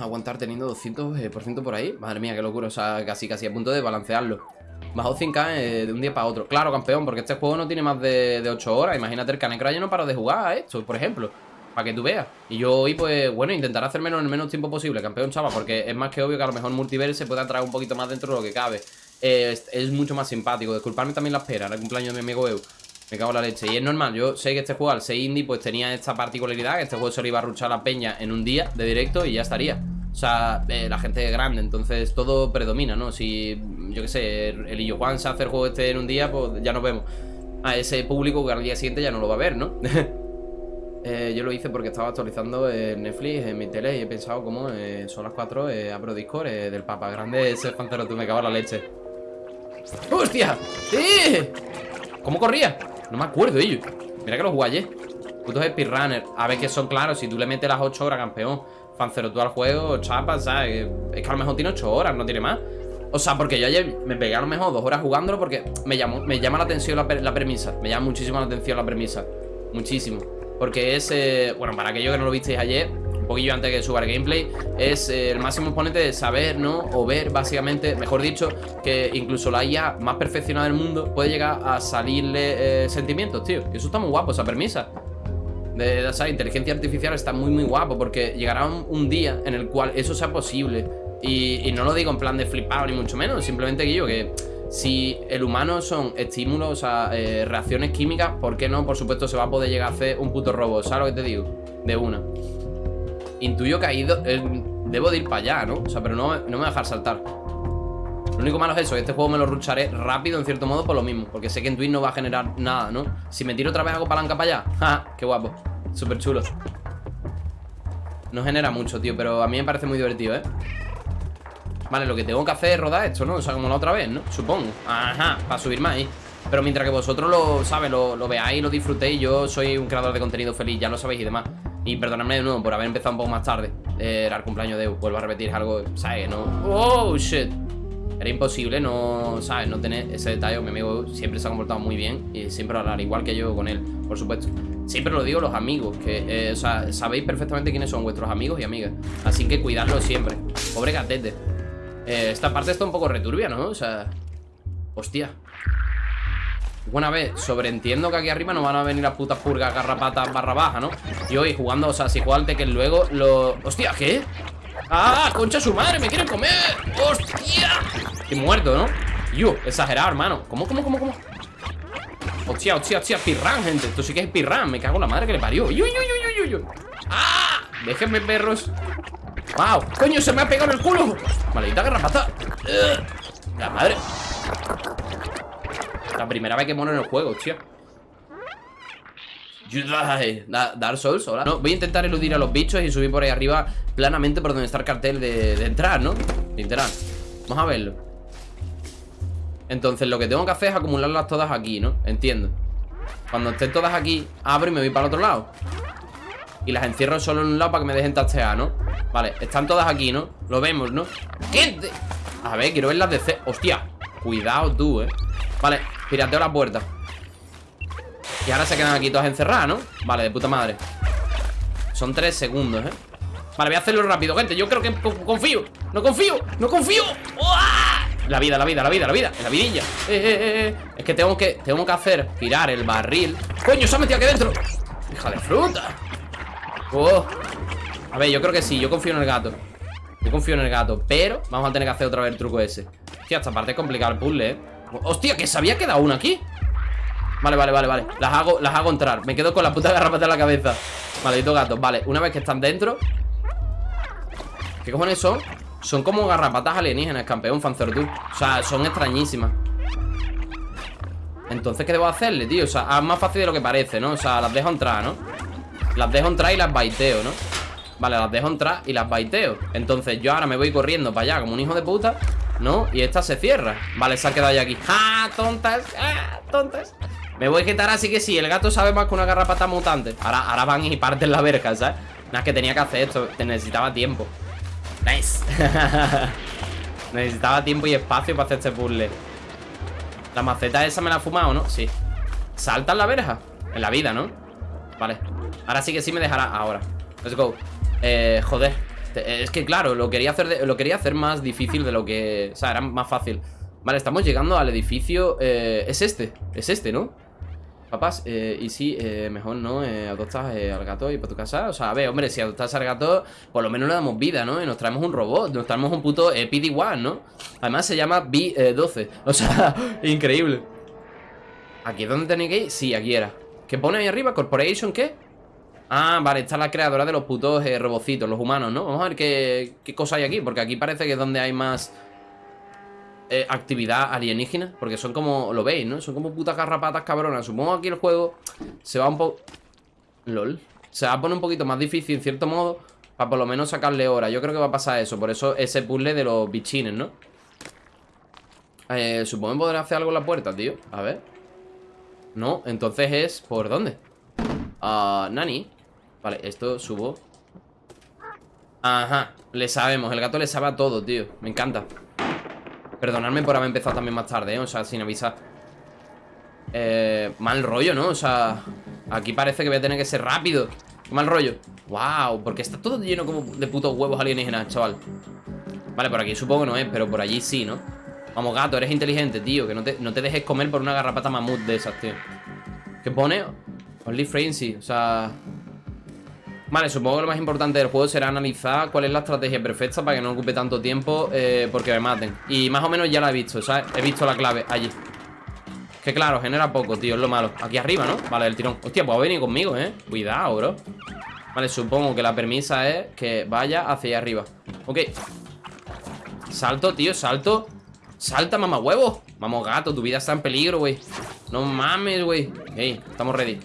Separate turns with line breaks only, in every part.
aguantar teniendo 200% eh, por ahí. Madre mía, qué locura. O sea, casi casi a punto de balancearlo. Bajó 5K eh, de un día para otro. Claro, campeón, porque este juego no tiene más de, 8 horas. Imagínate, el Canecra ya no paro de jugar a esto, por ejemplo. Para que tú veas. Y yo hoy, pues, bueno, intentaré hacer menos en el menos tiempo posible, campeón, chaval. Porque es más que obvio que a lo mejor Multiverse se puede atraer un poquito más dentro de lo que cabe. es, mucho más simpático. Disculparme también la espera, el cumpleaños de mi amigo Eu. Me cago en la leche. Y es normal, yo sé que este juego, al ser indie, pues tenía esta particularidad. Que este juego se lo iba a ruchar la peña en un día de directo y ya estaría. O sea, eh, la gente es grande, entonces todo predomina, ¿no? Si, yo qué sé, el Illo Juan se hace el juego este en un día, pues ya nos vemos. A ese público que al día siguiente ya no lo va a ver, ¿no? eh, yo lo hice porque estaba actualizando Netflix en mi tele y he pensado como eh, son las 4, eh, abro Discord del Papa Grande, ese pancero, tú me cago en la leche. ¡Hostia! ¡Sí! ¿Cómo corría? No me acuerdo, ello. Mira que los jugué ayer. Putos speedrunners. A ver que son claros. Si tú le metes las 8 horas, campeón. Fancero tú al juego, chapa, ¿sabes? Es que a lo mejor tiene 8 horas, no tiene más. O sea, porque yo ayer me pegué a lo mejor 2 horas jugándolo porque me, me llama la atención la, la, premisa. Me llama muchísimo la atención la premisa. Muchísimo. Porque es, bueno, para aquellos que no lo visteis ayer, poquillo antes que suba el gameplay, es eh, el máximo exponente de saber, ¿no? O ver, básicamente, mejor dicho, que incluso la IA más perfeccionada del mundo puede llegar a salirle eh, sentimientos, tío. Eso está muy guapo, esa premisa. De, esa inteligencia artificial está muy, muy guapo porque llegará un, día en el cual eso sea posible. Y, no lo digo en plan de flipado ni mucho menos, simplemente que yo que si el humano son estímulos, o sea, eh, reacciones químicas, ¿por qué no? Por supuesto se va a poder llegar a hacer un puto robot, ¿sabes lo que te digo? De una. Intuyo que ido... Eh, debo de ir para allá, ¿no? O sea, pero no, no me voy a dejar saltar Lo único malo es eso, que este juego me lo rucharé rápido en cierto modo por lo mismo Porque sé que en Twitch no va a generar nada, ¿no? Si me tiro otra vez hago palanca para allá ¡Ja! ¡Qué guapo! Súper chulo No genera mucho, tío, pero a mí me parece muy divertido, ¿eh? Vale, lo que tengo que hacer es rodar esto, ¿no? O sea, como la otra vez, ¿no? Supongo Ajá, para subir más ahí Pero mientras que vosotros lo, ¿sabes? Lo, veáis, lo disfrutéis Yo soy un creador de contenido feliz, ya lo sabéis y demás y perdonadme de nuevo por haber empezado un poco más tarde eh, Era el cumpleaños de Vuelvo a repetir, algo, ¿sabes? No... ¡Oh, shit! Era imposible no, ¿sabes? No tener ese detalle Mi amigo siempre se ha comportado muy bien Y siempre hablar igual que yo con él, por supuesto Siempre lo digo los amigos Que, eh, o sea, sabéis perfectamente quiénes son vuestros amigos y amigas Así que cuidadlo siempre Pobre gatete eh, Esta parte está un poco returbia, ¿no? O sea... Hostia Buena vez, sobreentiendo que aquí arriba no van a venir las putas purgas garrapatas barra baja, ¿no? Y hoy jugando, o sea, si juega al Tekken luego lo... ¡Hostia! ¿Qué? ¡Ah! ¡Concha su madre! ¡Me quieren comer! ¡Hostia! Estoy muerto, ¿no? Yo, exagerado, hermano ¿Cómo, cómo, cómo, cómo? Hostia, hostia, hostia Pirran, gente Esto sí que es pirran Me cago en la madre que le parió ¡Uy, uy, uy, uy, uy! ¡Ah! Déjenme, perros ¡Wow! ¡Coño, se me ha pegado en el culo! ¡Maldita garrapata! ¡La madre! La primera vez que mono en el juego, tío Dark Souls, hola no, Voy a intentar eludir a los bichos y subir por ahí arriba Planamente por donde está el cartel de, entrar, ¿no? Literal Vamos a verlo Entonces lo que tengo que hacer es acumularlas todas aquí, ¿no? Entiendo Cuando estén todas aquí, abro y me voy para el otro lado Y las encierro solo en un lado para que me dejen tastear, ¿no? Vale, están todas aquí, ¿no? Lo vemos, ¿no? ¿Qué? A ver, quiero verlas de C Hostia, cuidado tú, ¿eh? Vale, pirateo la puerta Y ahora se quedan aquí todas encerradas, ¿no? Vale, de puta madre Son tres segundos, ¿eh? Vale, voy a hacerlo rápido, gente Yo creo que confío No confío No confío La vida, la vida, la vida, la vida La vidilla eh, eh, eh, eh. Es que tengo que Tengo que hacer Girar el barril ¡Coño, se ha metido aquí dentro! ¡Hija de fruta! Oh. A ver, yo creo que sí Yo confío en el gato Yo confío en el gato Pero vamos a tener que hacer otra vez el truco ese Hostia, esta parte es complicada el puzzle, ¿eh? Hostia, que se había quedado una aquí Vale, vale, vale, vale Las hago, las hago entrar Me quedo con la puta garrapata en la cabeza Maldito gato Vale, una vez que están dentro ¿Qué cojones son? Son como garrapatas alienígenas, campeón, Fanzertur O sea, son extrañísimas Entonces, ¿qué debo hacerle, tío? O sea, es más fácil de lo que parece, ¿no? O sea, las dejo entrar, ¿no? Las dejo entrar y las baiteo, ¿no? Vale, las dejo entrar y las baiteo Entonces yo ahora me voy corriendo para allá como un hijo de puta ¿No? Y esta se cierra Vale, se ha quedado ya aquí ¡Ah, tontas! ¡Ah, tontas! Me voy a quitar así que sí El gato sabe más que una garrapata mutante Ahora, ahora van y parten la verga, ¿sabes? Nada, que tenía que hacer esto Te necesitaba tiempo Nice Necesitaba tiempo y espacio para hacer este puzzle La maceta esa me la ha fumado, ¿no? Sí ¿Salta en la verja? En la vida, ¿no? Vale Ahora sí que sí me dejará Ahora Let's go Eh, joder Es que claro, lo quería hacer lo quería hacer más difícil de lo que... O sea, era más fácil Vale, estamos llegando al edificio eh, Es este, es este, ¿no? Papás, eh, y si eh, mejor no eh, adoptas eh, al gato y para tu casa O sea, a ver, hombre, si adoptas al gato Por lo menos le damos vida, ¿no? Y nos traemos un robot Nos traemos un puto eh, PD-1, ¿no? Además se llama B12 O sea, increíble ¿Aquí es donde tenéis que ir? Sí, aquí era ¿Qué pone ahí arriba? ¿Corporation qué? Ah, vale, está la creadora de los putos eh, robocitos, los humanos, ¿no? Vamos a ver qué, qué cosa hay aquí Porque aquí parece que es donde hay más eh, actividad alienígena Porque son como, lo veis, ¿no? Son como putas garrapatas cabronas Supongo que aquí el juego se va un poco... LOL Se va a poner un poquito más difícil, en cierto modo Para por lo menos sacarle hora Yo creo que va a pasar eso Por eso ese puzzle de los bichines, ¿no? Eh, supongo que podré hacer algo en la puerta, tío A ver No, entonces es... ¿Por dónde? Ah, Nani Vale, esto subo Ajá, le sabemos El gato le sabe a todo, tío Me encanta Perdonadme por haber empezado también más tarde, ¿eh? O sea, sin avisar eh, Mal rollo, ¿no? O sea, aquí parece que voy a tener que ser rápido Mal rollo Wow, porque está todo lleno como de putos huevos alienígenas, chaval Vale, por aquí supongo no es, pero por allí sí, ¿no? Vamos, gato, eres inteligente, tío Que no te, no te dejes comer por una garrapata mamut de esas, tío ¿Qué pone? Only frenzy, o sea... Vale, supongo que lo más importante del juego será analizar cuál es la estrategia perfecta para que no ocupe tanto tiempo eh, porque me maten. Y más o menos ya la he visto, ¿sabes? He visto la clave allí. Que claro, genera poco, tío, es lo malo. Aquí arriba, ¿no? Vale, el tirón. Hostia, pues venir conmigo, ¿eh? Cuidado, bro. Vale, supongo que la permisa es que vaya hacia allá arriba. Ok. Salto, tío, salto. Salta, mamá huevo. Vamos, gato, tu vida está en peligro, güey. No mames, güey. Ey, estamos ready.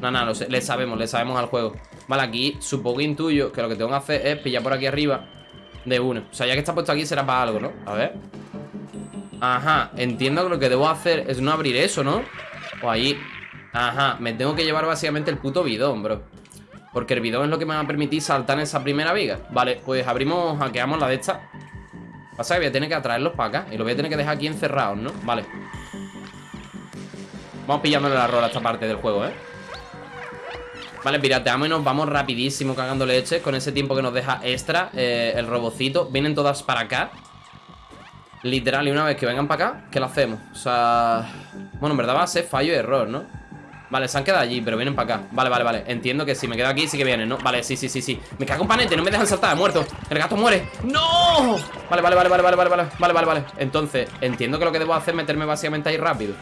No, no, le sabemos, le sabemos al juego. Vale, aquí supongo intuyo que lo que tengo que hacer es pillar por aquí arriba de uno. O sea, ya que está puesto aquí será para algo, ¿no? A ver. Ajá, entiendo que lo que debo hacer es no abrir eso, ¿no? O ahí. Ajá, me tengo que llevar básicamente el puto bidón, bro. Porque el bidón es lo que me va a permitir saltar en esa primera viga. Vale, pues abrimos, hackeamos la de esta. Pasa que voy a tener que atraerlos para acá. Y lo voy a tener que dejar aquí encerrados, ¿no? Vale. Vamos pillándole la rola a esta parte del juego, ¿eh? Vale, pirateamos y nos vamos rapidísimo cagando leche Con ese tiempo que nos deja extra eh, El robocito, vienen todas para acá. Literal, y una vez que vengan para acá ¿Qué lo hacemos? O sea... Bueno, en verdad va a ser fallo y error, ¿no? Vale, se han quedado allí, pero vienen para acá. Vale, vale, vale, entiendo que si me quedo aquí sí que vienen, ¿no? Vale, sí, sí, sí, sí. Me cago en panete, no me dejan saltar, muerto. El gato muere. ¡No! Vale, vale, vale, vale, vale, vale, vale, vale, vale, vale. Entonces, entiendo que lo que debo hacer es meterme básicamente ahí rápido.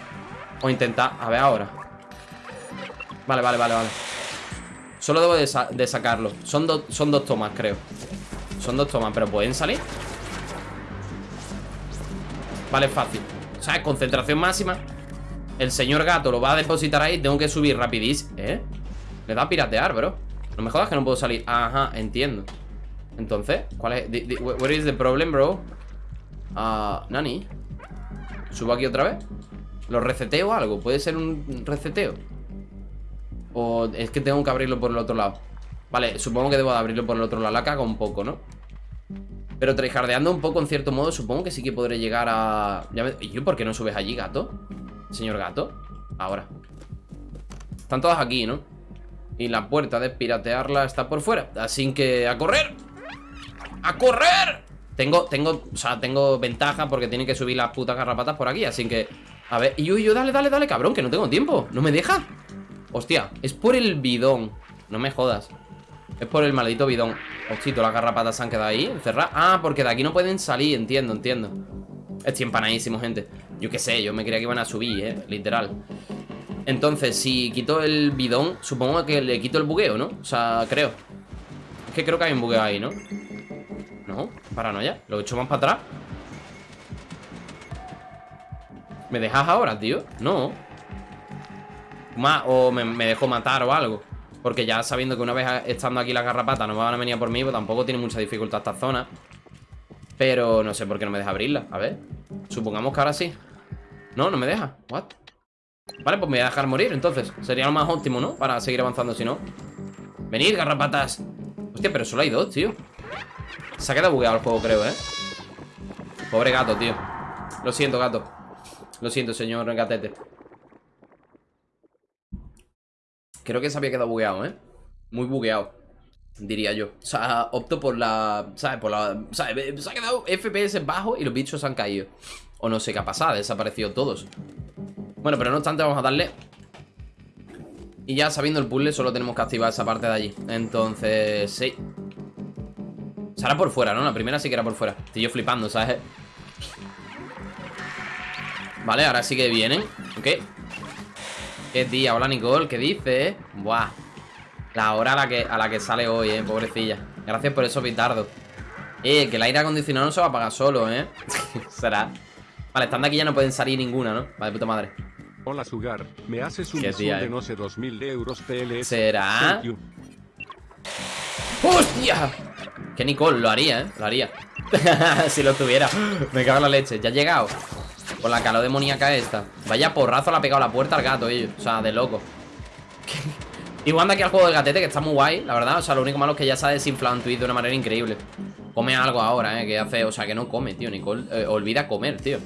O intentar, a ver ahora. Vale, vale, vale, vale Solo debo de, sacarlo son, son dos tomas, creo Son dos tomas, pero ¿pueden salir? Vale, fácil O sea, concentración máxima El señor gato lo va a depositar ahí Tengo que subir rapidísimo ¿Eh? Le da a piratear, bro No me jodas que no puedo salir Ajá, entiendo Entonces, ¿cuál es? Is the problem, bro? Ah, Nani ¿Subo aquí otra vez? ¿Lo reseteo o algo? ¿Puede ser un reseteo? O es que tengo que abrirlo por el otro lado Vale, supongo que debo de abrirlo por el otro lado La cago un poco, ¿no? Pero tryhardeando un poco en cierto modo Supongo que sí que podré llegar a... ¿Y yo por qué no subes allí, gato? Señor gato Ahora Están todas aquí, ¿no? Y la puerta de piratearla está por fuera Así que a correr ¡A correr! Tengo, tengo, o sea, tengo ventaja porque tiene que subir las putas garrapatas por aquí Así que, a ver, y yo, yo, dale, dale, dale, cabrón Que no tengo tiempo, no me deja Hostia, es por el bidón. No me jodas. Es por el maldito bidón. Hostia, las garrapatas se han quedado ahí encerradas Ah, porque de aquí no pueden salir, entiendo, entiendo. Estoy empanadísimo, gente. Yo qué sé, yo me creía que iban a subir, eh, literal. Entonces, si quito el bidón Supongo que le quito el bugueo, ¿no? O sea, creo. Es que creo que hay un bugueo ahí, ¿no? No, paranoia Lo he hecho más para atrás. ¿Me dejas ahora, tío? No o me, me dejo matar o algo. Porque ya sabiendo que una vez estando aquí las garrapatas no me van a venir por mí Pues tampoco tiene mucha dificultad esta zona. Pero no sé por qué no me deja abrirla. A ver, supongamos que ahora sí. No, no me deja, what Vale, pues me voy a dejar morir entonces. Sería lo más óptimo, ¿no? Para seguir avanzando si no. Venid, garrapatas. Hostia, pero solo hay dos, tío. Se ha quedado bugueado el juego, creo, ¿eh? Pobre gato, tío. Lo siento, gato. Lo siento, señor gatete Creo que se había quedado bugueado, ¿eh? Muy bugueado Diría yo. O sea, opto por la. ¿Sabes? Por la. ¿Sabes? Se ha quedado FPS bajo y los bichos han caído. O no sé qué ha pasado, desaparecido todos. Bueno, pero no obstante, vamos a darle. Y ya sabiendo el puzzle, solo tenemos que activar esa parte de allí. Entonces, sí. Será por fuera, ¿no? La primera sí que era por fuera. Estoy yo flipando, ¿sabes? Vale, ahora sí que vienen. Ok. Qué día, hola Nicole, ¿qué dices? Buah. La hora a la que, a la que sale hoy, eh, pobrecilla. Gracias por eso, Pitardo. Eh, que el aire acondicionado no se va a apagar solo, eh. Será. Vale, estando aquí ya no pueden salir ninguna, ¿no? Vale, puta madre.
Hola Sugar, me haces un de
eh.
no sé 2000 euros PLS.
¿Será? ¡Hostia! Que Nicole lo haría, ¿eh? Lo haría. si lo tuviera. Me cago en la leche. Ya ha llegado. Con la calor demoníaca esta. Vaya porrazo le ha pegado la puerta al gato, ellos. O sea, de loco. Igual anda aquí al juego del gatete, que está muy guay, la verdad. O sea, lo único malo es que ya se ha desinflado en Twitch de una manera increíble. Come algo ahora, ¿eh? Que hace, o sea, que no come, tío. Nicole eh, olvida comer, tío.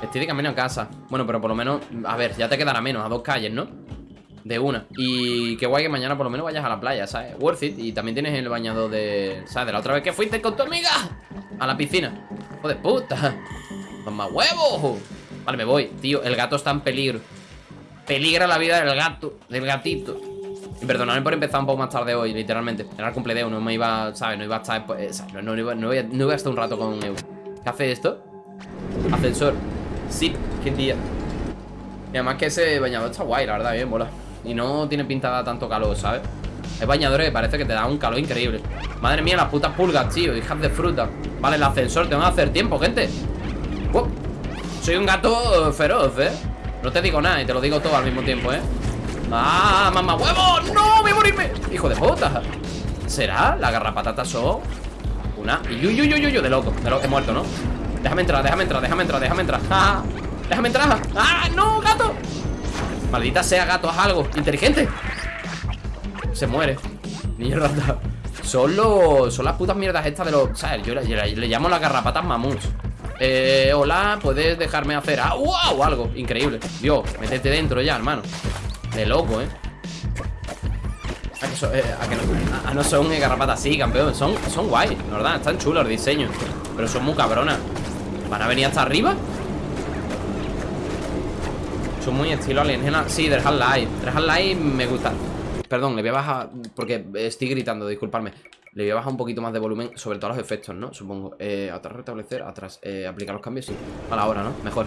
Estoy de camino a casa. Bueno, pero por lo menos, a ver, ya te quedará menos, a dos calles, ¿no? De una. Y qué guay que mañana por lo menos vayas a la playa, ¿sabes? Worth it. Y también tienes el bañado de... ¿Sabes? De la otra vez que fuiste con tu amiga. A la piscina. ¡Hijo de puta! ¡Más huevos! Vale, me voy. Tío, el gato está en peligro. Peligra la vida del gato. Del gatito. Y perdonadme por empezar un poco más tarde hoy, literalmente. Era el cumpleaños, no me iba, ¿sabes? No iba a estar... Pues, no, no, iba, no, iba, a estar un rato con Evo. ¿Qué hace esto? Ascensor. Sí, qué día. Y además que ese bañador está guay, la verdad, bien, bola. Y no tiene pintada tanto calor, ¿sabes? Hay bañadores que parece que te dan un calor increíble. Madre mía, las putas pulgas, tío. Hijas de fruta. Vale, el ascensor, tengo que hacer tiempo, gente. Soy un gato feroz, ¿eh? No te digo nada y te lo digo todo al mismo tiempo, ¿eh? ¡Ah, mamá huevo! ¡No! ¡Voy a morirme! ¡Hijo de puta! ¿Será? ¿La garrapatata son? Una... ¡Uy, uy, uy, uy! De loco, de loco. He muerto, ¿no? Déjame entrar, déjame entrar, déjame entrar, déjame entrar ¡Ah! ¡Déjame entrar! ¡Ah, no, gato! Maldita sea, gato, haz algo Inteligente Se muere Mierda Son los... Son las putas mierdas estas de los... ¿Sabes? Yo le, le llamo las garrapatas mamuts eh, hola, ¿puedes dejarme hacer ah, wow, algo? Increíble. Dios, métete dentro ya, hermano. De loco, ¿eh? A que, so, eh, a, no, son garrapatas así, campeón. Son, son guay, la verdad, están chulos los diseños Pero son muy cabronas. ¿Van a venir hasta arriba? Son muy estilo alienígena. Sí, del Half-Life. Del Half-Life me gusta. Perdón, le voy a bajar Porque estoy gritando, disculparme le voy a bajar un poquito más de volumen, sobre todo los efectos, ¿no? Supongo. Eh, atrás restablecer, atrás. Eh, aplicar los cambios, sí. A la hora, ¿no? Mejor.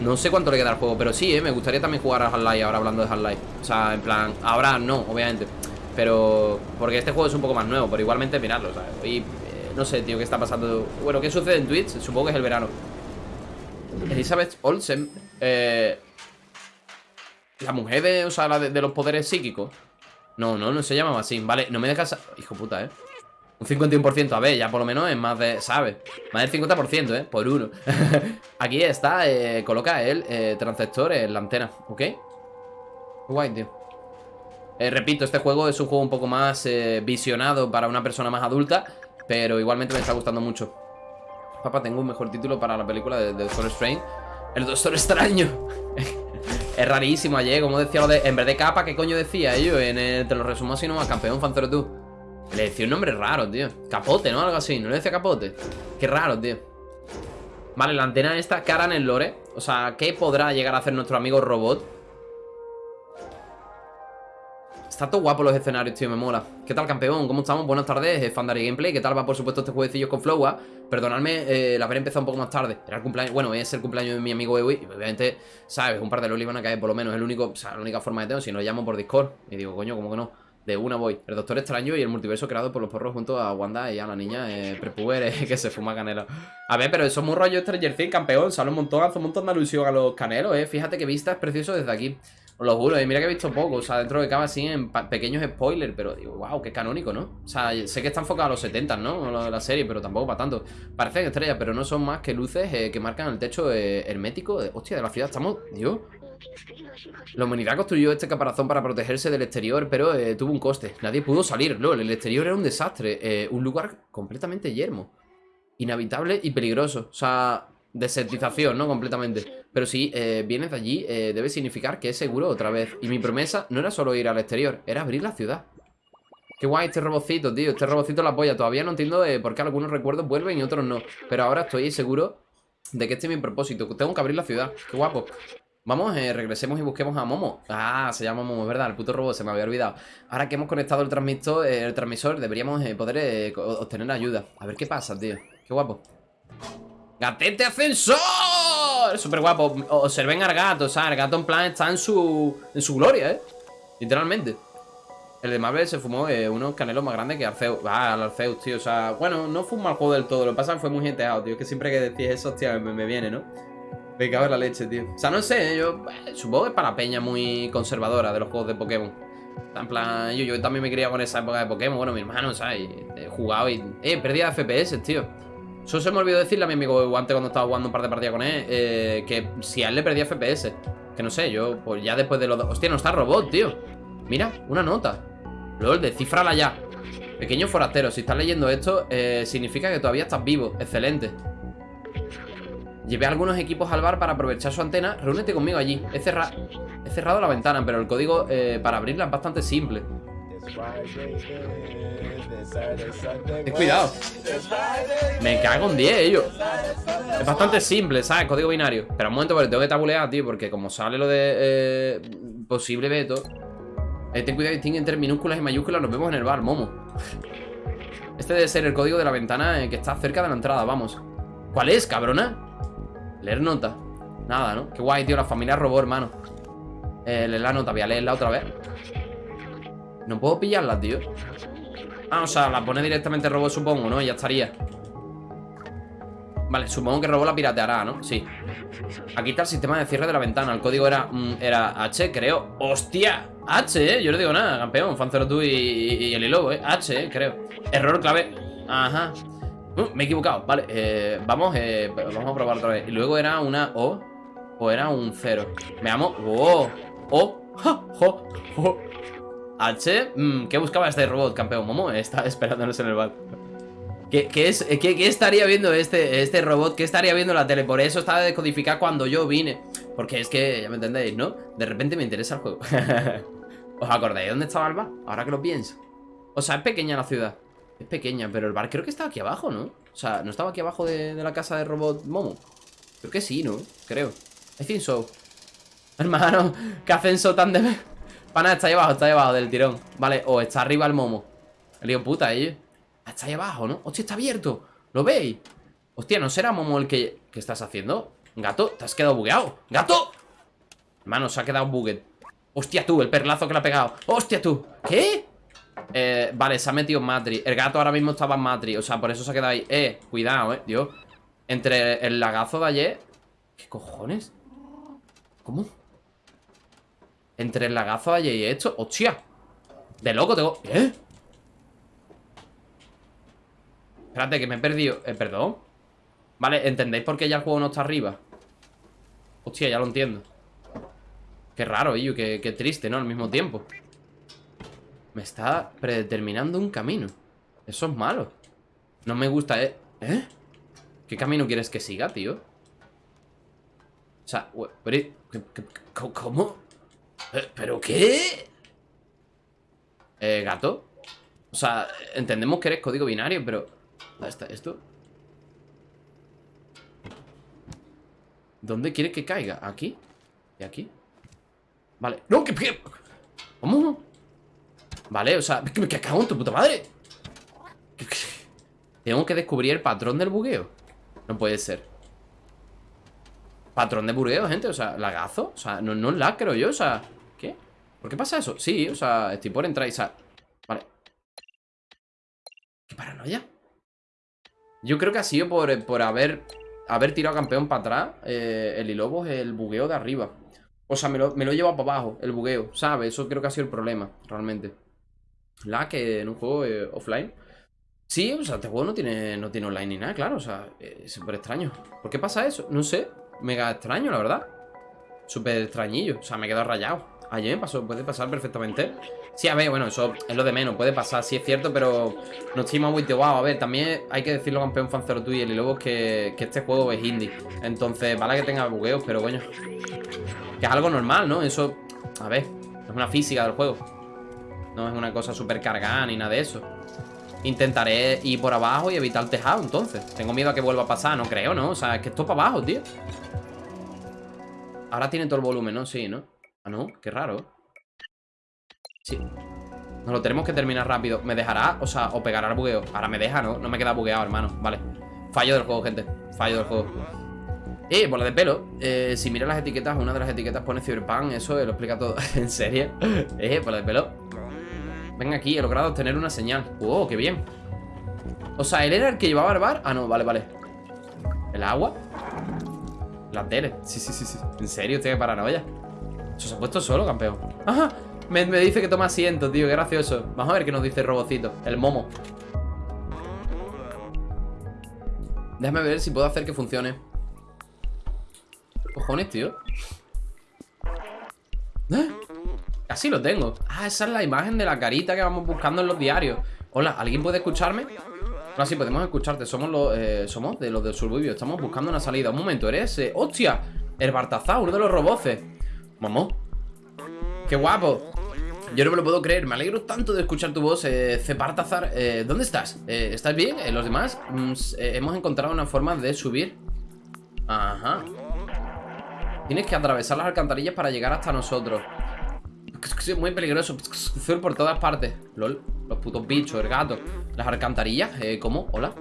No sé cuánto le queda al juego, pero sí, ¿eh? Me gustaría también jugar a Half-Life ahora hablando de Half-Life. O sea, en plan, ahora no, obviamente. Pero, porque este juego es un poco más nuevo, pero igualmente mirarlo, ¿sabes? Y, eh, no sé, tío, qué está pasando. Bueno, ¿qué sucede en Twitch? Supongo que es el verano. Elizabeth Olsen, eh, la mujer de, o sea, la de los poderes psíquicos. No, no, no se llamaba así Vale, no me dejas... Hijo puta, ¿eh? Un 51%, a ver, ya por lo menos es más de... ¿Sabes? Más del 50%, ¿eh? Por uno Aquí está, eh, coloca el eh, transceptor en la antena, ¿ok? Guay, tío eh, Repito, este juego es un juego un poco más eh, visionado para una persona más adulta Pero igualmente me está gustando mucho Papá, tengo un mejor título para la película de, de Doctor Strange El Doctor Extraño Es rarísimo ayer, como decía lo de... En vez de capa, ¿qué coño decía ellos? En el, te lo resumo así nomás, campeón Fanzero tú Le decía un nombre raro, tío Capote, ¿no? Algo así, ¿no le decía capote? Qué raro, tío Vale, la antena esta, cara en el lore O sea, ¿qué podrá llegar a hacer nuestro amigo robot? Está todo guapo los escenarios, tío, me mola. ¿Qué tal, campeón? ¿Cómo estamos? Buenas tardes, Fandari Gameplay. ¿Qué tal va, por supuesto, este jueguecillo con Flowa? Perdonadme eh, el haber empezado un poco más tarde. Era el cumpleaños, bueno, es el cumpleaños de mi amigo Ewi obviamente, ¿sabes? Un par de lolis van a caer, por lo menos Es el único, o sea, la única forma de tengo Si no, llamo por Discord. Y digo, coño, ¿cómo que no? De una voy. El Doctor Extraño y el multiverso creado por los porros Junto a Wanda y a la niña eh, prepuber eh, Que se fuma canela. A ver, pero eso es muy rollo Stranger Things, campeón. Sale un montón, hace un montón de alusión a los canelos, eh. Fíjate que vista es precioso desde aquí os lo juro, y mira que he visto poco, o sea, dentro de cada así en pequeños spoilers, pero digo, wow, qué canónico, ¿no? O sea, sé que está enfocado a los 70, ¿no? La serie, pero tampoco para tanto. Parecen estrellas, pero no son más que luces eh, que marcan el techo eh, hermético. De, hostia, de la ciudad estamos... Dios. La humanidad construyó este caparazón para protegerse del exterior, pero eh, tuvo un coste. Nadie pudo salir, lol. El exterior era un desastre. Un lugar completamente yermo. Inhabitable y peligroso. O sea, desertización, ¿no? Completamente. Pero si eh, vienes de allí, eh, debe significar que es seguro otra vez. Y mi promesa no era solo ir al exterior, era abrir la ciudad. Qué guay este robocito, tío. Este robocito la polla. Todavía no entiendo eh, por qué algunos recuerdos vuelven y otros no. Pero ahora estoy seguro de que este es mi propósito. Tengo que abrir la ciudad. Qué guapo. Vamos, eh, regresemos y busquemos a Momo Ah, se llama Momo, es verdad, el puto robot, se me había olvidado Ahora que hemos conectado el transmisor, el transmisor deberíamos poder obtener ayuda A ver qué pasa, tío, qué guapo ¡Gatete ascensor! Súper guapo, observen al gato, o sea, el gato en plan está en su, en su gloria, eh Literalmente el de Marvel se fumó unos canelos más grandes que Arceus. Ah, el Arceus, tío. O sea, bueno, no fue un mal juego del todo. Lo que pasa es que fue muy genteado, tío. Es que siempre que decís eso, tío, me viene, ¿no? Me cago en la leche, tío. O sea, no sé, yo eh, supongo que es para peña muy conservadora de los juegos de Pokémon. En plan, yo, yo también me criado con esa época de Pokémon. Bueno, mi hermano, ¿sabes? He jugado y... Eh, perdía FPS, tío. Eso se me olvidó decirle a mi amigo antes cuando estaba jugando un par de partidas con él. Eh, que si a él le perdía FPS. Que no sé, yo, pues ya después de los... Hostia, no está robot, tío. Mira, una nota. LOL, descifrala ya. Pequeño forastero, si estás leyendo esto, eh, significa que todavía estás vivo. Excelente. Llevé algunos equipos al bar para aprovechar su antena. Reúnete conmigo allí. He, he cerrado la ventana, pero el código eh, para abrirla es bastante simple. Ten cuidado. Me cago en 10 ellos. Es bastante simple, ¿sabes? Código binario. Pero un momento, porque tengo que tabulear, tío. Porque como sale lo de eh, posible veto. Eh, ten cuidado, distingue entre minúsculas y mayúsculas. Nos vemos en el bar, Momo. Este debe ser el código de la ventana que está cerca de la entrada, vamos. ¿Cuál es, cabrona? Leer nota. Nada, ¿no? Qué guay, tío. La familia robó, hermano. Eh, leer la nota. Voy a leerla otra vez. No puedo pillarla, tío. Ah, o sea, la pone directamente robot, supongo, ¿no? ya estaría. Vale, supongo que robó la pirateará, ¿no? Sí. Aquí está el sistema de cierre de la ventana. El código era, mm, era H, creo. ¡Hostia! H, ¿eh? Yo no digo nada, campeón. Fancero tú y, y, el lobo, ¿eh? H, ¿eh? Creo. Error clave. Ajá. Uh, me he equivocado, vale, eh, vamos, eh, vamos a probar otra vez Y luego era una O O era un 0 Veamos, O O Jo, jo, H, mm, ¿qué buscaba este robot, campeón? Momo está esperándonos en el bar ¿Qué, es, qué, estaría viendo este, este robot? ¿Qué estaría viendo la tele? Por eso estaba decodificado cuando yo vine Porque es que, ya me entendéis, ¿no? De repente me interesa el juego ¿Os acordáis dónde estaba el bar? Ahora que lo pienso O sea, es pequeña la ciudad es pequeña, pero el bar creo que estaba aquí abajo, ¿no? O sea, ¿no estaba aquí abajo de, la casa de robot Momo? Creo que sí, ¿no? Creo I think so Hermano, ¿qué ascenso tan de... Pana, está ahí abajo, está ahí abajo del tirón Vale, o está arriba el Momo El lío puta, ¿eh? Está ahí abajo, ¿no? Hostia, está abierto ¿Lo veis? Hostia, ¿no será Momo el que... ¿Qué estás haciendo? Gato, te has quedado bugueado ¡Gato! Hermano, se ha quedado buguet Hostia tú, el perlazo que le ha pegado Hostia tú ¿Qué? Eh, vale, se ha metido en Matri El gato ahora mismo estaba en Matri O sea, por eso se ha quedado ahí Eh, cuidado, eh, Dios Entre el lagazo de ayer ¿Qué cojones? ¿Cómo? Entre el lagazo ayer y esto ¡Hostia! De loco tengo... ¿Eh? Espérate, que me he perdido eh, Perdón Vale, ¿entendéis por qué ya el juego no está arriba? Hostia, ya lo entiendo Qué raro, qué, qué triste, ¿no? Al mismo tiempo me está predeterminando un camino Eso es malo No me gusta, ¿eh? ¿Eh? ¿Qué camino quieres que siga, tío? O sea, ¿cómo? ¿Eh, ¿Pero qué? Eh, gato O sea, entendemos que eres código binario, pero... ¿Dónde está esto? ¿Dónde quiere que caiga? ¿Aquí? ¿Y aquí? Vale ¡No! ¿Qué? ¿Cómo? Vale, o sea, ¿qué, qué cago en tu puta madre? Tengo que descubrir el patrón del bugueo No puede ser Patrón de bugueo, gente, o sea, lagazo O sea, no, no es la creo yo, o sea ¿Qué? ¿Por qué pasa eso? Sí, o sea, estoy por entrar y sal Vale ¿Qué paranoia? Yo creo que ha sido por, por haber Haber tirado campeón para atrás eh, El Ilobos, el bugueo de arriba O sea, me lo, me lo he llevado para abajo, el bugueo ¿Sabes? Eso creo que ha sido el problema, realmente la que en un juego eh, offline. Sí, o sea, este juego no tiene, no tiene online ni nada, claro, o sea, es súper extraño. ¿Por qué pasa eso? No sé, mega extraño, la verdad. Súper extrañillo, o sea, me he quedado rayado. Ayer me pasó, puede pasar perfectamente. Sí, a ver, bueno, eso es lo de menos, puede pasar, sí es cierto, pero no estoy muy wow. A ver, también hay que decirlo, campeón fancero tú y el Lobos, que, que este juego es indie. Entonces, vale que tenga bugueos, pero coño. Que es algo normal, ¿no? Eso, a ver, es una física del juego. No es una cosa súper cargada ni nada de eso. Intentaré ir por abajo y evitar el tejado, entonces. Tengo miedo a que vuelva a pasar, no creo, ¿no? O sea, es que esto para abajo, tío. Ahora tiene todo el volumen, ¿no? Sí, ¿no? Ah, no, qué raro. Sí. Nos lo tenemos que terminar rápido. ¿Me dejará? O sea, o pegará el bugueo. Ahora me deja, ¿no? No me queda bugueado, hermano. Vale. Fallo del juego, gente. Fallo del juego. Eh, bola de pelo. Eh, si miras las etiquetas, una de las etiquetas pone Cyberpunk. Eso lo explica todo. ¿En serio? Eh, bola de pelo. Venga aquí, he logrado obtener una señal. ¡Oh, qué bien! O sea, ¿él era el que llevaba el bar? Ah, no, vale, vale. ¿El agua? La tele. Sí, sí, sí, sí. ¿En serio? Estoy de paranoia. Eso se ha puesto solo, campeón. ¡Ajá! Me, me, dice que toma asiento, tío. Qué gracioso. Vamos a ver qué nos dice el robocito. El momo. Déjame ver si puedo hacer que funcione. Cojones, tío. ¿Eh? Casi lo tengo. Ah, esa es la imagen de la carita que vamos buscando en los diarios. Hola, ¿alguien puede escucharme? Ahora sí, podemos escucharte. Somos los, eh, somos de los del Suburbio. Estamos buscando una salida. Un momento, ¿eres? Eh, ¡Hostia! El Bartazá, uno de los roboces. Mamó. ¡Qué guapo! Yo no me lo puedo creer. Me alegro tanto de escuchar tu voz. Eh, eh, ¿dónde estás? Eh, ¿Estás bien? Eh, ¿Los demás? Mm, hemos encontrado una forma de subir. Ajá. Tienes que atravesar las alcantarillas para llegar hasta nosotros. Muy peligroso. Sur por todas partes. LOL. Los putos bichos, el gato. Las alcantarillas. Eh, ¿Cómo? Hola.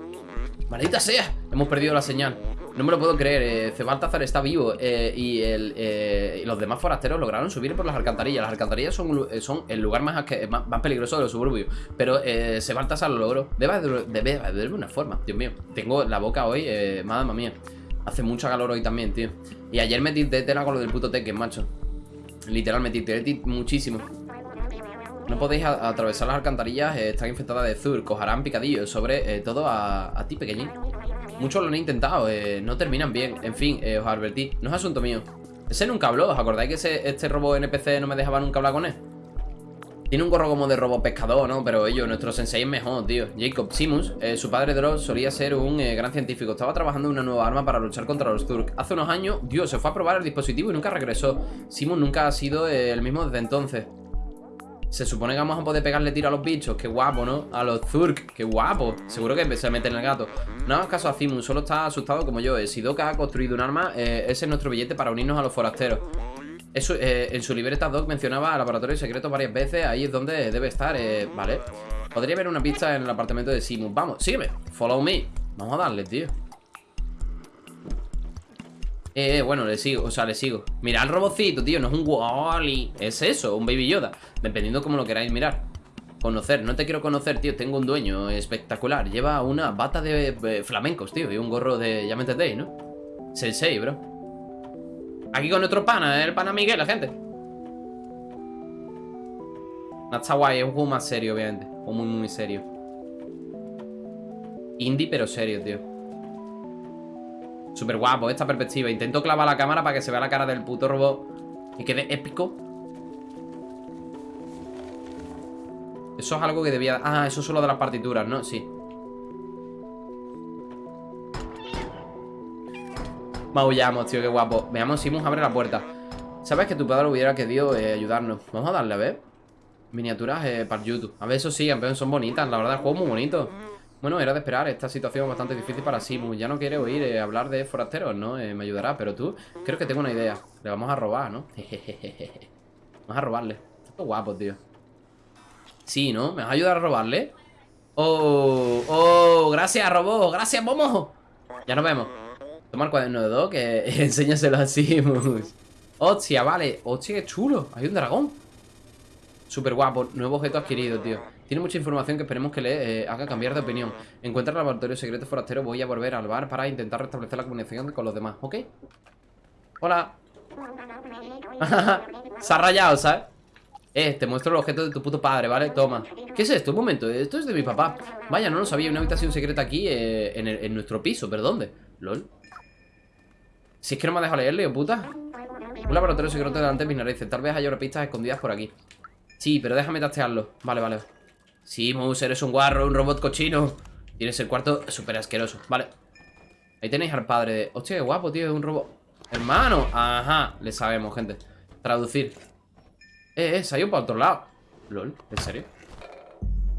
¡Maldita sea! Hemos perdido la señal. No me lo puedo creer. Eh, Cebaltazar está vivo. Eh, eh, y los demás forasteros lograron subir por las alcantarillas. Las alcantarillas son, eh, son el lugar más, más, peligroso de los suburbios. Pero eh, Cebaltazar lo logró. Debe de, debe de una forma. Dios mío. Tengo la boca hoy. Madre mía. Hace mucho calor hoy también, tío. Y ayer metí tela con lo del puto Tekken, macho. Literalmente, muchísimo. No podéis atravesar las alcantarillas, eh, están infectadas de Zur, cojarán picadillos, sobre eh, todo a, ti, pequeñín. Muchos lo han intentado, eh, no terminan bien. En fin, os advertí, no es asunto mío. Ese nunca habló, ¿os acordáis que ese, este robo NPC no me dejaba nunca hablar con él? Tiene un gorro como de robo pescador, ¿no? Pero ellos, nuestro sensei es mejor, tío. Jacob Simus, eh, su padre Dross, solía ser un eh, gran científico. Estaba trabajando en una nueva arma para luchar contra los Turk. Hace unos años, Dios, se fue a probar el dispositivo y nunca regresó. Simus nunca ha sido eh, el mismo desde entonces. Se supone que vamos a poder pegarle tiro a los bichos. Qué guapo, ¿no? A los Zurk. Qué guapo. Seguro que se mete en el gato. No hagas caso a Simus. Solo está asustado como yo. Si Doka ha construido un arma, ese es nuestro billete para unirnos a los forasteros. Eh, en su libreta Doc mencionaba laboratorio secreto varias veces. Ahí es donde debe estar, eh, ¿vale? Podría haber una pista en el apartamento de Simus. Vamos, sígueme. Follow me. Vamos a darle, tío. Eh, bueno, le sigo, o sea, le sigo Mira el robocito, tío, no es un Wally Es eso, un Baby Yoda Dependiendo cómo lo queráis mirar Conocer, no te quiero conocer, tío Tengo un dueño espectacular Lleva una bata de eh, flamencos, tío Y un gorro de, ya me entendéis, ¿no? Sensei, bro Aquí con nuestro pana, el pana Miguel, la gente. No está guay, es un juego más serio, obviamente. O muy, muy serio. Indie, pero serio, tío. Súper guapo esta perspectiva. Intento clavar la cámara para que se vea la cara del puto robot Y quede épico. Eso es algo que debía... Ah, eso es solo de las partituras, ¿no? Sí Maullamos, tío, qué guapo. Veamos si Simus abre la puerta. Sabes que tu padre hubiera querido eh, ayudarnos Vamos a darle, a ver. Miniaturas eh, para YouTube. A ver, eso sí, campeón, son bonitas. La verdad, el juego es muy bonito. Bueno, era de esperar, esta situación es bastante difícil para Simus Ya no quiere oír eh, hablar de forasteros, ¿no? Eh, me ayudará, pero tú, creo que tengo una idea. Le vamos a robar, ¿no? vamos a robarle. Está guapo, tío. Sí, ¿no? ¿Me vas a ayudar a robarle? Oh, oh, gracias, robot. Gracias, Momo. Ya nos vemos Toma el cuaderno de Doc, que enséñaselo a Simus Hostia, vale Hostia, qué chulo Hay un dragón Súper guapo Nuevo objeto adquirido, tío tiene mucha información que esperemos que le eh, haga cambiar de opinión. Encuentra el laboratorio secreto forastero. Voy a volver al bar para intentar restablecer la comunicación con los demás, ¿ok? Hola. Se ha rayado, ¿sabes? Eh, te muestro el objeto de tu puto padre, ¿vale? Toma. ¿Qué es esto? Un momento, esto es de mi papá. Vaya, no lo sabía. Una habitación secreta aquí eh, en, en, nuestro piso, ¿pero dónde? LOL. Si es que no me ha dejado leerle, puta. Un laboratorio secreto delante de mis narices. Tal vez haya pistas escondidas por aquí. Sí, pero déjame tastearlo. Vale, vale. Sí, Mouse, eres un guarro, un robot cochino Tienes el cuarto súper asqueroso Vale Ahí tenéis al padre de... Hostia, qué guapo, tío, es un robot Hermano, ajá Le sabemos, gente Traducir Eh, eh, se ha ido para otro lado LOL, ¿en serio?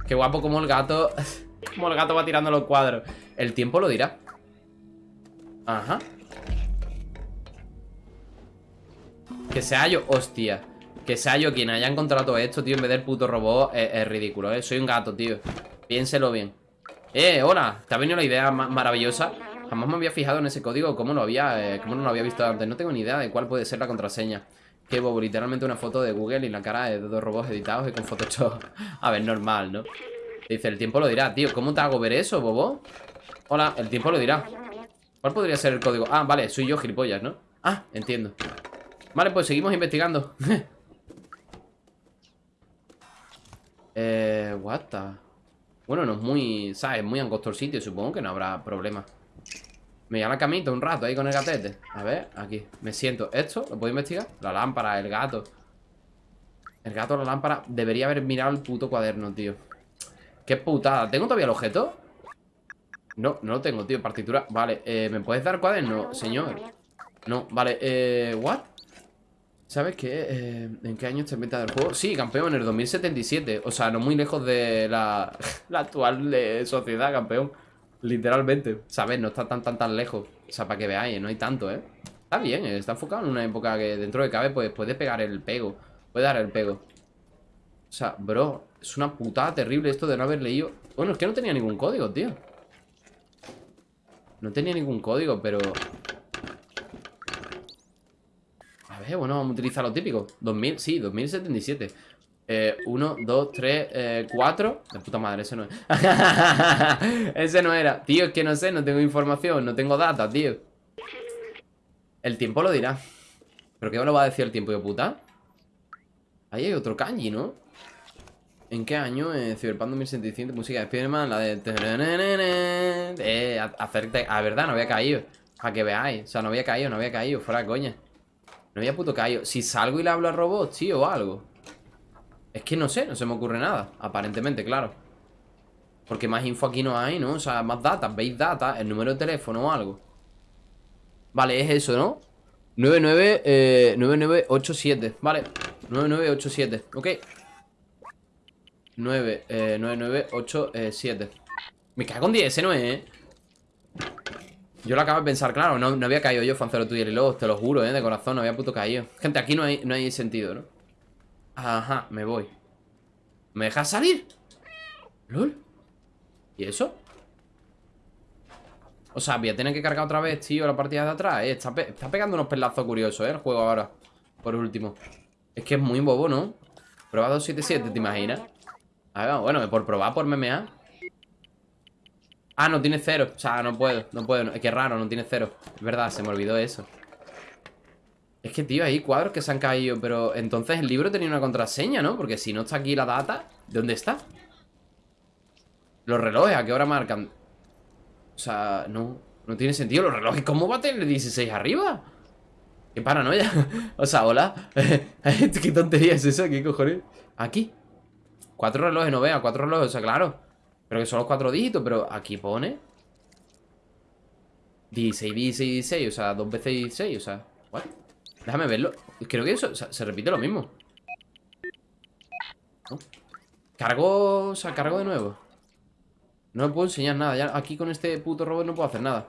Qué guapo como el gato Como el gato va tirando los cuadros El tiempo lo dirá Ajá Que sea yo, hostia Que sea yo quien haya encontrado todo esto, tío En vez del puto robot, es, ridículo, ¿eh? Soy un gato, tío Piénselo bien Eh, hola, ¿te ha venido la idea maravillosa? Jamás me había fijado en ese código ¿Cómo lo había, eh, cómo no lo había visto antes? No tengo ni idea de cuál puede ser la contraseña Qué bobo, literalmente una foto de Google y la cara de dos robots editados y con Photoshop A ver, normal, ¿no? Dice, el tiempo lo dirá, tío ¿Cómo te hago ver eso, bobo? Hola, el tiempo lo dirá ¿Cuál podría ser el código? Ah, vale, soy yo, gilipollas, ¿no? Ah, entiendo Vale, pues seguimos investigando Eh, what the... Bueno, no es muy, ¿sabes? Muy angosto el sitio Supongo que no habrá problema Me voy a la camita un rato ahí con el gatete A ver, aquí, me siento ¿Esto? ¿Lo puedo investigar? La lámpara, el gato El gato, la lámpara Debería haber mirado el puto cuaderno, tío Qué putada. ¿Tengo todavía el objeto? No, no lo tengo, tío. Partitura. Vale, eh, ¿me puedes dar cuaderno, señor? No, vale, eh, ¿what? ¿Sabes qué? Eh, ¿En qué año está inventado el juego? Sí, campeón, en el 2077 O sea, no muy lejos de la, la actual eh, sociedad, campeón Literalmente ¿Sabes? No está tan, tan, tan lejos O sea, para que veáis, no hay tanto, ¿eh? Está bien, está enfocado en una época que dentro de cabe Pues puede pegar el pego Puede dar el pego O sea, bro es una putada terrible esto de no haber leído Bueno, es que no tenía ningún código, tío No tenía ningún código, pero... Bueno, vamos a utilizar lo típico 2000, sí, 2077 eh, 1, 2, 3, 4 De puta madre, ese no es Ese no era Tío, es que no sé, no tengo información No tengo data, tío El tiempo lo dirá ¿Pero qué me lo va a decir el tiempo, de puta? Ahí hay otro kanji, ¿no? ¿En qué año? Eh, Cyberpunk 2075, música de Spiderman, la de... Eh, hacerte... A verdad, no había caído. Para que veáis. O sea, no había caído, no había caído. Fuera coña. No había puto caído. Si salgo y le hablo a robots, tío, o algo. Es que no sé, no se me ocurre nada. Aparentemente, claro. Porque más info aquí no hay, ¿no? O sea, más data, veis data, el número de teléfono o algo. Vale, es eso, ¿no? 99, eh, 9987, vale 9987, ok 9, eh, 9, 9, 8, eh, 7 Me cago en 10, ese no es, ¿eh? Yo lo acabo de pensar, claro, no, no había caído yo, Fancero tuyo y luego, te lo juro, ¿eh? De corazón, no había puto caído Gente, aquí no hay, no hay sentido, ¿no? Ajá, me voy ¿Me dejas salir? ¿Lol? ¿Y eso? O sea, voy a tener que cargar otra vez, tío, la partida de atrás eh. está, está, pegando unos pelazos curiosos, ¿eh? El juego ahora Por último Es que es muy bobo, ¿no? Prueba 277, ¿te imaginas? A ver, bueno, por probar, por MMA Ah, no tiene cero O sea, no puedo, no puedo Es que raro, no tiene cero Es verdad, se me olvidó eso Es que, tío, hay cuadros que se han caído Pero entonces el libro tenía una contraseña, ¿no? Porque si no está aquí la data ¿Dónde está? Los relojes, ¿a qué hora marcan? O sea, no No tiene sentido Los relojes, ¿cómo va a tener 16 arriba? Qué paranoia O sea, hola ¿Qué tontería es eso? ¿Qué cojones? Aquí Cuatro relojes, no vea, cuatro relojes, o sea, claro Pero que son los cuatro dígitos, pero aquí pone 16, 16, 16, o sea, dos veces 16, o sea ¿what? Déjame verlo. Creo que eso, se repite lo mismo. Cargo, o sea, cargo de nuevo. No me puedo enseñar nada ya Aquí con este puto robot no puedo hacer nada.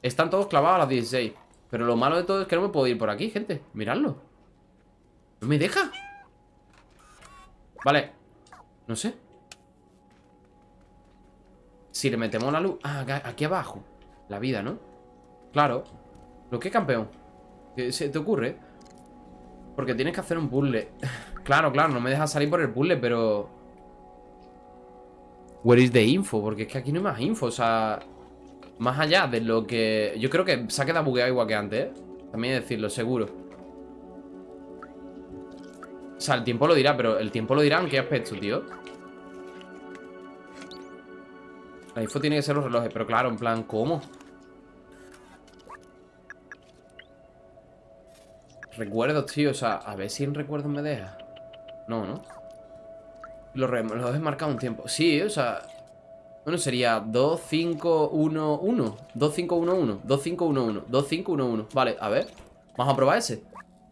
Están todos clavados a las 16 Pero lo malo de todo es que no me puedo ir por aquí, gente. Miradlo. No me deja Vale. No sé Si le metemos la luz Ah, aquí abajo La vida, ¿no? Claro ¿Lo que campeón? ¿Qué se te ocurre? Porque tienes que hacer un puzzle Claro, claro, no me deja salir por el puzzle, pero... Where is the info? Porque es que aquí no hay más info, o sea... Más allá de lo que... Yo creo que se ha quedado bugueado igual que antes, ¿eh? También decirlo, seguro o sea, el tiempo lo dirá, pero el tiempo lo dirá en qué aspecto, tío. La info tiene que ser los relojes, pero claro, en plan, ¿cómo? Recuerdos, tío, o sea, a ver si en recuerdos me deja. No, ¿no? Los relojes marcado un tiempo. Sí, o sea Bueno, sería 2, 5, 1, 1 2, 5, 1, 1 2, 5, 1, 1 2, 5, 1, 1 Vale, a ver Vamos a probar ese.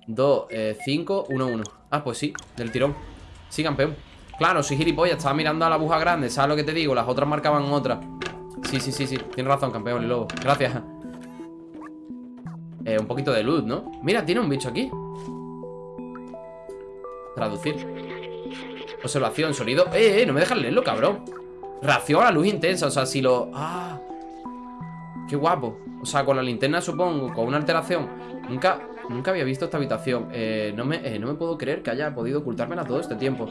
2, 5, 1, 1 Ah, pues sí, del tirón. Sí, campeón Claro, soy gilipollas, estaba mirando a la aguja grande ¿Sabes lo que te digo? Las otras marcaban otras Sí, sí, sí, sí Tienes razón, campeón, y lobo Gracias. Eh, Un poquito de luz, ¿no? Mira, tiene un bicho aquí. Traducir. Observación, sonido. Eh, eh, no me dejas leerlo, cabrón. Reacción a la luz intensa, o sea, si lo... Ah. Qué guapo. O sea, con la linterna supongo, con una alteración. Nunca, nunca había visto esta habitación. Eh, no, me, eh, no me puedo creer que haya podido ocultármela todo este tiempo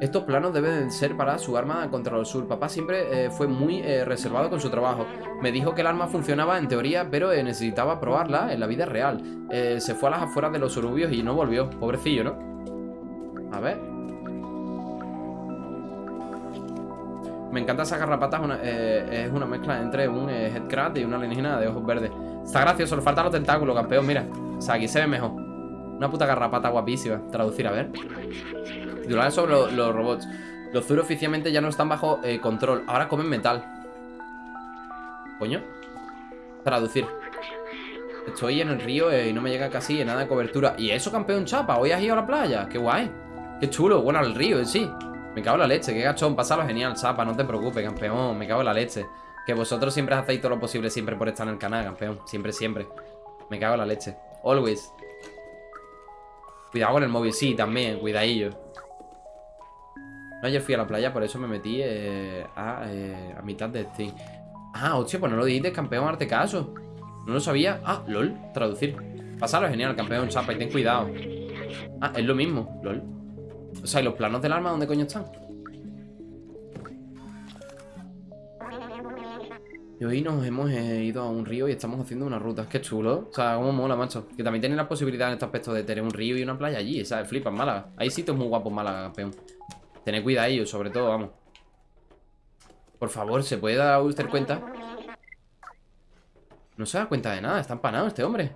estos planos deben ser para su arma contra el sur. Papá siempre eh, fue muy reservado con su trabajo. Me dijo que el arma funcionaba en teoría, pero necesitaba probarla en la vida real. se fue a las afueras de los suburbios y no volvió. Pobrecillo, ¿no? A ver. Me encanta esa garrapata, es una mezcla entre un headcrab y una alienígena de ojos verdes. Está gracioso, le faltan los tentáculos, campeón, mira O sea, aquí se ve mejor Una puta garrapata guapísima Traducir, a ver Titulares sobre los robots Los Zuru oficialmente ya no están bajo eh, control Ahora comen metal Coño Traducir Estoy en el río eh, y no me llega casi nada de cobertura ¿Y eso, campeón chapa? ¿Hoy has ido a la playa? ¡Qué guay! ¡Qué chulo! Bueno, al río en sí Me cago en la leche, qué gachón Pásalo genial, chapa No te preocupes, campeón Me cago en la leche que vosotros siempre hacéis todo lo posible siempre por estar en el canal, campeón. Siempre, siempre. Me cago en la leche. Always. Cuidado con el móvil. Sí, también. Cuidadillo. No, ayer fui a la playa, por eso me metí eh, a, eh, a, mitad de Steam. Ah, hostia, pues no lo dijiste, campeón, arte caso. No lo sabía. Ah, lol, traducir. Pasalo genial, campeón, chapa, y ten cuidado. Ah, es lo mismo, lol. O sea, ¿y los planos del arma dónde coño están? Y hoy nos hemos eh, ido a un río y estamos haciendo una ruta. Qué chulo. O sea, cómo mola, macho. Que también tiene la posibilidad en este aspecto de tener un río y una playa allí. ¿Sabes? Flipa Málaga. Hay sitios muy guapos Málaga, campeón. Tened cuidado ellos, sobre todo, vamos. Por favor, ¿se puede dar usted cuenta? No se da cuenta de nada. Está empanado este hombre.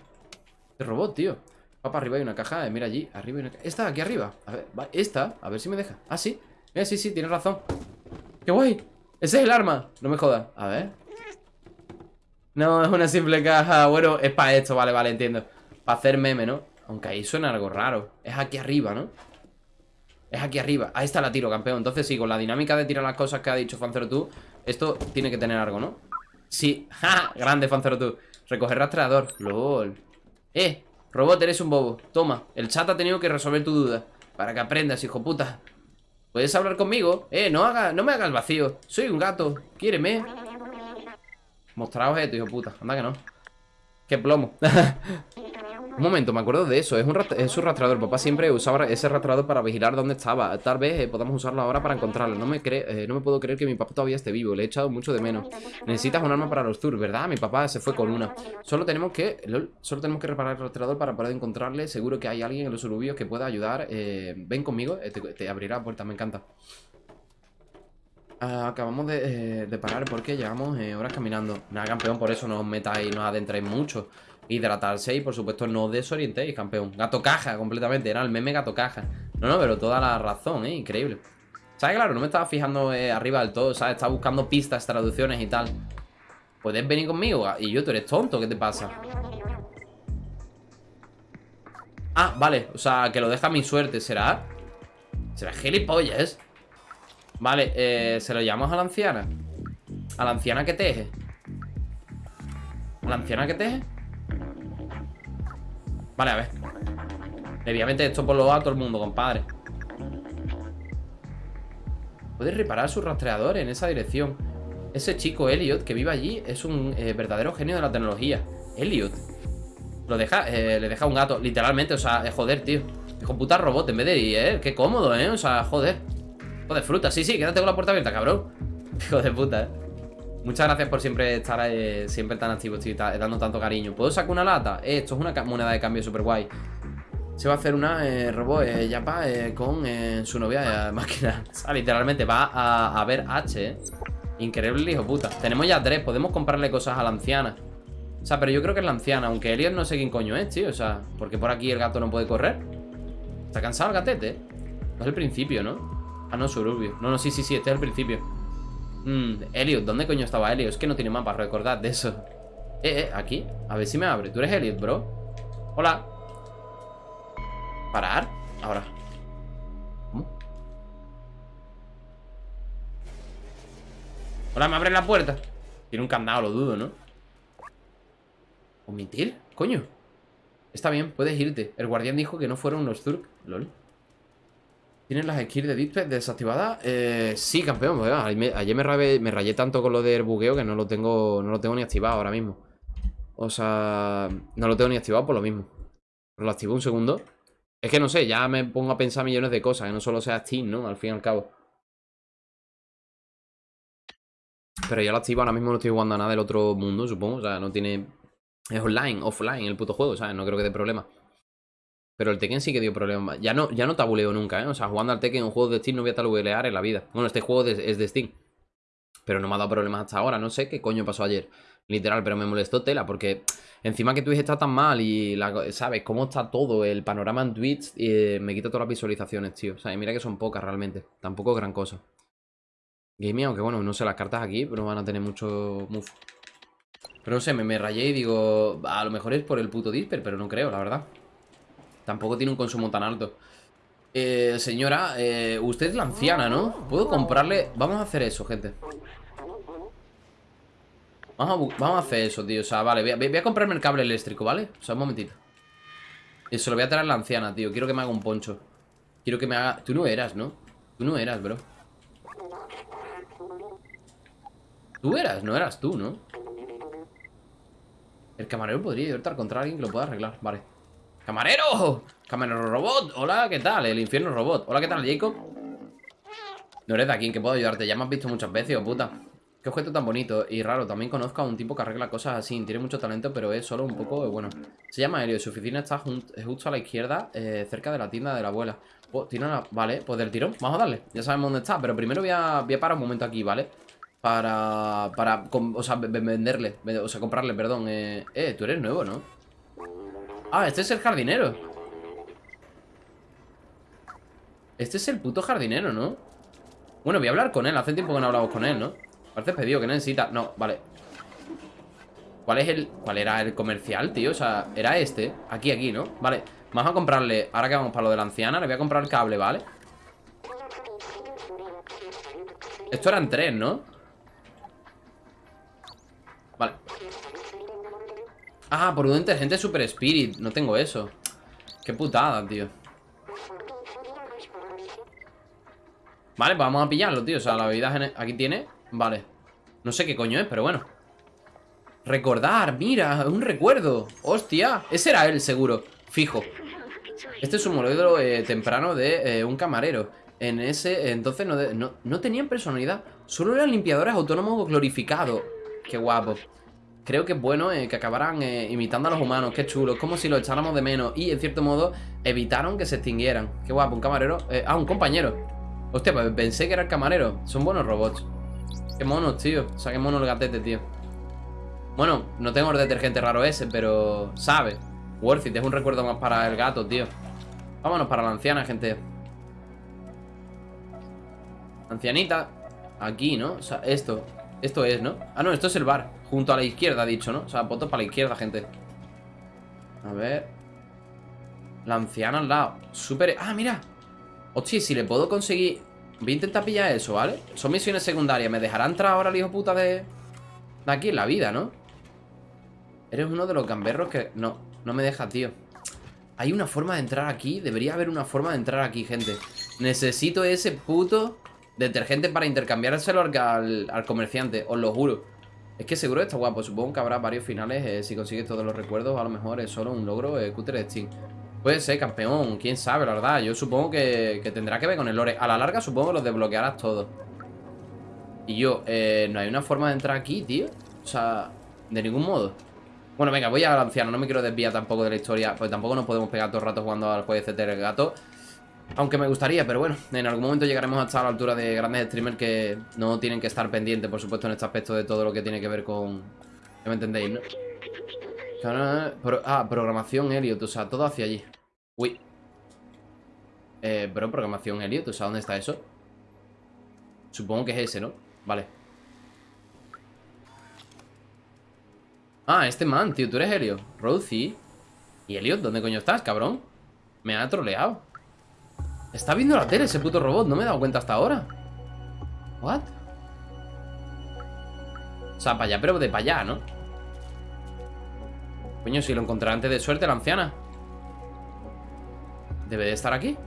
Este robot, tío. Va para arriba hay una caja. Eh, mira allí. Arriba hay una. Esta, aquí arriba. A ver. Esta. A ver si me deja. Ah, sí. Mira, sí, sí, tienes razón. ¡Qué guay! Ese es el arma. No me jodas. A ver. No, es una simple caja. Bueno, es para esto, vale, vale, entiendo. Para hacer meme, ¿no? Aunque ahí suena algo raro. Es aquí arriba, ¿no? Es aquí arriba. Ahí está la tiro, campeón. Entonces sí, con la dinámica de tirar las cosas que ha dicho Fancero tú, esto tiene que tener algo, ¿no? Sí. ¡Ja! Grande, Fancero tú. Recoger rastreador. LOL. Eh, robot, eres un bobo. Toma, el chat ha tenido que resolver tu duda. Para que aprendas, hijo puta. ¿Puedes hablar conmigo? Eh, no haga, no me hagas vacío. Soy un gato. Quiéreme. Mostraos esto, hijo puta. Anda que no. Qué plomo. un momento, me acuerdo de eso. Es un, es un rastreador. Papá siempre usaba ese rastreador para vigilar dónde estaba. Tal vez eh, podamos usarlo ahora para encontrarlo. No me, eh, no me puedo creer que mi papá todavía esté vivo. Le he echado mucho de menos. Necesitas un arma para los tours, ¿verdad? Mi papá se fue con una. Solo tenemos que... solo tenemos que reparar el rastreador para poder encontrarle. Seguro que hay alguien en los suburbios que pueda ayudar. Eh, ven conmigo. Te, abrirá la puerta. Me encanta. Ah, acabamos eh, de, parar porque llevamos horas caminando. Nada, campeón, por eso no os metáis, no os adentréis mucho. Hidratarse y, por supuesto, no desorientéis, campeón. Gato caja, completamente. Era el meme gato caja. No, no, pero toda la razón, ¿eh? Increíble. ¿Sabes? Claro, no me estaba fijando eh, arriba del todo, ¿sabes? Estaba buscando pistas, traducciones y tal. ¿Puedes venir conmigo? Y yo, tú eres tonto, ¿qué te pasa? Ah, vale, o sea, que lo deja mi suerte, ¿será? ¿Será gilipollas? Vale, eh, se lo llamamos a la anciana A la anciana que teje ¿A la anciana que teje? Vale, a ver. Obviamente esto por lo a todo el mundo, compadre. Puede reparar su rastreador en esa dirección. Ese chico Elliot que vive allí Es un eh, verdadero genio de la tecnología. Elliot. Lo deja, eh, le deja un gato, literalmente, o sea, joder, tío. Hijo puta robot en vez de ir, eh Qué cómodo, eh, o sea, joder. De fruta, sí, sí, quédate con la puerta abierta, cabrón. Hijo de puta, eh Muchas gracias por siempre estar eh, siempre tan activo, estoy dando tanto cariño ¿Puedo sacar una lata? Eh, esto es una moneda de cambio súper guay Se va a hacer una eh, robot eh, Yapa con su novia máquina O sea, literalmente va a, ver H, Increíble hijo puta Tenemos ya tres, podemos comprarle cosas a la anciana O sea, pero yo creo que es la anciana Aunque Elliot no sé quién coño es, tío O sea, porque por aquí el gato no puede correr ¿Está cansado el gatete? Es el principio, ¿no? Ah, no, suburbio. No, no, sí, sí, sí, este es el principio. Mmm, Elliot, ¿dónde coño estaba Elliot? Es que no tiene mapa, recordad de eso. Eh, eh, aquí. A ver si me abre. ¿Tú eres Elliot, bro? Hola. ¿Parar? Ahora. ¿Cómo? Hola, ¿me abres la puerta? Tiene un candado, lo dudo, ¿no? ¿Omitir? Coño Está bien, puedes irte El guardián dijo que no fueron unos Zurk LOL ¿Tienes las skills de Display desactivadas? Eh, sí, campeón pues, Ayer me, rayé, tanto con lo del bugueo Que no lo tengo no lo tengo ni activado ahora mismo O sea, no lo tengo ni activado por lo mismo Lo activo un segundo Es que no sé, ya me pongo a pensar millones de cosas Que no solo sea Steam, ¿no? Al fin y al cabo Pero ya lo activo, ahora mismo no estoy jugando a nada del otro mundo, supongo O sea, no tiene... Es online, offline el puto juego, ¿sabes? No creo que dé problema pero el Tekken sí que dio problemas. Ya no, ya no tabuleo nunca, ¿eh? O sea, jugando al Tekken en un juego de Steam no voy a tabulear en la vida. Bueno, este juego es de Steam. Pero no me ha dado problemas hasta ahora. No sé qué coño pasó ayer. Literal, pero me molestó tela porque encima que Twitch está tan mal y, ¿sabes? Cómo está todo el panorama en Twitch eh, me quita todas las visualizaciones, tío. O sea, mira que son pocas realmente. Tampoco gran cosa. Gaming, aunque bueno, no sé, las cartas aquí, pero van a tener mucho move. Pero no sé, me, me rayé y digo, a lo mejor es por el puto Disper, pero no creo, la verdad. Tampoco tiene un consumo tan alto. Eh, señora, eh, usted es la anciana, ¿no? ¿Puedo comprarle...? Vamos a hacer eso, gente. Vamos a, hacer eso, tío. O sea, vale, voy a, comprarme el cable eléctrico, ¿vale? O sea, un momentito. Y se lo voy a traer a la anciana, tío. Quiero que me haga un poncho. Quiero que me haga... Tú no eras, ¿no? Tú no eras, bro. Tú eras, no eras tú, ¿no? El camarero podría al contra alguien que lo pueda arreglar. Vale. ¡Camarero! ¡Camarero robot! Hola, ¿qué tal? El infierno robot. Hola, ¿qué tal, Jacob? No eres de aquí, que puedo ayudarte. Ya me has visto muchas veces, oh puta. Qué objeto tan bonito y raro. También conozco a un tipo que arregla cosas así. Tiene mucho talento, pero es solo un poco, bueno. Se llama Helio. Su oficina está justo a la izquierda, eh, cerca de la tienda de la abuela. Oh, tiene una... Vale, pues del tirón. Vamos a darle. Ya sabemos dónde está. Pero primero voy a, voy a parar un momento aquí, ¿vale? Para... Para... O sea, venderle. O sea, comprarle, perdón. Eh, eh tú eres nuevo, ¿no? Ah, este es el jardinero Este es el puto jardinero, ¿no? Bueno, voy a hablar con él Hace tiempo que no hablamos con él, ¿no? Parece pedido que necesita No, vale ¿Cuál es el...? ¿Cuál era el comercial, tío? O sea, era este Aquí, aquí, ¿no? Vale Vamos a comprarle Ahora que vamos para lo de la anciana Le voy a comprar el cable, ¿vale? Esto eran tres, ¿no? Vale Ah, por un inteligente super spirit No tengo eso. Qué putada, tío. Vale, pues vamos a pillarlo, tío. O sea, la bebida aquí tiene Vale. No sé qué coño es, pero bueno. Recordar, mira, un recuerdo. Hostia, ese era él, seguro. Fijo. Este es un modelo eh, temprano de eh, un camarero. En ese, entonces no, no, no tenían personalidad. Solo eran limpiadores autónomos glorificados. Qué guapo creo que es bueno eh, que acabaran eh, imitando a los humanos. Qué chulo. Es como si lo echáramos de menos. Y, en cierto modo, evitaron que se extinguieran. Qué guapo, un camarero. Eh, ah, un compañero. Hostia, pues pensé que era el camarero. Son buenos robots. Qué monos, tío. O sea, qué mono el gatete, tío. Bueno, no tengo el detergente raro ese, pero... Sabe. Worth it. Es un recuerdo más para el gato, tío. Vámonos para la anciana, gente. Ancianita. Aquí, ¿no? O sea, esto. Esto es, ¿no? Ah, no, esto es el bar Junto a la izquierda, ha dicho, ¿no? O sea, voto para la izquierda, gente. A ver. La anciana al lado. Súper... Ah, mira. Hostia, si le puedo conseguir. Voy a intentar pillar eso, ¿vale? Son misiones secundarias. ¿Me dejará entrar ahora el hijo puta de... De aquí en la vida, ¿no? Eres uno de los gamberros que... No, no me deja, tío. Hay una forma de entrar aquí. Debería haber una forma de entrar aquí, gente. Necesito ese puto Detergente para intercambiárselo al, al, comerciante, os lo juro. Es que seguro está guapo. Supongo que habrá varios finales. Eh, si consigues todos los recuerdos, a lo mejor es solo un logro eh, de Steam. Puede ser, campeón. Quién sabe, la verdad. Yo supongo que, tendrá que ver con el lore. A la larga, supongo que los desbloquearás todos. Y yo, eh, no hay una forma de entrar aquí, tío. O sea, de ningún modo. Bueno, venga, voy al anciano. No me quiero desviar tampoco de la historia. Pues tampoco nos podemos pegar todo el rato jugando al juego de el gato. Aunque me gustaría, pero bueno, en algún momento llegaremos hasta la altura de grandes streamers que no tienen que estar pendientes, por supuesto, en este aspecto de todo lo que tiene que ver con... ¿Me entendéis, no? Ah, programación Elliot, o sea, todo hacia allí. Uy. Eh, pero programación Elliot, o sea, ¿dónde está eso? Supongo que es ese, ¿no? Vale. Ah, este man, tío, tú eres Helio. Rosie. ¿Y Elliot? ¿Dónde coño estás, cabrón? Me ha troleado. Está viendo la tele ese puto robot. No me he dado cuenta hasta ahora. ¿What? O sea, para allá, pero de para allá, ¿no? Coño, si lo encontré antes de suerte, la anciana. Debe de estar aquí.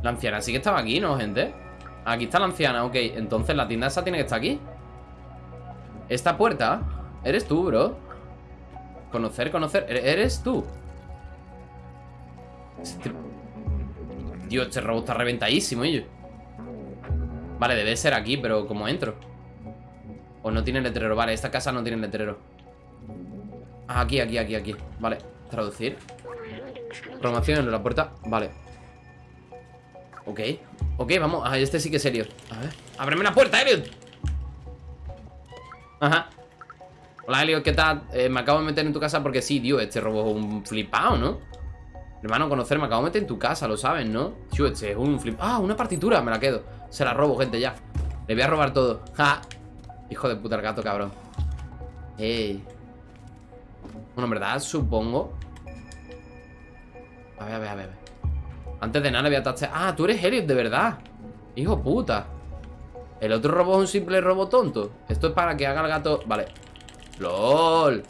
La anciana sí que estaba aquí, ¿no, gente? Aquí está la anciana, ok Entonces la tienda esa tiene que estar aquí Esta puerta Eres tú, bro Conocer, conocer Eres tú Dios, este robot está reventadísimo, ellos Vale, debe ser aquí, pero ¿cómo entro? O no tiene letrero, vale, esta casa no tiene letrero. Ah, Aquí, aquí, aquí, aquí. Vale, traducir. Promoción en la puerta, vale. Ok, ok, vamos. Ah, este sí que es serio. A ver, ábreme la puerta, Elliot Ajá. Hola, Elliot, ¿qué tal? Eh, me acabo de meter en tu casa porque sí, tío Este robo es un flipado, ¿no? Hermano, conocer, me acabo de meter en tu casa, lo sabes, ¿no? Tío, este es un flip... Ah, una partitura, me la quedo. Se la robo, gente, ya. Le voy a robar todo. Ja. Hijo de puta el gato, cabrón. Ey. Bueno, en verdad, supongo. A ver, a ver, a ver antes de nada le voy a tachar. Ah, tú eres Helios, de verdad. Hijo puta. El otro robot es un simple robot tonto. Esto es para que haga el gato Vale. LOL.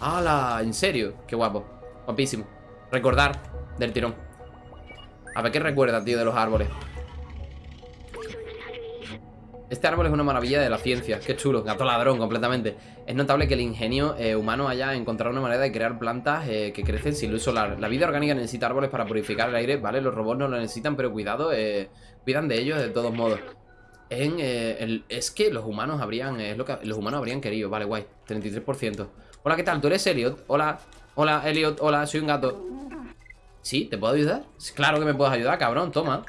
¡Hala! ¿En serio? Qué guapo. Guapísimo Recordar del tirón A ver qué recuerda, tío, de los árboles este árbol es una maravilla de la ciencia, qué chulo, gato ladrón completamente. Es notable que el ingenio eh, humano haya encontrado una manera de crear plantas eh, que crecen sin luz solar. La vida orgánica necesita árboles para purificar el aire, ¿vale? Los robots no lo necesitan, pero cuidado, eh, cuidan de ellos de todos modos. En, es que los humanos habrían, es lo que los humanos habrían querido, vale, guay, 33%. Hola, ¿qué tal? ¿Tú eres Elliot? Hola, hola, Elliot, hola, soy un gato. ¿Sí? ¿Te puedo ayudar? Claro que me puedes ayudar, cabrón, toma.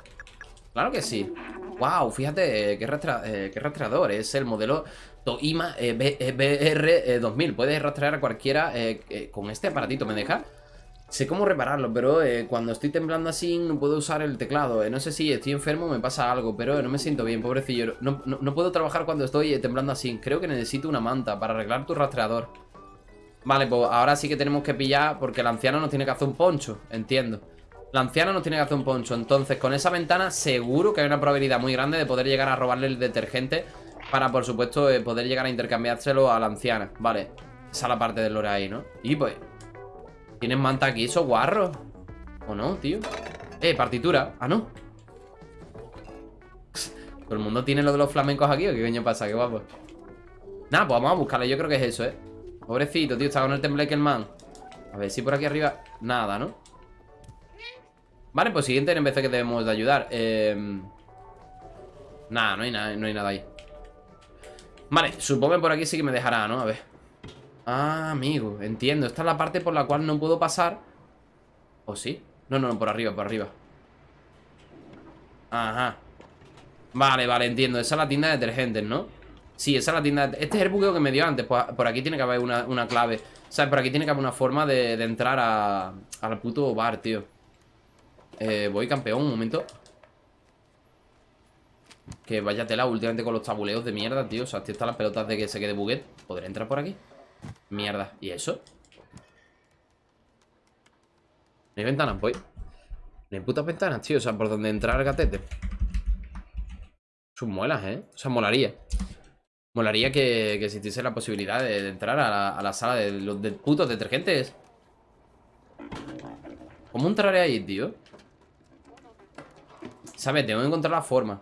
Claro que sí. Wow, fíjate eh, qué, eh, rastreador. Es el modelo Toima eh, BR2000. Puedes rastrear a cualquiera con este aparatito. ¿Me deja? Sé cómo repararlo, pero cuando estoy temblando así no puedo usar el teclado. no sé si estoy enfermo o me pasa algo, pero no me siento bien, pobrecillo. No, no, puedo trabajar cuando estoy temblando así. Creo que necesito una manta para arreglar tu rastreador. Vale, pues ahora sí que tenemos que pillar porque el anciano nos tiene que hacer un poncho. Entiendo. La anciana nos tiene que hacer un poncho Entonces con esa ventana seguro que hay una probabilidad muy grande De poder llegar a robarle el detergente Para por supuesto eh, poder llegar a intercambiárselo a la anciana Vale, esa es la parte del lore ahí, ¿no? Y pues ¿Tienes manta aquí, esos guarros? ¿O no, tío? Eh, partitura, ah, no ¿Todo el mundo tiene lo de los flamencos aquí o qué coño pasa? Qué guapo Nada, pues vamos a buscarle, yo creo que es eso, ¿eh? Pobrecito, tío, está con el tembleque el man A ver si por aquí arriba Nada, ¿no? Vale, pues siguiente en vez de que debemos de ayudar eh... Nada, no hay nada, no hay nada ahí Vale, supongo que por aquí sí que me dejará, ¿no? A ver Ah, amigo, entiendo Esta es la parte por la cual no puedo pasar ¿O sí? No, no, no, por arriba, por arriba Ajá Vale, vale, entiendo Esa es la tienda de detergentes, ¿no? Sí, esa es la tienda. Este es el buqueo que me dio antes. Pues, Por aquí tiene que haber una, clave. O sea, por aquí tiene que haber una forma de, de entrar a, al puto bar, tío. Eh, voy campeón, un momento. Que vaya tela últimamente con los tabuleos de mierda, tío. O sea, están las pelotas de que se quede buguet ¿Podré entrar por aquí? Mierda, ¿y eso? ¿No hay ventanas? Voy. No hay putas ventanas, tío. O sea, por donde entrar el gatete. Sus muelas, ¿eh? O sea, molaría Molaría que, existiese la posibilidad de, entrar a la, sala de los putos detergentes ¿Cómo entraré ahí, tío? ¿Sabes? Tengo que encontrar la forma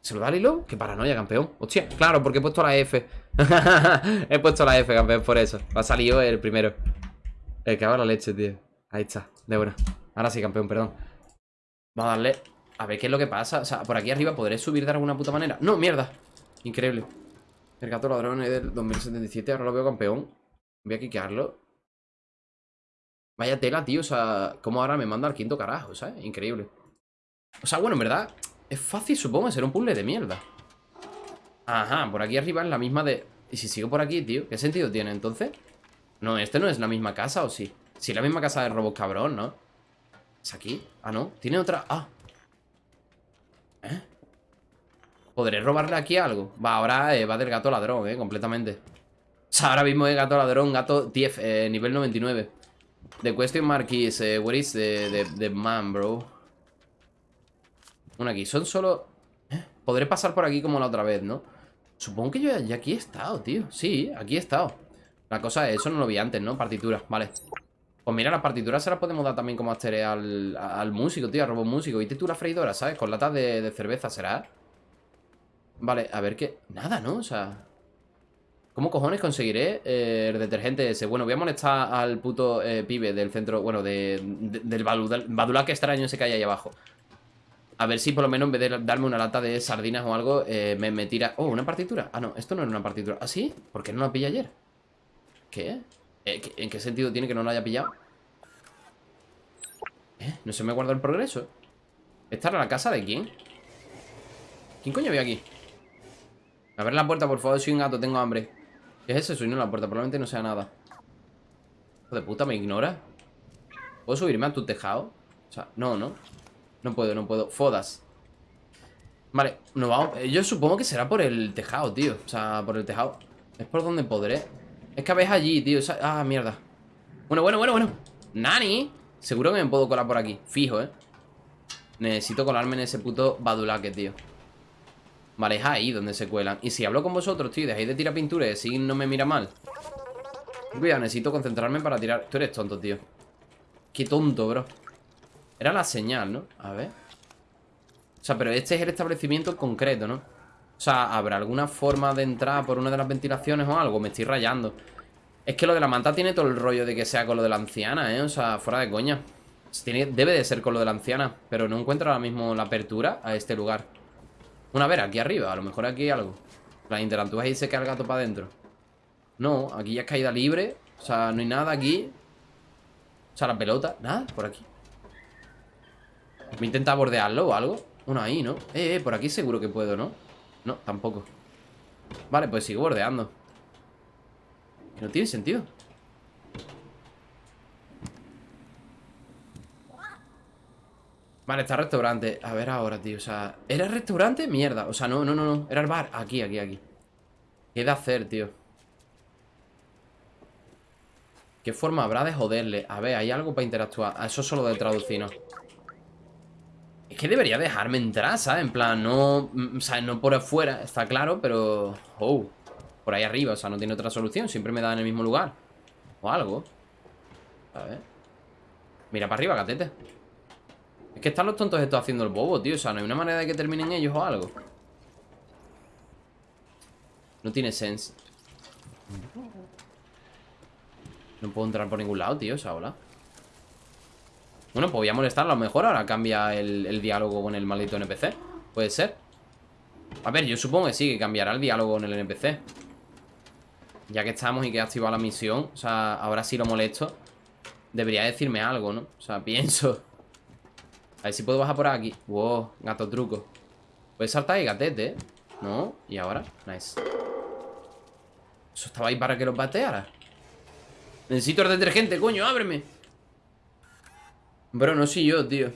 ¿Se lo da Lilo? ¡Qué paranoia, campeón! ¡Hostia! Claro, porque he puesto la F He puesto la F, campeón, por eso ha salido el primero El que haga la leche, tío Ahí está, de buena Ahora sí, campeón, perdón Vamos a darle A ver qué es lo que pasa O sea, por aquí arriba ¿podré subir de alguna puta manera? ¡No, mierda! Increíble El gato ladrón es del 2077 Ahora lo veo campeón Voy a quiquearlo Vaya tela, tío O sea, cómo ahora me manda al quinto carajo, ¿sabes? Increíble o sea, bueno, en verdad Es fácil, supongo, ser un puzzle de mierda Ajá, por aquí arriba es la misma de... ¿Y si sigo por aquí, tío? ¿Qué sentido tiene entonces? No, este no es la misma casa, ¿o sí? Sí, la misma casa de robot cabrón, ¿no? ¿Es aquí? Ah, no, tiene otra... Ah ¿Eh? ¿Podré robarle aquí algo? Va, ahora eh, va del gato ladrón, eh, completamente O sea, ahora mismo es gato ladrón, gato 10, eh, nivel 99 The question mark is, eh, where is the, the, man, bro? Una aquí, son solo... ¿Eh? Podré pasar por aquí como la otra vez, ¿no? Supongo que yo ya aquí he estado, tío Sí, aquí he estado La cosa es, eso no lo vi antes, ¿no? Partituras, vale Pues mira, las partituras se las podemos dar también como astere al, músico, tío, al robot músico ¿Viste tú la freidora, sabes? Con latas de, de cerveza, ¿será? Vale, a ver qué... Nada, ¿no? O sea... ¿Cómo cojones conseguiré eh, el detergente ese? Bueno, voy a molestar al puto eh, pibe del centro, bueno, de, de- del badulaque extraño ese que hay ahí abajo. A ver si por lo menos en vez de darme una lata de sardinas o algo, eh, me, me tira... Oh, ¿una partitura? Ah, no, esto no era una partitura. ¿Ah, sí? ¿Por qué no la pillé ayer? ¿Qué? Eh, ¿qué- ¿En qué sentido tiene que no la haya pillado? ¿Eh? ¿No se me guardó el progreso? ¿Esta era la casa de quién? ¿Quién coño había aquí? A ver la puerta, por favor, soy un gato, tengo hambre. ¿Qué es eso? Soy no la puerta, probablemente no sea nada. Hijo de puta, ¿me ignora? ¿Puedo subirme a tu tejado? O sea, no, no No puedo, no puedo, fodas. Vale, nos vamos. Eh, Yo supongo que será por el tejado, tío. O sea, por el tejado. Es por donde podré. Es que ves allí, tío Ah, mierda. Bueno, bueno, bueno, bueno. Nani Seguro que me puedo colar por aquí. Fijo, eh Necesito colarme en ese puto badulaque, tío Vale, es ahí donde se cuelan. Y si hablo con vosotros, tío, dejáis de tirar pintura Y no me mira mal Cuidado, necesito concentrarme para tirar. Tú eres tonto, tío. Qué tonto, bro. Era la señal, ¿no? A ver. O sea, pero este es el establecimiento concreto, ¿no? O sea, ¿habrá alguna forma de entrar por una de las ventilaciones o algo? Me estoy rayando. Es que lo de la manta tiene todo el rollo de que sea con lo de la anciana, ¿eh? O sea, fuera de coña. Tiene- Debe de ser con lo de la anciana Pero no encuentro ahora mismo la apertura a este lugar Una, a ver, aquí arriba A lo mejor aquí hay algo. Las interactúas y se queda el gato para adentro. No, aquí ya es caída libre O sea, no hay nada aquí. O sea, la pelota, nada, por aquí. Me intenta bordearlo o algo. Uno ahí, ¿no? Eh, eh, por aquí seguro que puedo, ¿no? No, tampoco. Vale, pues sigo bordeando. No tiene sentido Vale, está el restaurante. A ver ahora, tío, o sea ¿Era el restaurante? Mierda, o sea, no, no, no, no. Era el bar, aquí, aquí, aquí. ¿Qué de hacer, tío? ¿Qué forma habrá de joderle? A ver, hay algo para interactuar. Ah, Eso es solo de traducir, ¿no? Es que debería dejarme entrar, ¿sabes? En plan, no... mm, sea, no por afuera, está claro, pero... Oh, por ahí arriba, o sea, no tiene otra solución. Siempre me da en el mismo lugar. O algo. A ver. Mira para arriba, gatete que están los tontos estos haciendo el bobo, tío. O sea, no hay una manera de que terminen ellos o algo No tiene sense. No puedo entrar por ningún lado, tío, o sea, hola. Bueno, pues voy a molestarlo A lo mejor ahora cambia el, el diálogo con el maldito NPC Puede ser. A ver, yo supongo que sí, que cambiará el diálogo con el NPC Ya que estamos y que he activado la misión O sea, ahora sí lo molesto Debería decirme algo, ¿no? O sea, pienso A ver si puedo bajar por aquí Wow, gato truco Puedes saltar ahí, gatete, ¿eh? ¿No? ¿Y ahora? Nice Eso estaba ahí para que lo pateara Necesito el detergente, coño, ábreme Bro, no soy yo, tío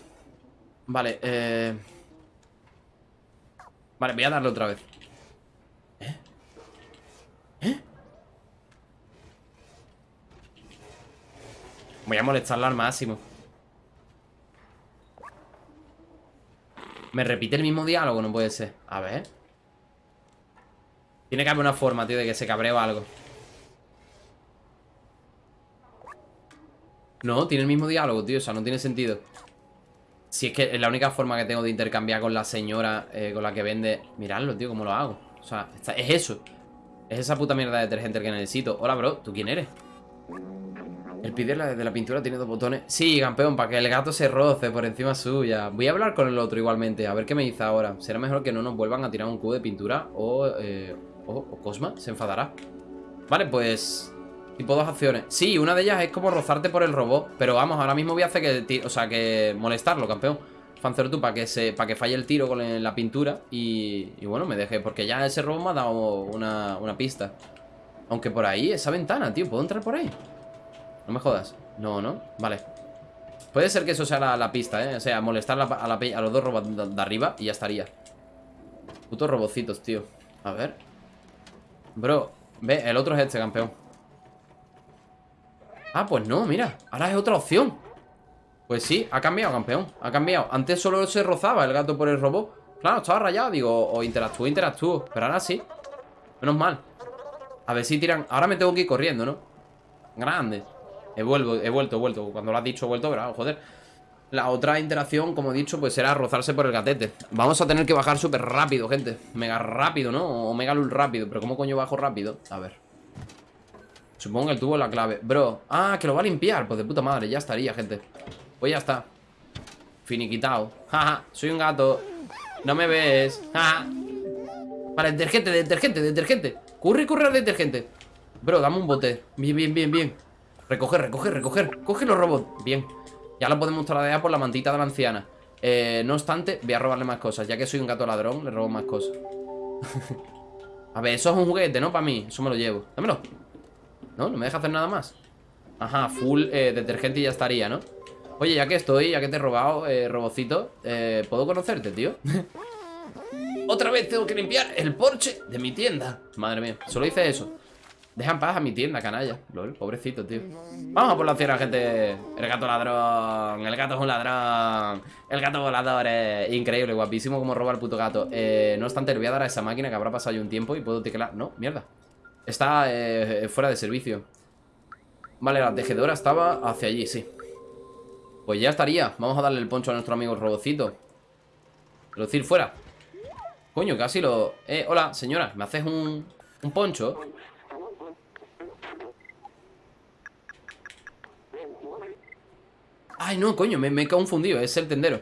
Vale, eh... Vale, voy a darle otra vez ¿Eh? ¿Eh? Voy a molestarla al máximo Me repite el mismo diálogo, no puede ser. A ver. Tiene que haber una forma, tío, de que se cabree o algo. No, tiene el mismo diálogo, tío O sea, no tiene sentido. Si es que es la única forma que tengo de intercambiar con la señora eh, Con la que vende Miradlo, tío, cómo lo hago. O sea, es eso. Es esa puta mierda de detergente que necesito. Hola, bro, ¿tú quién eres? El pie de la, pintura tiene dos botones. Sí, campeón, para que el gato se roce por encima suya. Voy a hablar con el otro igualmente A ver qué me dice ahora. Será mejor que no nos vuelvan a tirar un cubo de pintura O, eh, o, Cosma se enfadará. Vale, pues... Tipo dos acciones. Sí, una de ellas es como rozarte por el robot Pero vamos, ahora mismo voy a hacer que... O sea, que molestarlo, campeón. Fancer tú para que se que falle el tiro con la pintura y, y bueno, me deje Porque ya ese robot me ha dado una, una pista. Aunque por ahí, esa ventana, tío ¿Puedo entrar por ahí? No me jodas No, no, vale Puede ser que eso sea la, pista, ¿eh? O sea, molestar a, la a los dos robots de, de arriba Y ya estaría Putos robocitos, tío A ver Bro, ve, el otro es este, campeón Ah, pues no, mira. Ahora es otra opción. Pues sí, ha cambiado, campeón. Ha cambiado. Antes solo se rozaba el gato por el robot. Claro, estaba rayado, digo, o interactúo, interactúo. Pero ahora sí. Menos mal. A ver si tiran. Ahora me tengo que ir corriendo, ¿no? Grande. He vuelto, he vuelto, he vuelto. Cuando lo has dicho, he vuelto, pero joder. La otra interacción, como he dicho, pues será rozarse por el gatete. Vamos a tener que bajar súper rápido, gente. Mega rápido, ¿no? O mega lul rápido. Pero ¿cómo coño bajo rápido? A ver. Supongo que el tubo es la clave. Bro. Ah, que lo va a limpiar. Pues de puta madre, ya estaría, gente. Pues ya está. Finiquitado. Jaja, soy un gato. No me ves. Jaja. Vale, detergente, detergente, detergente. Curre, corre al detergente. Bro, dame un bote. Bien, bien, bien, bien. Recoger, recoger, recoger. Coge los robots. Bien. Ya lo podemos tradear por la mantita de la anciana. Eh, no obstante, voy a robarle más cosas. Ya que soy un gato ladrón, le robo más cosas. a ver, eso es un juguete, ¿no? Para mí. Eso me lo llevo. Dámelo. No, no me deja hacer nada más. Ajá, full eh, detergente y ya estaría, ¿no? Oye, ya que estoy, ya que te he robado, eh, robocito, eh, ¿puedo conocerte, tío? Otra vez tengo que limpiar el porche de mi tienda. Madre mía, solo hice eso. Deja en paz a mi tienda, canalla. Lol, pobrecito, tío. Vamos a por la cierra, gente. El gato ladrón. El gato es un ladrón. El gato volador es increíble, guapísimo como roba el puto gato. Eh, no obstante, le voy a dar a esa máquina que habrá pasado ya un tiempo y puedo teclar. No, mierda. Está eh, fuera de servicio. Vale, la tejedora estaba hacia allí, sí. Pues ya estaría. Vamos a darle el poncho a nuestro amigo robocito. decir, fuera. Coño, casi lo... Eh, hola, señora, ¿me haces un, un poncho? Ay, no, coño, me, he confundido, es el tendero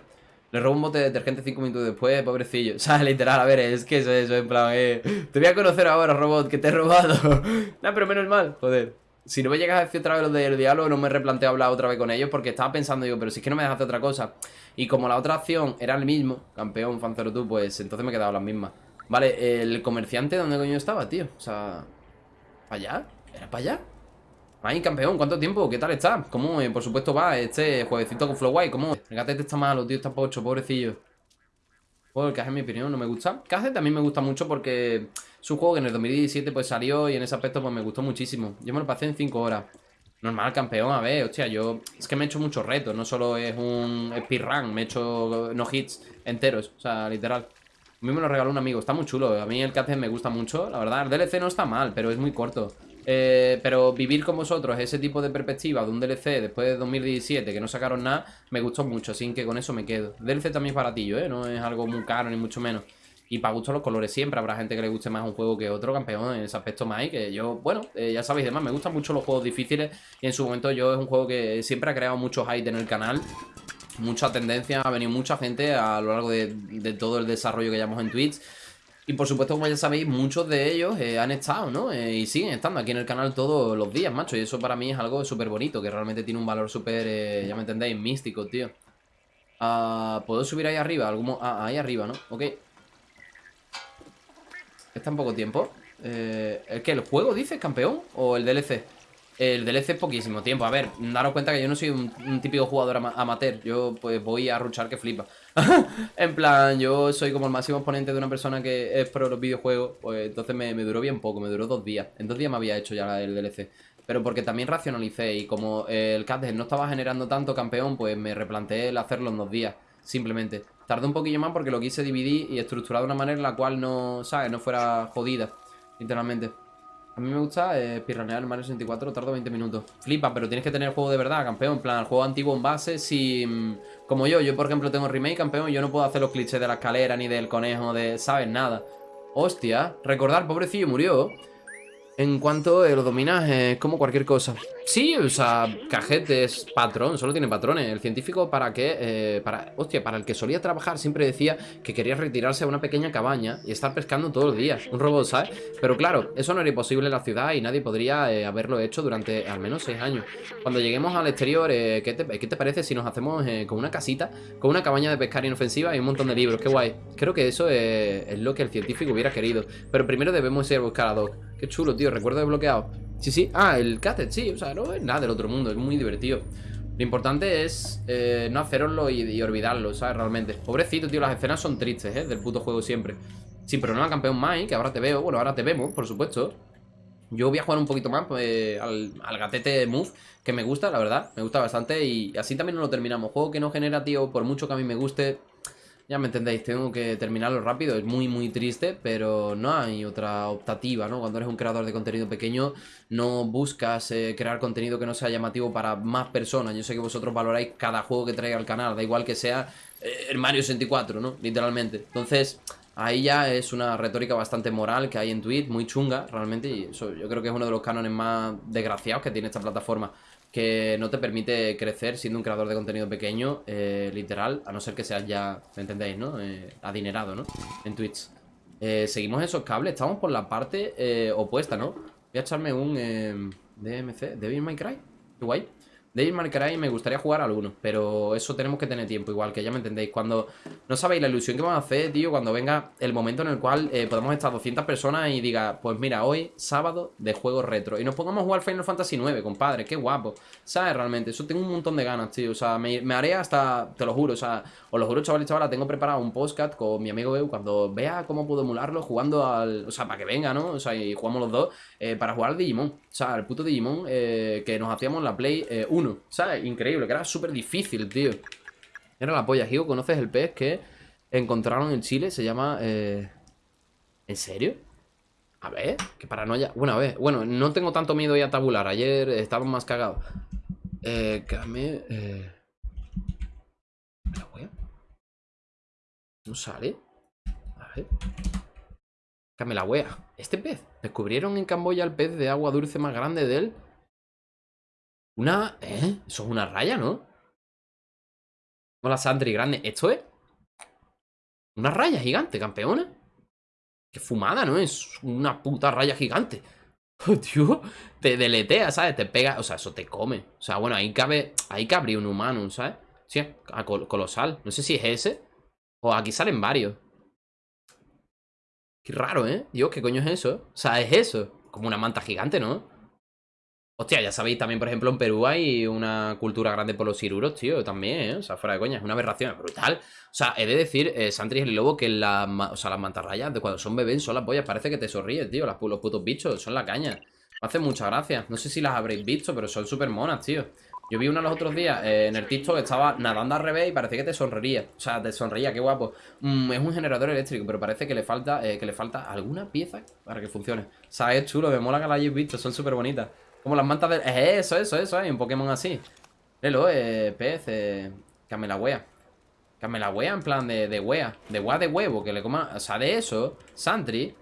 Le robo un bote de detergente cinco minutos después, pobrecillo O sea, literal, a ver, es que eso, eso, en plan, eh Te voy a conocer ahora, robot, que te he robado No, pero menos mal, joder si no me llegas a decir otra vez lo del diálogo, no me replanteo hablar otra vez con ellos porque estaba pensando yo, pero si es que no me dejas hacer otra cosa. Y como la otra acción era el mismo, campeón, fancero tú, pues entonces me he quedado las mismas. Vale, el comerciante, ¿dónde coño estaba, tío? O sea, ¿para allá? ¿Era para allá? Ay, campeón, ¿cuánto tiempo? ¿Qué tal está? ¿Cómo, eh, por supuesto, va este jueguecito con Flowway? ¿Cómo? El gatete está malo, tío, está pocho, pobrecillo. Bueno, el caje en mi opinión no me gusta. Caje también me gusta mucho porque es un juego que en el 2017 pues salió y en ese aspecto pues me gustó muchísimo. Yo me lo pasé en 5 horas. Normal, campeón, a ver, hostia, yo... Es que me he hecho muchos retos, no solo es un speedrun, me he hecho no hits enteros, o sea, literal. A mí me lo regaló un amigo, está muy chulo, a mí el caje me gusta mucho, la verdad, el DLC no está mal, pero es muy corto. Eh, pero vivir con vosotros ese tipo de perspectiva de un DLC después de 2017 que no sacaron nada, me gustó mucho, así que con eso me quedo. DLC también es baratillo, ¿eh? No es algo muy caro ni mucho menos. Y para gusto los colores siempre. Habrá gente que le guste más un juego que otro, campeón, en ese aspecto más. Y que yo, bueno, eh, ya sabéis, además, me gustan mucho los juegos difíciles. Y en su momento yo es un juego que siempre ha creado mucho hype en el canal. Mucha tendencia, ha venido mucha gente a lo largo de, todo el desarrollo que llevamos en Twitch. Y por supuesto, como ya sabéis, muchos de ellos eh, han estado, ¿no? Eh, y siguen estando aquí en el canal todos los días, macho. Y eso para mí es algo súper bonito, que realmente tiene un valor súper, ya me entendéis, místico, tío. Ah, ¿Puedo subir ahí arriba? Algún... Ah, ahí arriba, ¿no? Ok. ¿Está en poco tiempo? Eh, ¿El qué? ¿El juego dice campeón? ¿O el DLC? El DLC poquísimo tiempo. A ver, daros cuenta que yo no soy un, típico jugador amateur. Yo pues voy a ruchar que flipa. en plan, yo soy como el máximo exponente de una persona que es pro los videojuegos. Pues entonces me, duró bien poco, me duró dos días. En dos días me había hecho ya el DLC. Pero porque también racionalicé y como el CAD no estaba generando tanto campeón, pues me replanteé el hacerlo en dos días. Simplemente. Tardé un poquillo más porque lo quise dividir y estructurar de una manera en la cual no, ¿sabes? No fuera jodida, literalmente. A mí me gusta eh, pirranear el Mario 64, tardo 20 minutos. Flipa, pero tienes que tener el juego de verdad, campeón. En plan, el juego antiguo en base, si... Como yo, yo por ejemplo tengo remake, campeón, yo no puedo hacer los clichés de la escalera ni del conejo, de... ¿Sabes? Nada. Hostia, recordar, pobrecillo, murió. En cuanto eh, lo dominas, es como cualquier cosa. Sí, o sea, cajete es patrón, solo tiene patrones. El científico para qué, eh, para, hostia, para el que solía trabajar siempre decía que quería retirarse a una pequeña cabaña y estar pescando todos los días. Un robot, ¿sabes? Pero claro, eso no era imposible en la ciudad y nadie podría eh, haberlo hecho durante al menos seis años. Cuando lleguemos al exterior, eh, ¿qué, te, parece si nos hacemos con una casita, con una cabaña de pescar inofensiva y un montón de libros? Qué guay. Creo que eso es lo que el científico hubiera querido. Pero primero debemos ir a buscar a Doc. Qué chulo, tío. Recuerdo desbloqueado. Sí, sí. Ah, el Catet, sí. O sea, no es nada del otro mundo. Es muy divertido. Lo importante es eh, no haceroslo y, olvidarlo, ¿sabes? Realmente. Pobrecito, tío. Las escenas son tristes, ¿eh? Del puto juego siempre. Sí, pero no campeón Mike, que ahora te veo. Bueno, ahora te vemos, por supuesto. Yo voy a jugar un poquito más pues, al, al gatete Move, que me gusta, la verdad, me gusta bastante y así también no lo terminamos. Juego que no genera, tío, por mucho que a mí me guste, ya me entendéis, tengo que terminarlo rápido, es muy muy triste, pero no hay otra optativa, ¿no? Cuando eres un creador de contenido pequeño, no buscas eh, crear contenido que no sea llamativo para más personas. Yo sé que vosotros valoráis cada juego que traiga al canal, da igual que sea eh, el Mario 64, ¿no? Literalmente. Entonces, ahí ya es una retórica bastante moral que hay en Twitch, muy chunga, realmente, y eso yo creo que es uno de los cánones más desgraciados que tiene esta plataforma que no te permite crecer siendo un creador de contenido pequeño, eh, literal, a no ser que seas ya, ¿me entendéis, no? Eh, adinerado, ¿no? En Twitch. Eh, seguimos esos cables, estamos por la parte opuesta, ¿no? Voy a echarme un DMC, Devil May Cry, qué guay. Devil May Cry me gustaría jugar algunos, pero eso tenemos que tener tiempo, igual que ya me entendéis. Cuando no sabéis la ilusión que vamos a hacer, tío, cuando venga el momento en el cual eh, podamos estar 200 personas y diga, pues mira, hoy sábado de juego retro. Y nos pongamos a jugar Final Fantasy IX, compadre, qué guapo. ¿Sabes? Realmente, eso tengo un montón de ganas, tío. O sea, me, haré hasta, te lo juro, o sea, os lo juro, chavales, chaval, tengo preparado un postcat con mi amigo Eu cuando vea cómo puedo emularlo jugando al. O sea, para que venga, ¿no? O sea, y jugamos los dos eh, para jugar al Digimon. O sea, el puto Digimon eh, que nos hacíamos en la Play 1. ¿Sabes? Increíble, que era súper difícil, tío. Era la polla. Higo, ¿conoces el pez que encontraron en Chile? Se llama... Eh... ¿En serio? A ver, qué paranoia. Bueno, a ver. Bueno, no tengo tanto miedo ya a tabular. Ayer estaba más cagado. Eh, Came... Eh... la wea? ¿No sale? A ver. Came la wea. Este pez. Descubrieron en Camboya el pez de agua dulce más grande de él. Una... ¿Eh? Eso es una raya, ¿no? Hola, Sandri, grande. ¿Esto es? Una raya gigante, campeona. Qué fumada, ¿no? Es una puta raya gigante. Oh, tío, te deletea, ¿sabes? Te pega, o sea, eso te come. O sea, bueno, ahí cabe, ahí cabría un humano, ¿sabes? Sí, colosal. No sé si es ese. O aquí salen varios. Qué raro, ¿eh? Dios, ¿qué coño es eso? O sea, es eso. Como una manta gigante, ¿no? Hostia, ya sabéis, también, por ejemplo, en Perú hay una cultura grande por los ciruros, tío, también, ¿eh? O sea, fuera de coña, es una aberración, brutal. O sea, he de decir, eh, Santri y el Lobo, que la, o sea, las mantarrayas de cuando son bebés son las pollas, parece que te sonríes, tío, los putos bichos, son la caña. Me hacen mucha gracia. No sé si las habréis visto, pero son súper monas, tío. Yo vi una los otros días eh, en el TikTok, estaba nadando al revés y parecía que te sonreiría. O sea, te sonreía, qué guapo. Mm, es un generador eléctrico, pero parece que le falta eh, que le falta alguna pieza para que funcione. O sea, es chulo, me mola que la hayáis visto, son súper bonitas. Como las mantas de... Eso, eso, eso, hay un Pokémon así. Lelo, eh, pez, eh... La wea. Came la wea en plan de, de wea. De wea de huevo, que le coma... O sea, de eso, Santry...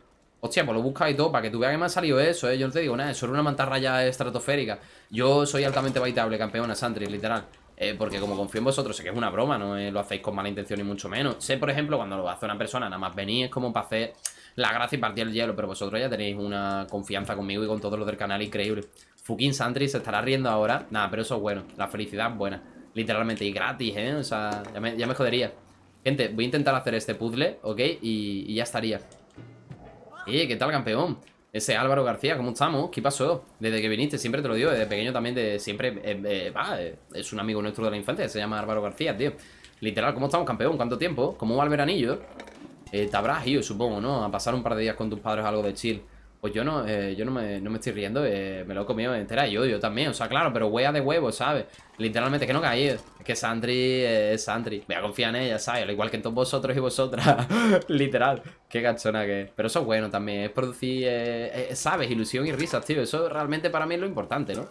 Hostia, pues lo buscas y todo, para que tú veas que me ha salido eso, ¿eh? Yo no te digo nada, eso era una mantarraya estratosférica. Yo soy altamente baitable, campeona, Santry, literal. Eh, porque como confío en vosotros, sé que es una broma, no eh, lo hacéis con mala intención ni mucho menos. Sé, por ejemplo, cuando lo hace una persona, nada más venís como para hacer la gracia y partir el hielo, pero vosotros ya tenéis una confianza conmigo y con todos los del canal increíble. Fucking Santry se estará riendo ahora. Nada, pero eso es bueno. La felicidad es buena. Literalmente. Y gratis, ¿eh? O sea, ya me, jodería. Gente, voy a intentar hacer este puzzle, ¿ok? Y, ya estaría. Eh, ¿qué tal, campeón? Ese Álvaro García, ¿cómo estamos? ¿Qué pasó? Desde que viniste, siempre te lo digo, desde pequeño también, de siempre, eh, eh, eh, es un amigo nuestro de la infancia, se llama Álvaro García, tío. Literal, ¿cómo estamos, campeón? ¿Cuánto tiempo? ¿Cómo va el veranillo? Te habrás ido, supongo, ¿no? A pasar un par de días con tus padres algo de chill. Pues yo no, eh, yo no me, no me, estoy riendo, eh, me lo he comido entera yo, yo también, o sea, claro, pero huella de huevo, ¿sabes? Literalmente, que no caí, es que Sandri eh, es Sandri, voy a confiar en ella, ¿sabes? Al igual que en todos vosotros y vosotras, literal, qué gachona que es. Pero eso es bueno también, es producir, ¿sabes? Ilusión y risas, tío, eso realmente para mí es lo importante, ¿no? O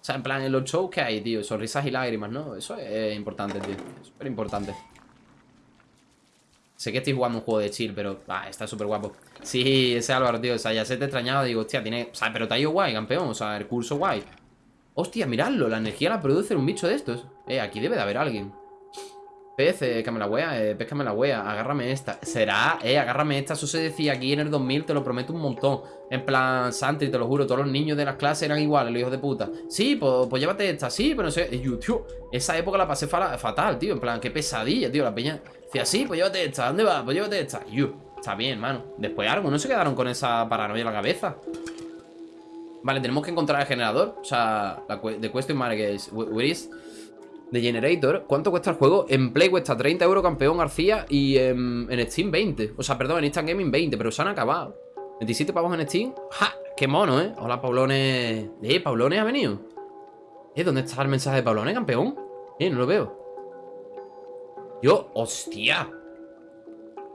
sea, en plan, en los shows que hay, tío, sonrisas y lágrimas, ¿no? Eso es importante, tío, súper importante. Sé que estoy jugando un juego de chill, pero ah, está súper guapo. Sí, ese Álvaro, tío. O sea, ya se te extrañaba. Digo, hostia, tiene. O sea, pero te ha ido guay, campeón. O sea, el curso guay. Hostia, miradlo. La energía la produce un bicho de estos. Eh, aquí debe de haber alguien. Pez, eh, que la wea, eh, pescame la wea, agárrame esta. ¿Será? Eh, agárrame esta. Eso se decía aquí en el 2000, te lo prometo un montón. En plan, Santri, te lo juro, todos los niños de las clases eran iguales, los hijos de puta. Sí, pues, pues llévate esta, sí, pero no sé. Y tío, esa época la pasé fatal, tío. En plan, qué pesadilla, tío. La peña decía, sí, pues llévate esta, ¿dónde va? Pues llévate esta. yo, está bien, mano. Después algo, no se quedaron con esa paranoia en la cabeza. Vale, tenemos que encontrar el generador. O sea, la de question mark es, where is de Generator. ¿Cuánto cuesta el juego? En Play cuesta 30 euros campeón García y en, Steam 20. O sea, perdón, en Instant Gaming 20, pero se han acabado. 27 pavos en Steam. ¡Ja! Qué mono, ¿eh? Hola, Paulones. Eh, Paulones ha venido. ¿Eh? ¿Dónde está el mensaje de Paulones, campeón? Eh, no lo veo. Yo, hostia.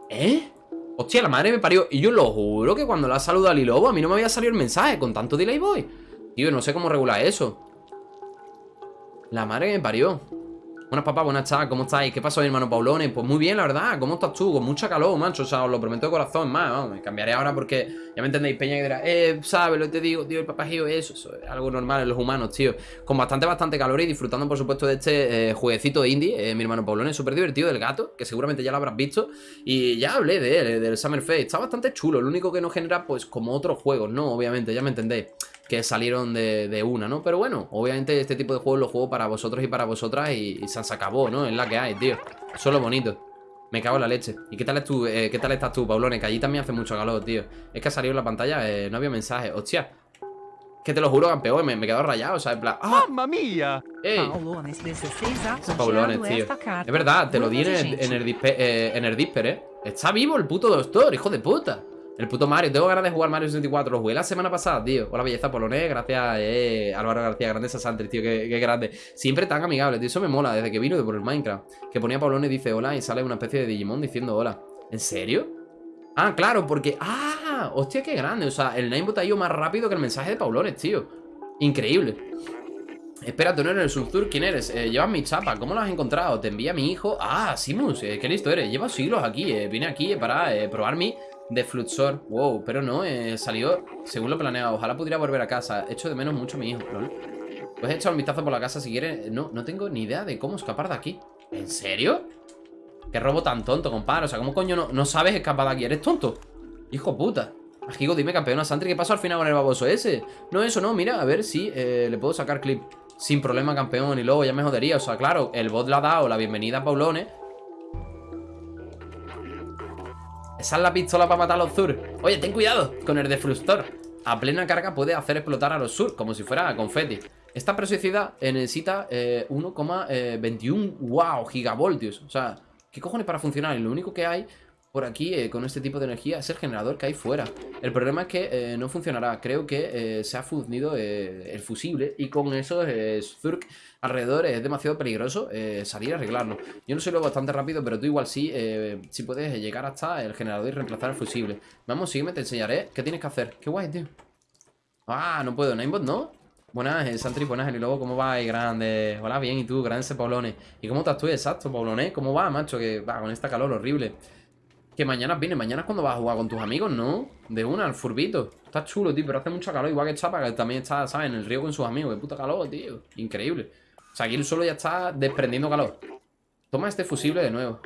¿Eh? Hostia, la madre me parió. Y yo lo juro que cuando la saludo a Lilobo, a mí no me había salido el mensaje con tanto delay boy. Tío, no sé cómo regular eso. La madre me parió. Buenas papás, buenas tardes, ¿cómo estáis? ¿Qué pasó, hermano Paulones? Pues muy bien, la verdad, ¿cómo estás tú? Con mucha calor, macho, o sea, os lo prometo de corazón, más, vamos, me cambiaré ahora porque ya me entendéis, Peña, que dirá, eh, sabes lo que te digo, tío, el papajillo, eso, eso es algo normal en los humanos, tío, con bastante, bastante calor y disfrutando, por supuesto, de este eh, jueguecito indie, eh, mi hermano Paulones, súper divertido del gato, que seguramente ya lo habrás visto, y ya hablé de él, del Summer Fest, está bastante chulo, lo único que no genera, pues, como otros juegos, ¿no? Obviamente, ya me entendéis que salieron de, una, ¿no? Pero bueno, obviamente este tipo de juegos los juego para vosotros y para vosotras y, y se acabó, ¿no? Es la que hay, tío. Eso es lo bonito. Me cago en la leche. ¿Y qué tal, es tú, eh, qué tal estás tú, Paulone? Que allí también hace mucho calor, tío. Es que ha salido en la pantalla, eh, no había mensaje. Hostia. Que te lo juro, campeón, me, me he quedado rayado, o sea, en plan... ¡Ah!
¡Mamma mía!
¡Ey! Paulones, tío. Es verdad, te lo di en el, en el, eh, en el Disper, ¿eh? Está vivo el puto doctor, hijo de puta. El puto Mario, tengo ganas de jugar Mario 64 Lo jugué la semana pasada, tío Hola, belleza polonés, gracias, eh Álvaro García, grande Sasantri, tío, qué, grande Siempre tan amigable, tío, eso me mola Desde que vino de por el Minecraft Que ponía Polone dice hola y sale una especie de Digimon diciendo hola ¿En serio? Ah, claro, porque... ¡Ah! Hostia, qué grande O sea, el Ninebot ha ido más rápido que el mensaje de Paulones, tío Increíble Espera, tú no eres el Subtur, ¿quién eres? Eh, llevas mi chapa, ¿cómo lo has encontrado? Te envía mi hijo Ah, Simus, eh, qué listo eres Llevas siglos aquí, eh. Vine aquí para probar mi de Fluxor. Wow, pero no, eh, salió según lo planeado. Ojalá pudiera volver a casa. Echo de menos mucho a mi hijo, ¿no? Puedes echar un vistazo por la casa si quieres. No, no tengo ni idea de cómo escapar de aquí. ¿En serio? ¿Qué robo tan tonto, compadre? O sea, ¿cómo coño no, sabes escapar de aquí? ¿Eres tonto? Hijo puta. Ajigo, dime, campeona Santri, ¿qué pasó al final con el baboso ese? No, eso no, mira, a ver si eh, le puedo sacar clip. Sin problema, campeón, y luego ya me jodería. O sea, claro, el bot le ha dado la bienvenida a Paulones Esa es la pistola para matar a los sur. Oye, ten cuidado con el deflustor. A plena carga puede hacer explotar a los sur, como si fuera confeti. Esta preciosidad necesita 1,21 eh, wow, gigavoltios. O sea, ¿qué cojones para funcionar? Y lo único que hay por aquí eh, con este tipo de energía es el generador que hay fuera. El problema es que eh, no funcionará. Creo que eh, se ha fundido el fusible y con eso Zurk alrededor es demasiado peligroso salir a arreglarlo. Yo no soy lo bastante rápido, pero tú igual sí, sí puedes llegar hasta el generador y reemplazar el fusible. Vamos, sígueme, te enseñaré qué tienes que hacer. Qué guay, tío. Ah, no puedo. Ninebot, ¿no? Buenas, Santri, buenas, y luego, ¿cómo va? grande. Hola, bien, ¿y tú? Grande Paulone. ¿Y cómo estás tú? Exacto, Paulone. ¿Cómo va, macho? Que va con esta calor horrible. Que mañana viene, mañana es cuando vas a jugar con tus amigos, ¿no? De una, al furbito. Está chulo, tío, pero hace mucho calor, igual que Chapa, que también está, ¿sabes? En el río con sus amigos. Qué puta calor, tío. Increíble. O sea, aquí el suelo ya está desprendiendo calor. Toma este fusible de nuevo.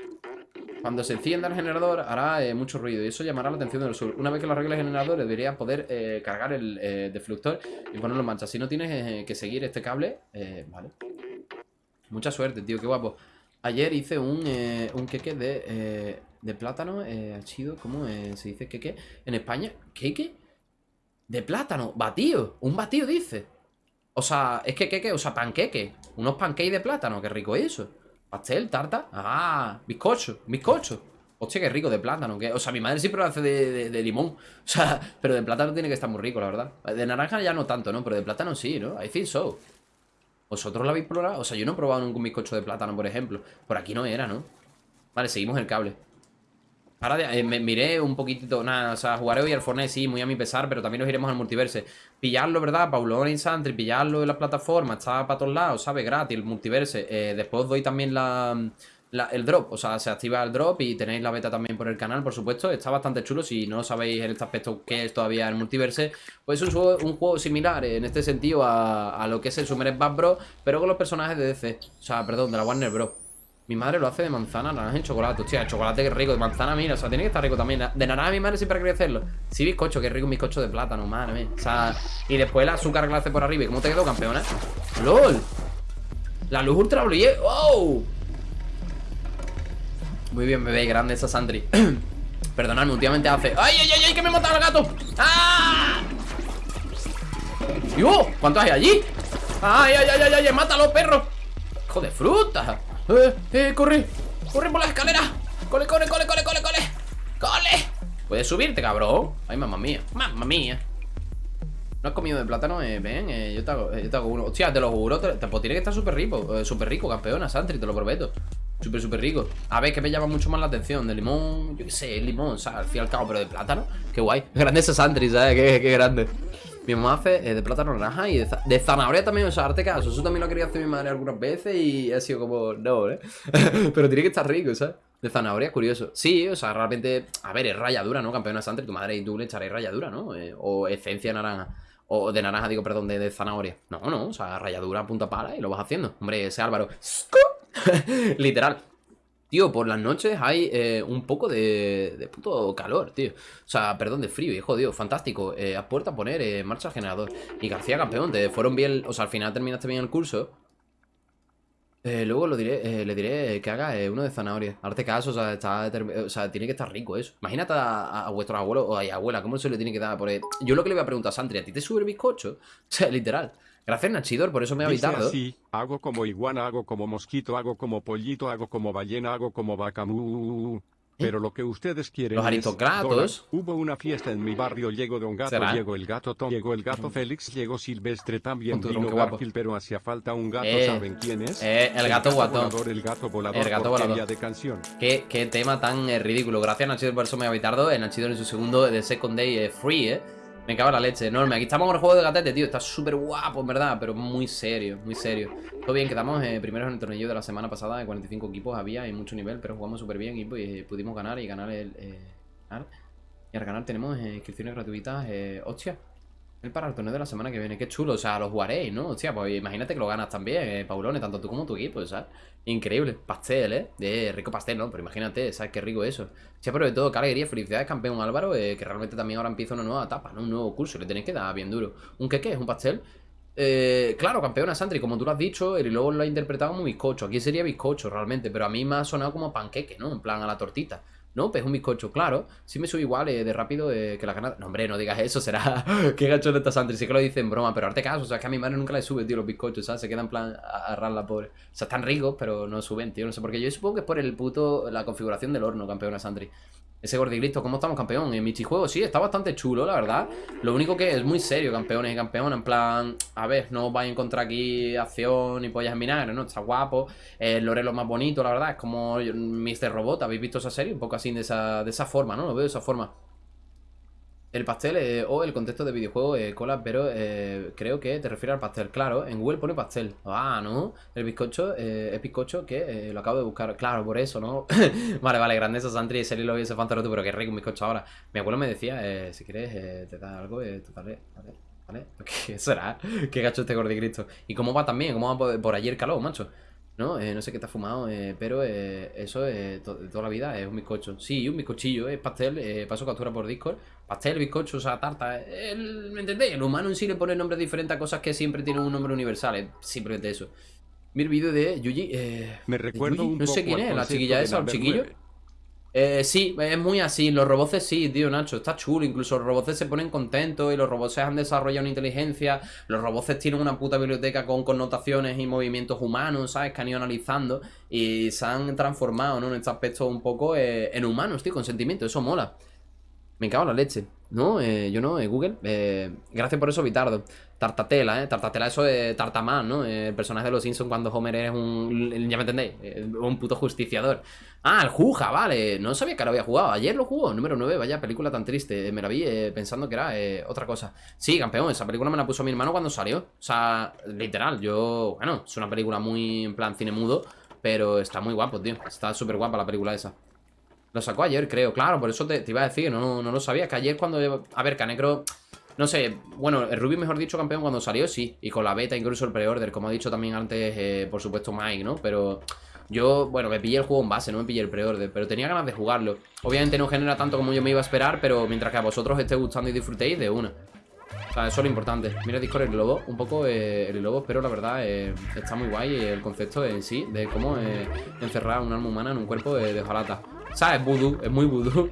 Cuando se encienda el generador hará eh, mucho ruido y eso llamará la atención del sur. Una vez que lo arregle el generador deberías poder eh, cargar el eh, deflector y ponerlo en marcha. Si no tienes que seguir este cable, vale. Mucha suerte, tío, qué guapo. Ayer hice un, un queque de de plátano, eh, chido, ¿cómo eh, se dice qué En España, ¿qué De plátano, batido, un batido dice. O sea, es que qué o sea, panqueque. Unos pancakes de plátano, qué rico es eso. Pastel, tarta, ah, bizcocho, bizcocho. Hostia, qué rico de plátano. Que, o sea, mi madre siempre lo hace de, limón. O sea, pero de plátano tiene que estar muy rico, la verdad. De naranja ya no tanto, ¿no? Pero de plátano sí, ¿no? I think so. ¿Vosotros lo habéis probado? O sea, yo no he probado ningún bizcocho de plátano, por ejemplo. Por aquí no era, ¿no? Vale, seguimos el cable. Ahora eh, miré un poquitito, nada, o sea, jugaré hoy al Fortnite, sí, muy a mi pesar, pero también nos iremos al multiverse. Pillarlo, ¿verdad? Paulo Insantri, pillarlo en la plataforma, está para todos lados, ¿sabes? Gratis, el multiverse. Eh, después doy también la, el drop, o sea, se activa el drop y tenéis la beta también por el canal, por supuesto. Está bastante chulo, si no sabéis en este aspecto qué es todavía el multiverse. Pues es un juego, similar en este sentido a, lo que es el Summer Bass Bros, pero con los personajes de DC, o sea, perdón, de la Warner Bros. Mi madre lo hace de manzana, naranja y chocolate. Hostia, el chocolate que rico. De manzana, mira, o sea, tiene que estar rico también. De naranja mi madre siempre querido hacerlo. Sí, bizcocho, que rico un bizcocho de plátano, madre mía. O sea, y después el azúcar hace por arriba. ¿Y cómo te quedó, campeona? ¡Lol! La luz ultra ¡Wow! Muy bien, bebé, grande esa Sandri. Perdonadme, últimamente hace. ¡Ay, ay, ay, ay! ¡Que me he matado al gato! ¡Ah! ¡Yo! ¿Cuántos hay allí? ¡Ay, ay, ay, ay! ay ¡Mátalo, perro! ¡Hijo de fruta! ¡Eh, eh, corre! ¡Corre por la escalera! ¡Cole, corre, corre, corre, corre, corre! ¡Cole! Puedes subirte, cabrón. Ay, mamá mía, mamá mía. ¿No has comido de plátano? Eh, ven, eh, yo, te hago, eh, yo te hago uno. Hostia, te lo juro, te, te- pues tiene que estar súper rico, eh, súper rico, campeona, Santri, te lo prometo. Súper, súper rico. A ver, que me llama mucho más la atención. De limón, yo qué sé, limón, ¿sabes? Al fin y al cabo, pero de plátano, qué guay. Grande ese Santri, ¿sabes? Qué, qué grande. Mi mamá hace eh, de plátano naranja y de, de zanahoria también, o sea, arte caso. Eso también lo quería hacer mi madre algunas veces y ha sido como, no, ¿eh? pero tiene que estar rico, ¿sabes? De zanahoria, curioso. Sí, o sea, realmente, a ver, es ralladura, ¿no? Campeona Santri, tu madre y tú le echaréis ralladura, ¿no? Eh, o esencia naranja. O de naranja, digo, perdón, de, de zanahoria. No, no, o sea, ralladura punta pala y lo vas haciendo. Hombre, ese Álvaro. Literal. Tío, por las noches hay eh, un poco de, de puto calor, tío. O sea, perdón, de frío, y jodido, fantástico. Eh, a puerta a poner eh, marcha el generador. Y García campeón, te fueron bien. O sea, al final terminaste bien el curso. Eh, luego lo diré, le diré que haga uno de zanahoria. Arte caso, o sea, está, o sea, tiene que estar rico eso. Imagínate a, a vuestros abuelos o a abuela, ¿cómo se le tiene que dar por? Yo lo que le voy a preguntar a Santri, ¿a ti te sube el bizcocho? O sea, literal. Gracias, Nachidor, por eso me ha
Dice
habitado.
así, hago como iguana, hago como mosquito, hago como pollito, hago como ballena, hago como vaca. mu. Pero lo que ustedes quieren
Los aristocratos.
Hubo una fiesta en mi barrio, llegó Don Gato,
¿Será?
llegó el gato Tom, llegó el gato Félix, llegó Silvestre también,
Con
vino. Garfield, pero hacía falta un gato,
Eh,
¿saben quién es?
eh, el gato guatón.
volador, el gato volador,
El gato volador.
de canción.
Qué, qué tema tan eh, ridículo. Gracias, Nachidor, por eso me ha habitado. El Nachidor en su segundo de Second Day eh, Free, ¿eh? Me cago en la leche, enorme. Aquí estamos con el juego de gatete, tío. Está súper guapo, en verdad, pero muy serio, muy serio. Todo bien, quedamos eh, primeros en el torneo de la semana pasada. De 45 equipos había y mucho nivel, pero jugamos súper bien y pues, pudimos ganar y ganar el. eh. Y al ganar tenemos inscripciones gratuitas. Hostia, el para el torneo de la semana que viene. Qué chulo, o sea, lo jugaréis, ¿no? Hostia, pues imagínate que lo ganas también, eh, Paulone, tanto tú como tu equipo, ¿sabes? Increíble. Pastel, ¿eh? De rico pastel, ¿no? Pero imagínate, ¿sabes? Qué rico eso. Sí, pero de todo, qué felicidades, campeón Álvaro, eh, que realmente también ahora empieza una nueva etapa, ¿no? Un nuevo curso, le tenéis que dar bien duro. ¿Un qué qué? ¿Es un pastel? Eh, claro, campeona Sandri, como tú lo has dicho, el luego lo ha interpretado como bizcocho. Aquí sería bizcocho realmente, pero a mí me ha sonado como panqueque, ¿no? En plan a la tortita. No, pues es un bizcocho, claro. Sí me sube igual eh, de rápido eh, que la gana. No, hombre, no digas eso, será. Qué gacho esta Sandri. Sí que lo dice en broma, pero arte caso. O sea, que a mi madre nunca le sube, tío, los bizcochos, ¿sabes? Se queda en plan a, a ras la pobre. O sea, están ricos, pero no suben, tío. No sé por qué. Yo supongo que es por el puto. La configuración del horno, campeona Sandri. Ese gordiglito, ¿cómo estamos, campeón? En Michijuego, sí, está bastante chulo, la verdad. Lo único que es muy serio, campeones y campeonas. En plan, a ver, no vais a encontrar aquí acción y pollas en ¿no? Está guapo. El Lorelo más bonito, la verdad. Es como Mr. Robot. ¿Habéis visto esa serie? Un poco así de esa, de esa forma, ¿no? Lo veo de esa forma. El pastel eh, o el contexto de videojuego eh, cola, pero eh, creo que te refieres al pastel. Claro, en Google pone pastel. Ah, ¿no? El bizcocho eh, es bizcocho que eh, lo acabo de buscar. Claro, por eso, ¿no? vale, vale, grandeza Santri, ese lo ese fantaroto, pero qué rico un bizcocho ahora. Mi abuelo me decía, eh, si quieres, te da algo, te daré, ¿vale? ¿Vale? ¿Qué será? ¿Qué gacho este gordicristo? ¿Y cómo va también? ¿Cómo va por, por allí el calor, macho? ¿No? Eh, no sé qué te ha fumado, eh, pero eh, eso eh, de toda la vida es un bizcocho. Sí, un bizcochillo, es pastel, eh, paso captura por Discord. Pastel, bizcocho, o sea, tarta. eh, El, ¿Me entendéis? El humano en sí le pone nombres diferentes a cosas que siempre tienen un nombre universal. Es simplemente eso. El vídeo de Yuji. Eh,
Me
¿de
recuerdo
Yuji?
un
No sé quién es, la chiquilla esa o el chiquillo.
9.
Eh, sí, es muy así. Los robots sí, tío, Nacho. Está chulo. Incluso los robots se ponen contentos y los robots han desarrollado una inteligencia. Los robots tienen una puta biblioteca con connotaciones y movimientos humanos, ¿sabes? Que han ido analizando y se han transformado, ¿no? En este aspecto un poco eh, en humanos, tío, con sentimiento. Eso mola. Me cago en la leche. No, eh, yo no, eh, Google. Eh, gracias por eso, Vitardo. Tartatela, ¿eh? Tartatela, eso es Tartamán, ¿no? Eh, el personaje de los Simpsons cuando Homer es un. Ya me entendéis, un puto justiciador. Ah, el Juja, vale. No sabía que lo había jugado. Ayer lo jugó, número 9. Vaya película tan triste. Me la vi pensando que era otra cosa. Sí, campeón, esa película me la puso mi hermano cuando salió. O sea, literal, yo. Bueno, es una película muy en plan cine mudo. Pero está muy guapo, tío. Está súper guapa la película esa. Lo sacó ayer, creo. Claro, por eso te, iba a decir, no, no lo sabía. Que ayer cuando... A ver, Canecro... No sé, bueno, el Ruby, mejor dicho, campeón cuando salió, sí. Y con la beta, incluso el pre-order, como ha dicho también antes, eh, por supuesto, Mike, ¿no? Pero yo, bueno, me pillé el juego en base, no me pillé el pre-order, pero tenía ganas de jugarlo. Obviamente no genera tanto como yo me iba a esperar, pero mientras que a vosotros esté gustando y disfrutéis, de una. O sea, eso es lo importante. Mira Discord el globo, un poco eh, el globo, pero la verdad eh, está muy guay el concepto en sí de cómo encerrar un alma humana en un cuerpo eh, de hojalata. ¿Sabes? Voodoo, es muy voodoo.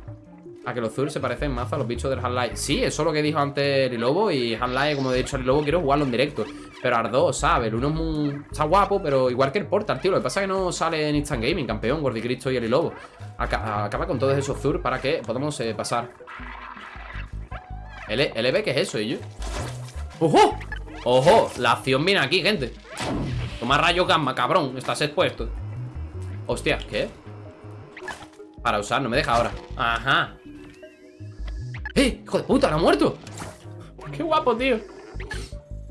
A que los Zur se parecen más a los bichos del Half-Life. Sí, eso es lo que dijo antes el Lobo. Y Half-Life, como he dicho, el Lobo quiero jugarlo en directo. Pero Ardo, ¿sabes? El uno es muy... está guapo, pero igual que el Portal, tío. Lo que pasa es que no sale en Instant Gaming, campeón, Gordicristo y el Lobo. Aca- acaba con todos esos Zur para que podamos eh, pasar. ¿El, ¿El EB qué es eso, ellos? ¡Ojo! ¡Ojo! La acción viene aquí, gente Toma rayo gamma, cabrón Estás expuesto Hostia, ¿qué? Para usar, no me deja ahora Ajá ¡Eh! ¡Hijo de puta! ¡No ha muerto! ¡Qué guapo, tío!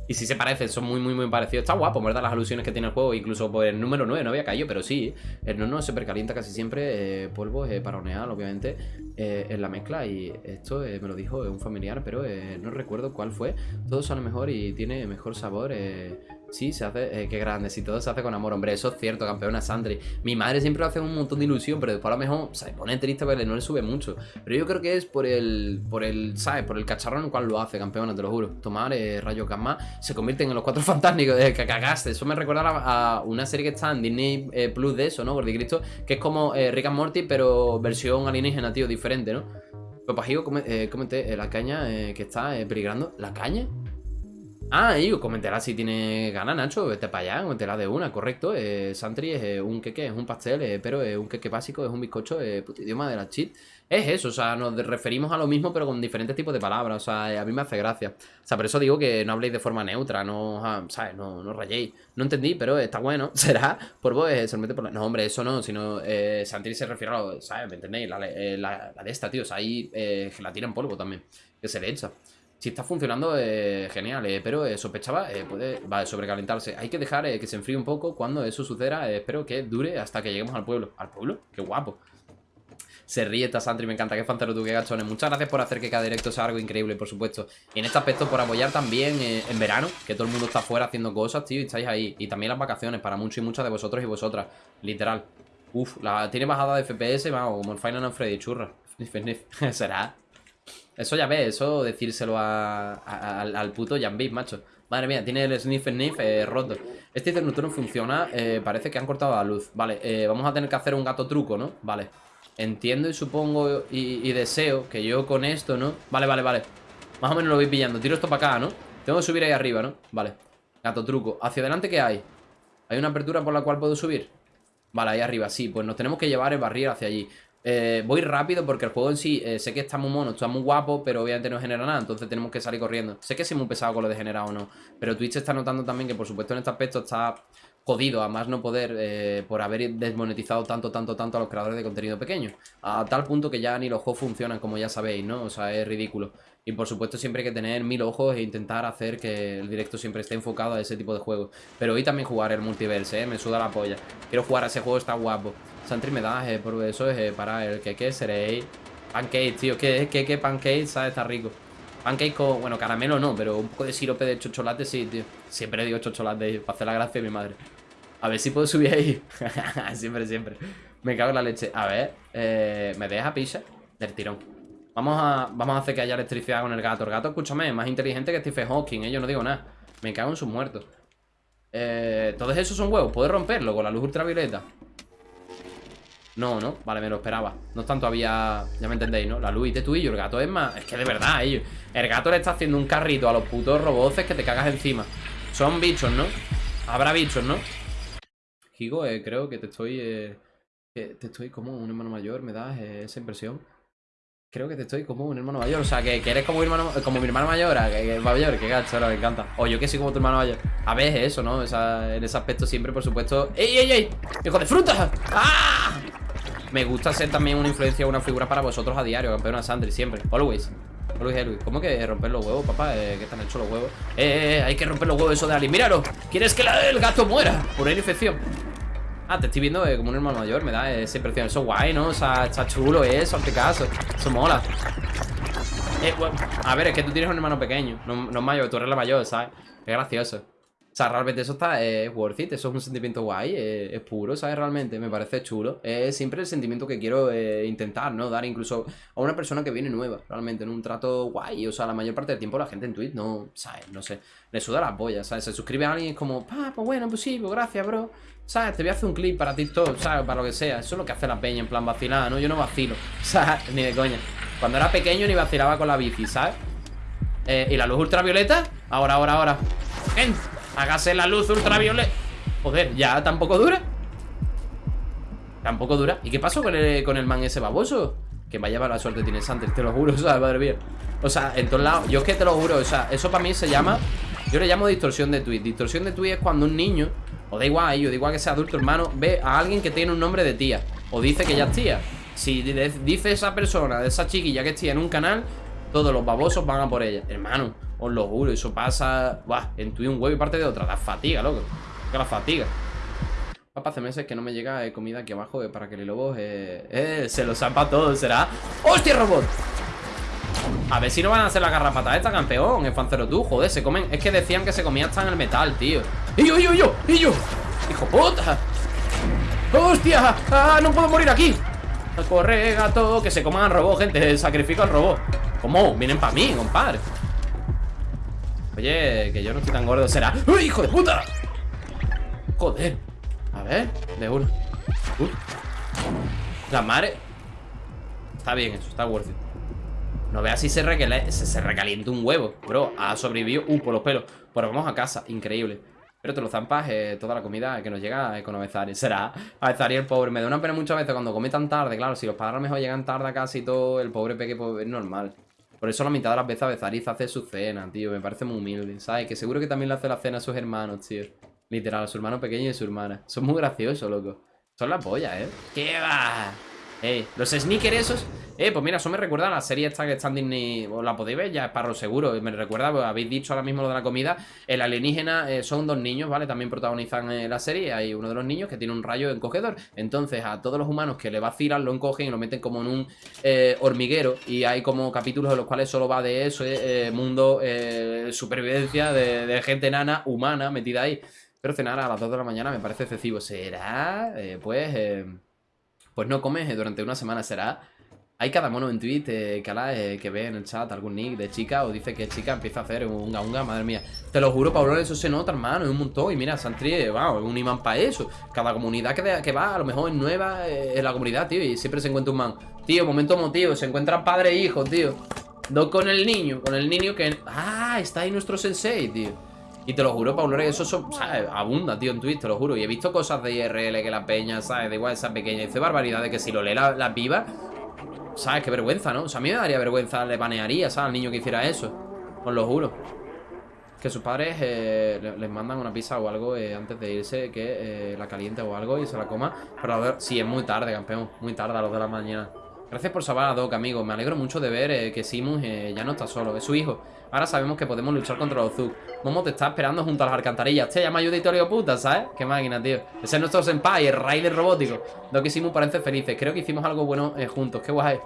Y si se parecen, son muy, muy, muy parecidos. Está guapo, ¿verdad? Las alusiones que tiene el juego. Incluso por el número 9 no había caído, pero sí. El no se precalienta casi siempre. Eh, polvo eh, para honear, obviamente, eh, en la mezcla. Y esto me lo dijo un familiar, pero no recuerdo cuál fue. Todo sale mejor y tiene mejor sabor. Sí, se hace, eh, qué grande, si todo se hace con amor, hombre, eso es cierto, campeona Sandri. Mi madre siempre lo hace un montón de ilusión, pero después a lo mejor se pone triste porque no le sube mucho. Pero yo creo que es por el, por el, ¿sabes? Por el cacharro en el cual lo hace, campeona, te lo juro. Tomar eh, rayos gamma se convierten en los cuatro fantásticos, de que cagaste. Eso me recuerda a, una serie que está en Disney eh, Plus de eso, ¿no? Por Cristo, que es como eh, Rick and Morty, pero versión alienígena, tío, diferente, ¿no? Pues Pajigo, comenté la caña que está peligrando. ¿La caña? Ah, y coméntela si tiene ganas, Nacho. Vete para allá, coméntela de una, correcto. Eh, Santri es eh, un queque, es un pastel, eh, pero es un queque básico, es un bizcocho, eh, idioma de la cheat. Es eso, o sea, nos referimos a lo mismo, pero con diferentes tipos de palabras. O sea, a mí me hace gracia. O sea, por eso digo que no habléis de forma neutra, no, ¿sabes? No, no rayéis. No entendí, pero está bueno. Será por vos, se mete por la... No, hombre, eso no, sino Santri se refiere a lo, ¿sabes? ¿Me entendéis? La, la, de esta, tío. O sea, ahí gelatina en polvo también, que se le echa. Si está funcionando, eh, genial, eh, pero eh, sospechaba, puede va sobrecalentarse. Hay que dejar que se enfríe un poco cuando eso suceda. espero que dure hasta que lleguemos al pueblo. ¿Al pueblo? ¡Qué guapo! Se ríe esta Sandri, me encanta, qué fantero tú, qué gachones. Muchas gracias por hacer que cada directo sea algo increíble, por supuesto. Y en este aspecto, por apoyar también en verano, que todo el mundo está fuera haciendo cosas, tío, y estáis ahí. Y también las vacaciones, para muchos y muchas de vosotros y vosotras, literal. Uf, tiene bajada de FPS, vamos, como el Final Freddy, churra. Será. Eso ya ves, eso decírselo al puto Jambit, macho. Madre mía, tiene el sniff sniff eh, roto. Este no funciona, eh, parece que han cortado la luz. Vale, eh, vamos a tener que hacer un gato truco, ¿no? Vale. Entiendo y supongo y, deseo que yo con esto, ¿no? Vale, vale, vale. Más o menos lo voy pillando. Tiro esto para acá, ¿no? Tengo que subir ahí arriba, ¿no? Vale. Gato truco. ¿Hacia adelante qué hay? ¿Hay una apertura por la cual puedo subir? Vale, ahí arriba, sí. Pues nos tenemos que llevar el barril hacia allí. Eh, voy rápido porque el juego en sí eh, sé que está muy mono, está muy guapo, pero obviamente no genera nada, entonces tenemos que salir corriendo. Sé que soy muy pesado con lo de generar o no, pero Twitch está notando también que por supuesto en este aspecto está jodido a más no poder eh, por haber desmonetizado tanto, tanto, tanto a los creadores de contenido pequeño. A tal punto que ya ni los juegos funcionan, como ya sabéis, ¿no? O sea, es ridículo. Y por supuesto siempre hay que tener mil ojos e intentar hacer que el directo siempre esté enfocado a ese tipo de juegos. Pero hoy también jugar el multiverse, ¿eh? Me suda la polla. Quiero jugar a ese juego, está guapo. Santri me da, eh, por eso es eh, para el que seréis. Pancake, tío, que que pancake, ¿sabes? Está rico. Pancake con, bueno, caramelo no, pero un poco de sirope de chocolate sí, tío. Siempre digo chocolate para hacer la gracia de mi madre. A ver si puedo subir ahí. siempre, siempre. Me cago en la leche. A ver, eh, ¿me deja pizza? Del tirón. Vamos a, vamos a hacer que haya electricidad con el gato. El gato, escúchame, es más inteligente que Stephen Hawking, ¿eh? Yo no digo nada. Me cago en sus muertos. Eh, todos esos son huevos. ¿Puedo romperlo con la luz ultravioleta? No, no, vale, me lo esperaba No están todavía, ya me entendéis, ¿no? La luz y tú y yo, el gato es más Es que de verdad, ellos El gato le está haciendo un carrito a los putos roboces que te cagas encima Son bichos, ¿no? Habrá bichos, ¿no? Higo, eh, creo que te estoy eh, Te estoy como un hermano mayor Me das eh, esa impresión Creo que te estoy como un hermano mayor O sea, que, eres como, hermano, como mi hermano mayor Que, que mayor, que gacho, ahora me encanta O yo que soy como tu hermano mayor A ver, eso, ¿no? en ese aspecto siempre, por supuesto ¡Ey, ey, ey! ¡Hijo de fruta! ¡Ah! Me gusta ser también una influencia, una figura para vosotros a diario, campeona Sandri, siempre. Always. Always, always. ¿Cómo que romper los huevos, papá? Eh, ¿Qué están hechos los huevos? Eh, eh, eh, hay que romper los huevos eso de Ali. ¡Míralo! ¿Quieres que el gato muera? Por una infección. Ah, te estoy viendo eh, como un hermano mayor, me da esa impresión. Eso guay, ¿no? O sea, está chulo eso, hazte caso. Eso mola. Eh, a ver, es que tú tienes un hermano pequeño, no, no es mayor, tú eres la mayor, ¿sabes? Es gracioso. O sea, realmente eso está es worth it, eso es un sentimiento guay, es, puro, ¿sabes? Realmente me parece chulo. Es siempre el sentimiento que quiero eh, intentar, ¿no? Dar incluso a una persona que viene nueva, realmente, en un trato guay. O sea, la mayor parte del tiempo la gente en Twitch no, ¿sabes? No sé, le suda la polla, ¿sabes? Se suscribe a alguien y es como, ah, pues bueno, pues sí, pues gracias, bro. ¿Sabes? Te voy a hacer un clip para TikTok, ¿sabes? Para lo que sea. Eso es lo que hace la peña, en plan vacilada, ¿no? Yo no vacilo, ¿sabes? Ni de coña. Cuando era pequeño ni vacilaba con la bici, ¿sabes? Eh, ¿Y la luz ultravioleta? Ahora, ahora, ahora. ¡Gente! Hágase la luz ultravioleta Joder, ya tampoco dura Tampoco dura ¿Y qué pasó con el, con el man ese baboso? Que vaya la suerte tiene Santer, te lo juro, o sea, madre mía. O sea, en todos lados, yo es que te lo juro, o sea, eso para mí se llama. Yo le llamo distorsión de tweet. Distorsión de tweet es cuando un niño, o da igual a ellos, da igual que sea adulto, hermano, ve a alguien que tiene un nombre de tía. O dice que ya es tía. Si dice esa persona, esa chiquilla que es tía en un canal, todos los babosos van a por ella. Hermano, os lo juro, eso pasa. Buah, en tweet un huevo y parte de otra. Da fatiga, loco. Que la fatiga. Papá, hace meses que no me llega eh, comida aquí abajo eh, para que el lobo eh, se lo zampa todo, será. ¡Hostia, robot! A ver si no van a hacer la garrapata esta, campeón, el fancero tú, joder, se comen. Es que decían que se comía hasta en el metal, tío. ¡Y yo, y yo, y yo! ¡Y yo! ¡Hijo puta! ¡Hostia! ¡Ah, no puedo morir aquí! Corre, gato, que se coman al robot, gente. Sacrifico al robot. ¿Cómo? Vienen para mí, compadre. Oye, que yo no estoy tan gordo, será. ¡Uy, hijo de puta! Joder. A ver, de uno La madre Está bien eso, está worth it No veas si se, se, recalienta un huevo Bro, ha sobrevivido Uh, por los pelos Pero vamos a casa, increíble Pero te lo zampas eh, toda la comida que nos llega con Avezari Será Avezari el pobre Me da una pena muchas veces cuando come tan tarde Claro, si los padres a lo mejor llegan tarde a casa y todo El pobre peque pues, es normal por eso la mitad de las veces Avezariz hace su cena, tío. Me parece muy humilde, ¿sabes? Que seguro que también le hace la cena a sus hermanos, tío. Literal, su hermano pequeño y su hermana. Son muy graciosos, loco. Son la polla, ¿eh? ¿Qué va? Eh, los sneakers esos Eh, pues mira, eso me recuerda a la serie esta que está en Disney la podéis ver, ya es para lo seguro Me recuerda, pues, habéis dicho ahora mismo lo de la comida El alienígena eh, son dos niños, ¿vale? También protagonizan eh, la serie Hay uno de los niños que tiene un rayo encogedor Entonces a todos los humanos que le vacilan Lo encogen y lo meten como en un eh, hormiguero Y hay como capítulos en los cuales solo va de eso Mundo, supervivencia de, de gente nana, humana, metida ahí pero cenar a las 2 de la mañana me parece excesivo. ¿Será? Pues... Eh, pues no comes eh, durante una semana. ¿Será? Hay cada mono en Twitter que, que ve en el chat algún nick de chica o dice que chica empieza a hacer un unga madre mía. Te lo juro, Pablo, eso se nota, hermano, es un montón. Y mira, Santri, wow, es un imán para eso. Cada comunidad que, que, va, a lo mejor es nueva en la comunidad, tío, y siempre se encuentra un man. Tío, momento motivo, se encuentran padre e hijo, tío. No con el niño, con el niño que... Ah, está ahí nuestro sensei, tío. Y te lo juro, Paulo, que eso, ¿sabes? abunda, tío, en Twitch, te lo juro. Y he visto cosas de IRL que la peña, ¿sabes? De igual esa pequeña. Dice barbaridades que si lo lee las la pibas, ¿sabes? Qué vergüenza, ¿no? O sea, a mí me daría vergüenza, le banearía, ¿sabes? Al niño que hiciera eso. Os lo juro. Que sus padres eh, les mandan una pizza o algo eh, antes de irse, que eh, la caliente o algo y se la coma. Pero a ver, sí, es muy tarde, campeón. Muy tarde, a los de la mañana. Gracias por salvar a Doc, amigo. Me alegro mucho de ver que Simus ya no está solo. Es su hijo. Ahora sabemos que podemos luchar contra los Zug. Momo te está esperando junto a las alcantarillas. Che, llama ayuditorio puta, ¿sabes? Qué máquina, tío. Ese es nuestro senpai, el Raider robótico. Lo que hicimos parece felices. Creo que hicimos algo bueno eh, juntos. Qué guay.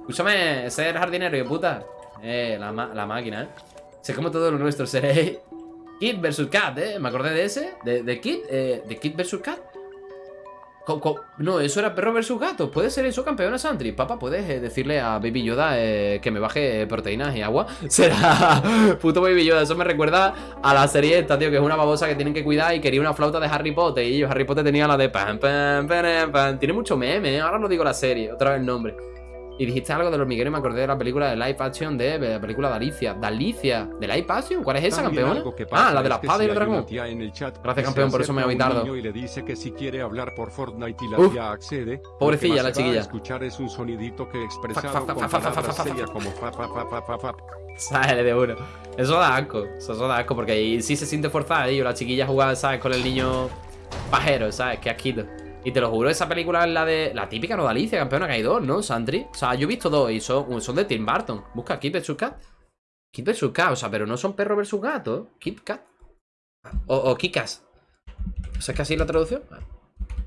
Escúchame, ese es jardinero, y puta. Eh, la, máquina, ¿eh? Sé como todo lo nuestro. Seré Kid vs Cat, ¿eh? Me acordé de ese. De, de Kid, eh, de Kid vs Cat. No, eso era perro versus gato. ¿Puede ser eso, campeona Santri? Papá, ¿puedes eh, decirle a Baby Yoda eh, que me baje proteínas y agua? Será puto Baby Yoda. Eso me recuerda a la serie esta, tío, que es una babosa que tienen que cuidar y quería una flauta de Harry Potter. Y yo, Harry Potter tenía la de pam, pam, pam, pam. Tiene mucho meme, ¿eh? ahora no digo la serie, otra vez el nombre. Y dijiste algo del hormiguero y me acordé de la película de live action de, la película de Alicia. ¿De Alicia? ¿De live action? ¿Cuál es esa, campeón? Ah, la de la espada y el dragón. Gracias, campeón, por eso me voy tarde.
Y le dice que si quiere hablar por Fortnite y la tía accede.
Pobrecilla, la chiquilla.
escuchar es un sonidito que expresa como
Sale de uno. Eso da asco. Eso da asco porque ahí sí se siente forzada. Y la chiquilla jugaba, ¿sabes? Con el niño pajero, ¿sabes? Que asquito. Y te lo juro, esa película es la de... La típica no de campeona, que hay dos, ¿no, Sandri? O sea, yo he visto dos y son, son de Tim Burton. Busca Kid vs Cat. Kid vs Cat, o sea, pero no son perro versus gato. Kid Cat. O, o Kikas. O sea, es que así la traducción.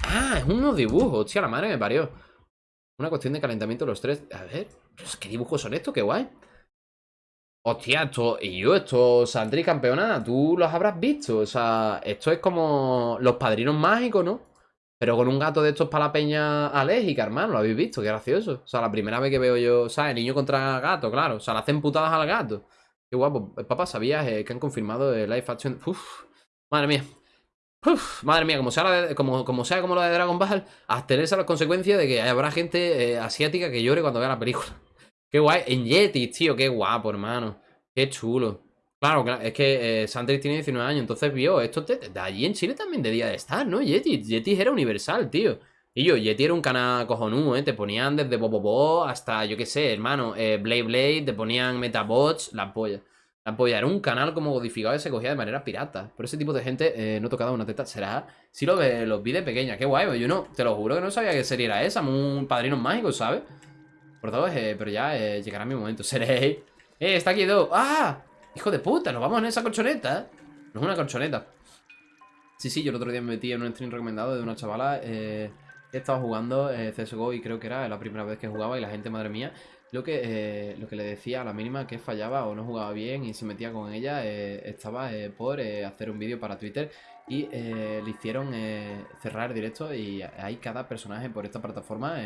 Ah, es unos dibujos. Hostia, la madre me parió. Una cuestión de calentamiento los tres. A ver, ¿qué dibujos son estos? Qué guay. Hostia, esto, y yo, esto, Sandri campeona, tú los habrás visto. O sea, esto es como los padrinos mágicos, ¿no? Pero con un gato de estos para la peña alérgica, hermano, lo habéis visto, qué gracioso. O sea, la primera vez que veo yo, ¿sabes? Niño contra gato, claro. O sea, le hacen putadas al gato. Qué guapo. Papá, ¿sabías eh, que han confirmado el live action? Uf, madre mía. Uf, madre mía, como sea, como, como sea como la de Dragon Ball, tenerse las consecuencias de que habrá gente eh, asiática que llore cuando vea la película. Qué guay. En Yeti, tío, qué guapo, hermano. Qué chulo. Claro, es que eh, tiene 19 años, entonces vio esto de, allí en Chile también debía de estar, ¿no? Yeti, Yeti era universal, tío. Y yo, Yeti era un canal cojonudo, ¿eh? Te ponían desde Bobobo hasta, yo qué sé, hermano, eh, Blade Blade, te ponían Metabots, la polla. La polla era un canal como codificado que se cogía de manera pirata. Por ese tipo de gente eh, no tocaba una teta. ¿Será? Si lo ve, los vi de pequeña, qué guay. Yo no, te lo juro que no sabía qué serie era esa. Un padrino mágico, ¿sabes? Por todo, eh, pero ya eh, llegará mi momento. Seréis. ¡Eh! Está aquí dos. ¡Ah! Hijo de puta, nos vamos en esa colchoneta. No es una colchoneta. Sí, sí, yo el otro día me metí en un stream recomendado de una chavala. Eh He estado jugando eh, CSGO y creo que era la primera vez que jugaba y la gente, madre mía, lo que, eh, lo que le decía a la mínima que fallaba o no jugaba bien y se metía con ella, estaba por hacer un vídeo para Twitter y le hicieron cerrar directo y hay cada personaje por esta plataforma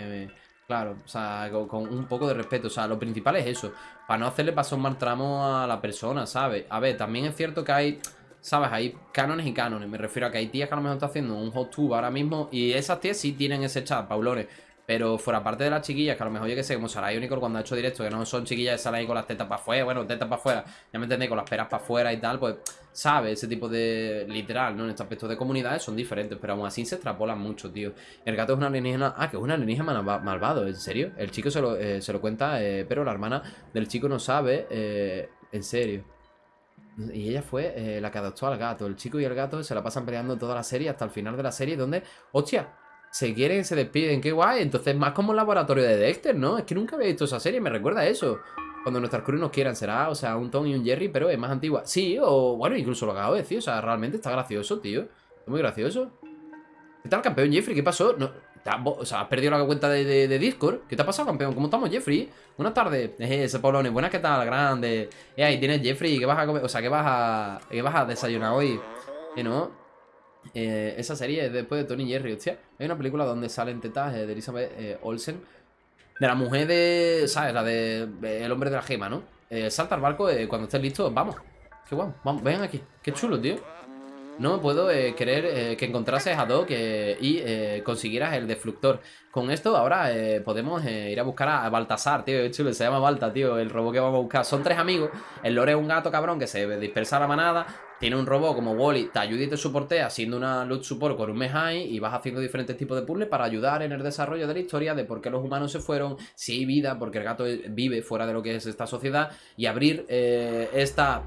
Claro, o sea, con, un poco de respeto. O sea, lo principal es eso. Para no hacerle pasar un mal tramo a la persona, ¿sabes? A ver, también es cierto que hay ¿Sabes? Hay cánones y cánones. Me refiero a que hay tías que a lo mejor están haciendo un hot tube ahora mismo. Y esas tías sí tienen ese chat, paulones. Pero fuera parte de las chiquillas, que a lo mejor yo que sé, como Sarai Unicorn cuando ha hecho directo, que no son chiquillas salen ahí con las tetas para afuera, bueno, tetas para afuera, ya me entendéis, con las peras para afuera y tal, pues, sabe, ese tipo de, literal, ¿no? En este aspecto de comunidades son diferentes, pero aún así se extrapolan mucho, tío. El gato es una alienígena, ah, que es una alienígena malvado, ¿en serio? El chico se lo, eh, se lo cuenta, eh, pero la hermana del chico no sabe, eh, en serio. Y ella fue la que adoptó al gato. El chico y el gato se la pasan peleando toda la serie hasta el final de la serie, donde, hostia, se quieren, se despiden, qué guay. Entonces, más como un laboratorio de Dexter, ¿no? Es que nunca había visto esa serie, me recuerda a eso. Cuando nuestras crew nos quieran, será, o sea, un Tom y un Jerry, pero es más antigua. Sí, o bueno, incluso lo acabo de decir, o sea, realmente está gracioso, tío. Es muy gracioso. ¿Qué tal, campeón Jeffrey? ¿Qué pasó? No, o sea, has perdido la cuenta de, Discord. ¿Qué te ha pasado, campeón? ¿Cómo estamos, Jeffrey? Buenas tardes. Ese Polone. Buenas, ¿qué tal? Grande. Eh, ahí tienes, Jeffrey. ¿Qué vas a comer? O sea, ¿qué vas a, qué vas a desayunar hoy? Que no. Eh, esa serie es después de Tony Jerry, hostia. Hay una película donde salen tetas de Elizabeth eh, Olsen. De la mujer de. ¿Sabes? La de. El hombre de la gema, ¿no? salta al barco cuando estés listo. Vamos. Qué guapo. Vamos, ven aquí. Qué chulo, tío. No me puedo eh, creer eh, que encontrases a Doc eh, y consiguieras el defluctor. Con esto ahora podemos ir a buscar a Baltasar, tío. Es chulo, se llama Balta, tío, el robot que vamos a buscar. Son tres amigos. El lore es un gato cabrón que se dispersa a la manada. Tiene un robot como Wally, te ayuda y te soportea haciendo una loot support con un Mejai y vas haciendo diferentes tipos de puzzles para ayudar en el desarrollo de la historia de por qué los humanos se fueron, si hay vida, porque el gato vive fuera de lo que es esta sociedad y abrir esta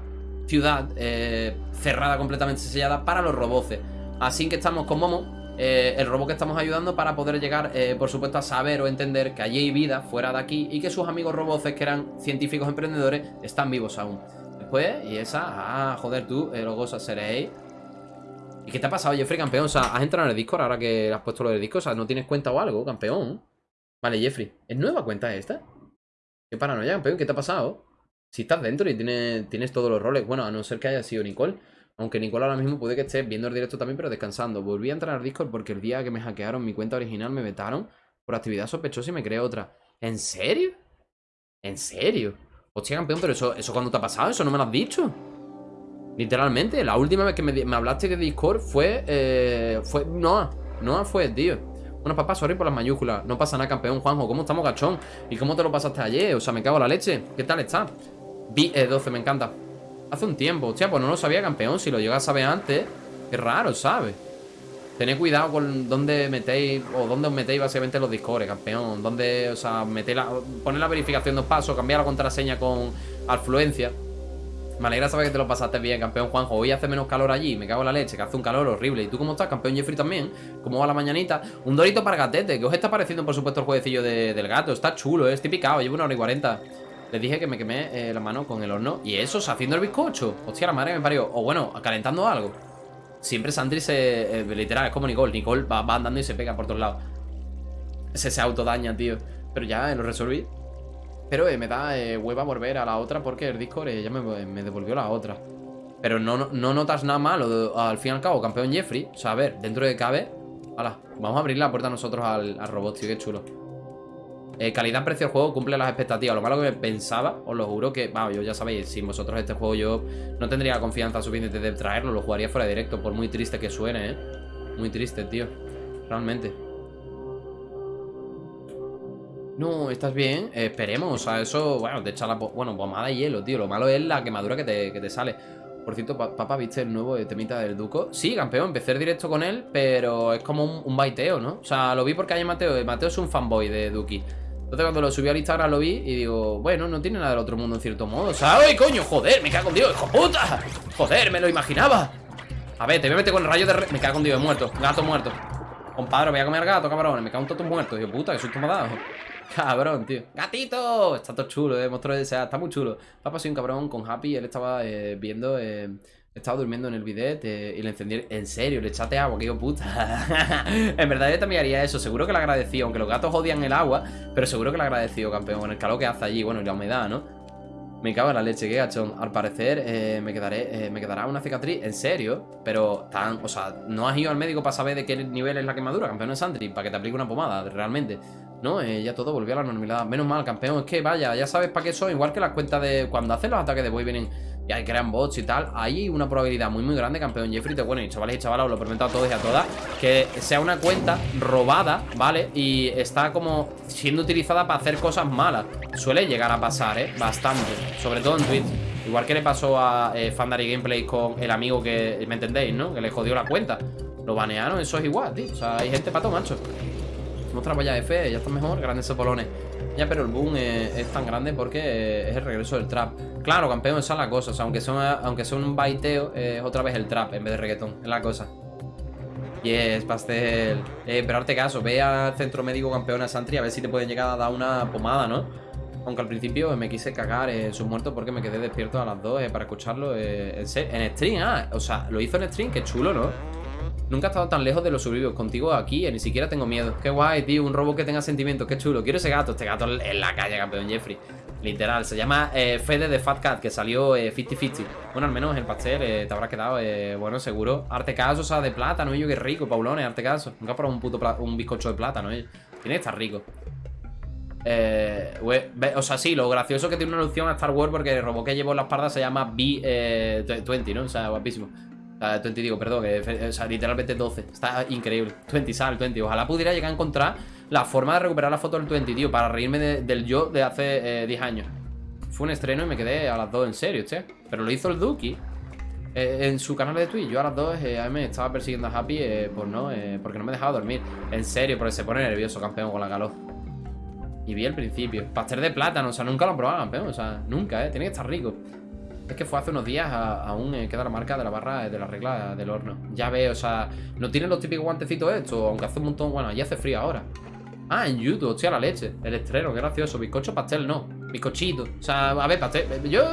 ciudad eh, cerrada, completamente sellada para los roboces. Así que estamos con Momo, eh, el robot que estamos ayudando para poder llegar, eh, por supuesto, a saber o entender que allí hay vida fuera de aquí y que sus amigos roboces, que eran científicos emprendedores, están vivos aún. Después, y esa, ah, joder, tú, los gozas seréis. ¿Y qué te ha pasado, Jeffrey, campeón? O sea, has entrado en el Discord ahora que has puesto lo del Discord. O sea, ¿no tienes cuenta o algo, campeón? Vale, Jeffrey. ¿Es nueva cuenta esta? ¿Qué paranoia, campeón? ¿Qué te ha pasado? Si estás dentro y tienes, tienes todos los roles, bueno, a no ser que haya sido Nicole. Aunque Nicole ahora mismo puede que esté viendo el directo también, pero descansando. Volví a entrar al Discord porque el día que me hackearon mi cuenta original me vetaron por actividad sospechosa y me creé otra. ¿En serio? ¿En serio? Hostia, campeón, pero eso, eso cuando te ha pasado, eso no me lo has dicho. Literalmente, la última vez que me, hablaste de Discord fue. Eh, fue Noah. Noah fue, tío. Bueno, papá, sorry por las mayúsculas. No pasa nada, campeón, Juanjo. ¿Cómo estamos, gachón? ¿Y cómo te lo pasaste ayer? O sea, me cago en la leche. ¿Qué tal está? B12, me encanta. Hace un tiempo. Hostia, pues no lo sabía, campeón. Si lo llegas a saber antes. Qué raro, ¿sabes? Tened cuidado con dónde metéis o dónde os metéis básicamente los discores, campeón. Dónde, o sea, metéis la, poner la verificación dos pasos, cambiar la contraseña con afluencia. Me alegra saber que te lo pasaste bien, campeón Juanjo. Hoy hace menos calor allí, me cago en la leche, que hace un calor horrible. ¿Y tú cómo estás, campeón Jeffrey también? ¿Cómo va la mañanita? Un dorito para gatete, que os está pareciendo, por supuesto, el jueguecillo del gato. Está chulo, ¿eh? estoy picado, llevo una hora y cuarenta. Les dije que me quemé eh, la mano con el horno. Y eso, haciendo el bizcocho. Hostia, la madre me parió. O bueno, calentando algo. Siempre Sandri se... Eh, literal, es como Nicole. Nicole va, andando y se pega por todos lados. Se, se autodaña, tío. Pero ya eh, lo resolví. Pero me da hueva volver a la otra porque el Discord ya me, devolvió la otra. Pero no, no, notas nada malo. Al fin y al cabo, campeón Jeffrey. O sea, a ver, dentro de cabe... Vamos a abrir la puerta nosotros al, al robot, tío, qué chulo. Eh, Calidad-precio del juego cumple las expectativas. Lo malo que pensaba, os lo juro que, vamos, yo ya sabéis, sin vosotros este juego yo no tendría confianza suficiente de traerlo, lo jugaría fuera de directo, por muy triste que suene, ¿eh? Muy triste, tío. Realmente. No, ¿estás bien? esperemos, o eso, bueno, te echa la... Bueno, pomada de hielo, tío. Lo malo es la quemadura que te, que te sale. Por cierto, pa- papá, ¿viste el nuevo eh, temita del Duco? Sí, campeón, empecé directo con él, pero es como un, un baiteo, ¿no? O sea, lo vi porque hay Mateo, Mateo es un fanboy de Duki. Entonces cuando lo subí al Instagram lo vi y digo, bueno, no tiene nada del otro mundo en cierto modo. O ¡ay, coño! ¡Joder! ¡Me cago en Dios, hijo puta! ¡Joder! ¡Me lo imaginaba! A ver, te voy a meter con el rayo de... Me cago en Dios, he muerto. Gato muerto. Compadre, voy a comer gato, cabrón. Me cago en todos muertos. Hijo puta, que susto me ha dado. Cabrón, tío. ¡Gatito! Está todo chulo, eh. Monstruo de sea, está muy chulo. Papá soy un cabrón con Happy. Él estaba eh, viendo. Eh, estaba durmiendo en el bidet eh, y le encendí. En serio, le echaste agua, que hijo puta. en verdad, yo también haría eso. Seguro que le agradeció. Aunque los gatos odian el agua, pero seguro que le agradeció, campeón. Con el calor que hace allí, bueno, y la humedad, ¿no? Me cago en la leche, qué gachón. Al parecer eh, me quedaré, eh, me quedará una cicatriz. ¿En serio? Pero tan, o sea, no has ido al médico para saber de qué nivel es la quemadura, campeón de Sandri, para que te aplique una pomada, realmente. No, ya todo volvió a la normalidad. Menos mal, campeón. Es que vaya, ya sabes para qué son. Igual que las cuentas de cuando hacen los ataques de boy vienen y hay crean bots y tal. Hay una probabilidad muy muy grande, campeón Jeffrey. Te, bueno, y chavales y chavalas, os lo prometo a todos y a todas. Que sea una cuenta robada, ¿vale? Y está como siendo utilizada para hacer cosas malas. Suele llegar a pasar, ¿eh? Bastante. Sobre todo en Twitch. Igual que le pasó a eh, Fandary Gameplay con el amigo que, ¿me entendéis, no? Que le jodió la cuenta. Lo banearon, eso es igual, tío. O sea, hay gente pato, macho. Otra valla F, ya está mejor, grandes sepolones. Ya, pero el boom eh, es tan grande porque eh, es el regreso del trap. Claro, campeón, esa es la cosa. O sea, aunque sea, aunque sea un baiteo, eh, es otra vez el trap en vez de reggaetón. Es la cosa. Yes, pastel. Eh, pero hazte caso, ve al centro médico campeón a Santri a ver si te pueden llegar a dar una pomada, ¿no? Aunque al principio me quise cagar en sus muertos porque me quedé despierto a las 2 eh, para escucharlo eh, en stream. Ah, o sea, lo hizo en stream, qué chulo, ¿no? Nunca he estado tan lejos de los suburbios. Contigo aquí, eh, ni siquiera tengo miedo. Qué guay, tío. Un robot que tenga sentimientos. Qué chulo. Quiero ese gato. Este gato en la calle, campeón Jeffrey. Literal. Se llama eh, Fede de Fat Cat, que salió eh, 50-50. Bueno, al menos el pastel eh, te habrá quedado, eh, bueno, seguro. Arte caso, o sea, de plátano. Y yo, qué rico, Paulones, arte caso. Nunca he probado un puto un bizcocho de plátano, eh. Tiene que estar rico. Eh, o sea, sí, lo gracioso es que tiene una alusión a Star Wars porque el robot que llevo en la espalda se llama B20, ¿no? O sea, guapísimo. O sea, 20 digo, perdón, o sea, literalmente 12. Está increíble. 20 sal, 20. Ojalá pudiera llegar a encontrar la forma de recuperar la foto del 20, tío, para reírme de- del yo de hace eh, 10 años. Fue un estreno y me quedé a las 2 en serio, che. Pero lo hizo el Duki. eh, en su canal de Twitch, yo a las 2 eh, a mí me estaba persiguiendo a Happy eh, por no, eh, porque no me dejaba dormir. En serio, porque se pone nervioso, campeón, con la calor. Y vi el principio. Pastel de plátano, o sea, nunca lo he probado, campeón. O sea, nunca, ¿eh? Tiene que estar rico. Es que fue hace unos días, aún eh, queda la marca de la barra eh, de la regla del horno. Ya veo, o sea, no tienen los típicos guantecitos estos, aunque hace un montón. Bueno, ya hace frío ahora. Ah, en YouTube, hostia, la leche. El estreno, qué gracioso. Bizcocho, pastel, no. Bizcochito. O sea, a ver, pastel. Yo.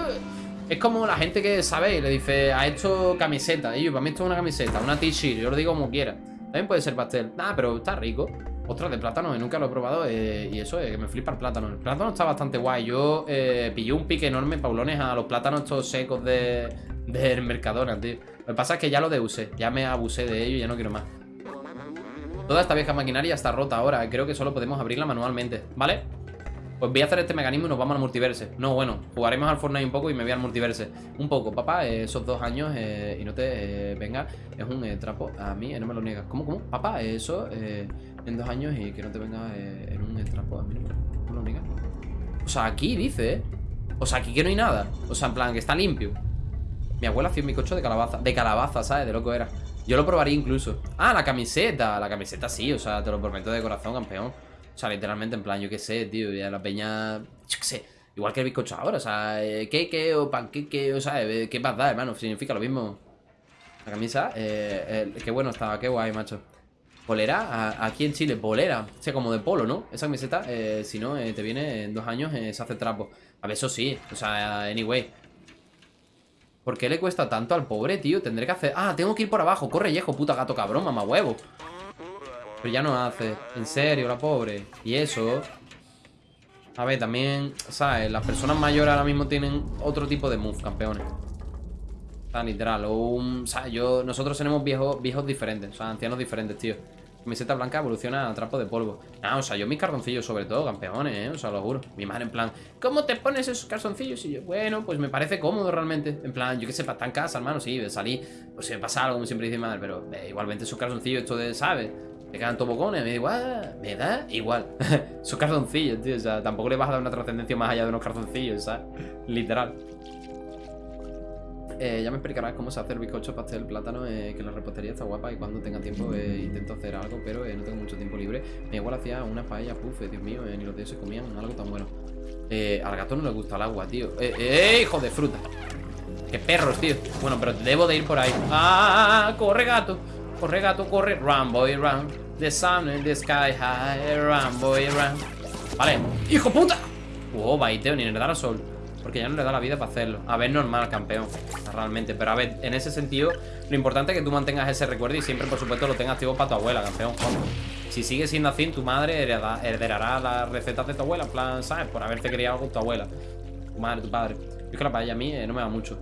Es como la gente que, ¿sabéis? Le dice, ha hecho camiseta. Y yo, para mí esto es una camiseta, una t-shirt. Yo lo digo como quiera. También puede ser pastel. Nah, pero está rico. Ostras, de plátano, eh, nunca lo he probado. eh, y eso, eh, que me flipa el plátano. El plátano está bastante guay. Yo eh, pillé un pique enorme, paulones, a los plátanos estos secos de, del Mercadona, tío. Lo que pasa es que ya lo deusé. Ya me abusé de ello y ya no quiero más. Toda esta vieja maquinaria está rota ahora. Creo que solo podemos abrirla manualmente, ¿vale? Pues voy a hacer este mecanismo y nos vamos al multiverse. No, bueno, jugaremos al Fortnite un poco y me voy al multiverse. Un poco, papá, esos dos años y no te venga, es un trapo. A mí no me lo niegas. ¿Cómo, cómo? Papá, eso en dos años y que no te venga eh, en un. A me lo niegas. O sea, aquí dice, ¿eh? O sea, aquí que no hay nada. O sea, en plan, que está limpio. Mi abuela hacía un bizcocho de calabaza. De calabaza, ¿sabes? De loco era. Yo lo probaría incluso. Ah, la camiseta. La camiseta sí, o sea, te lo prometo de corazón, campeón. O sea, literalmente, en plan, yo qué sé, tío. Ya la peña. Igual que el bizcocho ahora, o sea, eh, queque o panqueque, o sea, eh, ¿qué más da, hermano? Significa lo mismo. La camisa, eh, eh, qué bueno estaba, qué guay, macho. Polera, aquí en Chile, polera. O sea, como de polo, ¿no? Esa camiseta, eh, si no, eh, te viene en dos años, eh, se hace trapo. A ver, eso sí, o sea, anyway. ¿Por qué le cuesta tanto al pobre, tío? Tendré que hacer... Ah, tengo que ir por abajo. Corre, viejo, puta gato cabrón, mamá huevo. Pero ya no hace. En serio, la pobre. Y eso... A ver, también, ¿sabes? Las personas mayores ahora mismo tienen otro tipo de move, campeones. O sea, literal. O un, ¿sabes? Yo, nosotros tenemos viejos, viejos diferentes. O sea, ancianos diferentes, tío. Camiseta blanca evoluciona a trapo de polvo. Ah, o sea, yo mis cartoncillos sobre todo, campeones, ¿eh? O sea, lo juro. Mi madre en plan, ¿cómo te pones esos calzoncillos? Y yo, bueno, pues me parece cómodo realmente. En plan, yo qué sé, para estar en casa, hermano, sí, salir. Pues si me pasa algo, como siempre dice mi madre, pero eh, igualmente esos calzoncillos, esto de, ¿sabes? Te quedan tobocones, me da igual, me da igual. esos calzoncillos, tío, o sea, tampoco le vas a dar una trascendencia más allá de unos calzoncillos, ¿sabes? Literal. Eh, ya me explicarás cómo se hace el bizcocho pastel plátano, eh, que la repostería está guapa y cuando tenga tiempo eh, intento hacer algo, pero eh, no tengo mucho tiempo libre. Mi igual hacía una paella, puff, eh, Dios mío, ni los dioses comían algo tan bueno. Al gato no le gusta el agua, tío. Eh, hijo de fruta. Qué perros, tío. Bueno, pero debo de ir por ahí. ¡Ah! ¡Corre, gato! Corre, gato, corre. Run, boy, run. The sun in the sky high. Run, boy, run. Vale. ¡Hijo puta! Oh, baiteo, ni le da la sol. Porque ya no le da la vida para hacerlo. A ver, normal, campeón. Realmente. Pero a ver, en ese sentido, lo importante es que tú mantengas ese recuerdo y siempre, por supuesto, lo tengas activo para tu abuela, campeón. Si sigue siendo así, tu madre hereda- heredará las recetas de tu abuela. En plan, ¿sabes? Por haberte criado con tu abuela. Tu madre, tu padre. Es que la paella a mí eh, no me va mucho.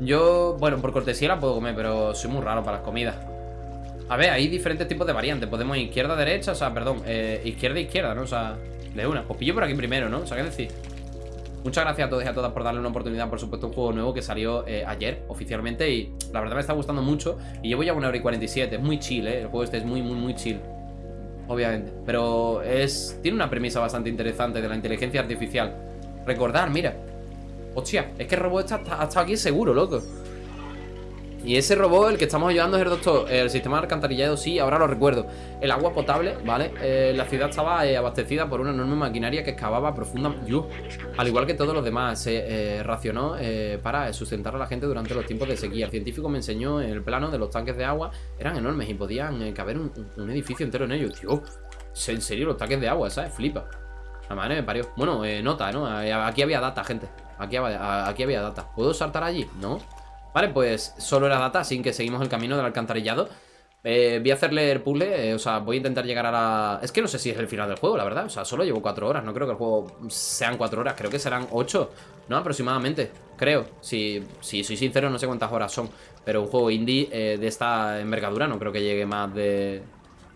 Yo, bueno, por cortesía la puedo comer, pero soy muy raro para las comidas. A ver, hay diferentes tipos de variantes. Podemos izquierda, derecha, o sea, perdón, eh, izquierda, izquierda, ¿no? O sea, de una. Pues pillo por aquí primero, ¿no? O sea, ¿qué decir? Muchas gracias a todos y a todas por darle una oportunidad, por supuesto, un juego nuevo que salió eh, ayer oficialmente y la verdad me está gustando mucho y llevo ya una hora y 47, es muy chill, ¿eh? El juego este es muy, muy, muy chill, obviamente, pero es tiene una premisa bastante interesante de la inteligencia artificial. Recordar, mira, hostia, es que el robot está, ha estado aquí seguro, loco. Y ese robot, el que estamos ayudando es el doctor. El sistema de alcantarillado, sí, ahora lo recuerdo. El agua potable, ¿vale? Eh, la ciudad estaba eh, abastecida por una enorme maquinaria que excavaba profunda. Yo, al igual que todos los demás, se eh, racionó para sustentar a la gente durante los tiempos de sequía. El científico me enseñó el plano de los tanques de agua. Eran enormes y podían caber un, edificio entero en ellos. Tío, en serio, los tanques de agua, ¿sabes? Flipa. La madre me parió. Bueno, nota, ¿no? Aquí había data, gente. Aquí había data. ¿Puedo saltar allí? No. Vale, pues solo era data, así que seguimos el camino del alcantarillado. Eh, voy a hacerle el puzzle, eh, o sea, voy a intentar llegar a la... Es que no sé si es el final del juego, la verdad. O sea, solo llevo cuatro horas, no creo que el juego sean cuatro horas, creo que serán ocho, ¿no? Aproximadamente, creo. Si, si soy sincero, no sé cuántas horas son. Pero un juego indie eh, de esta envergadura no creo que llegue más de,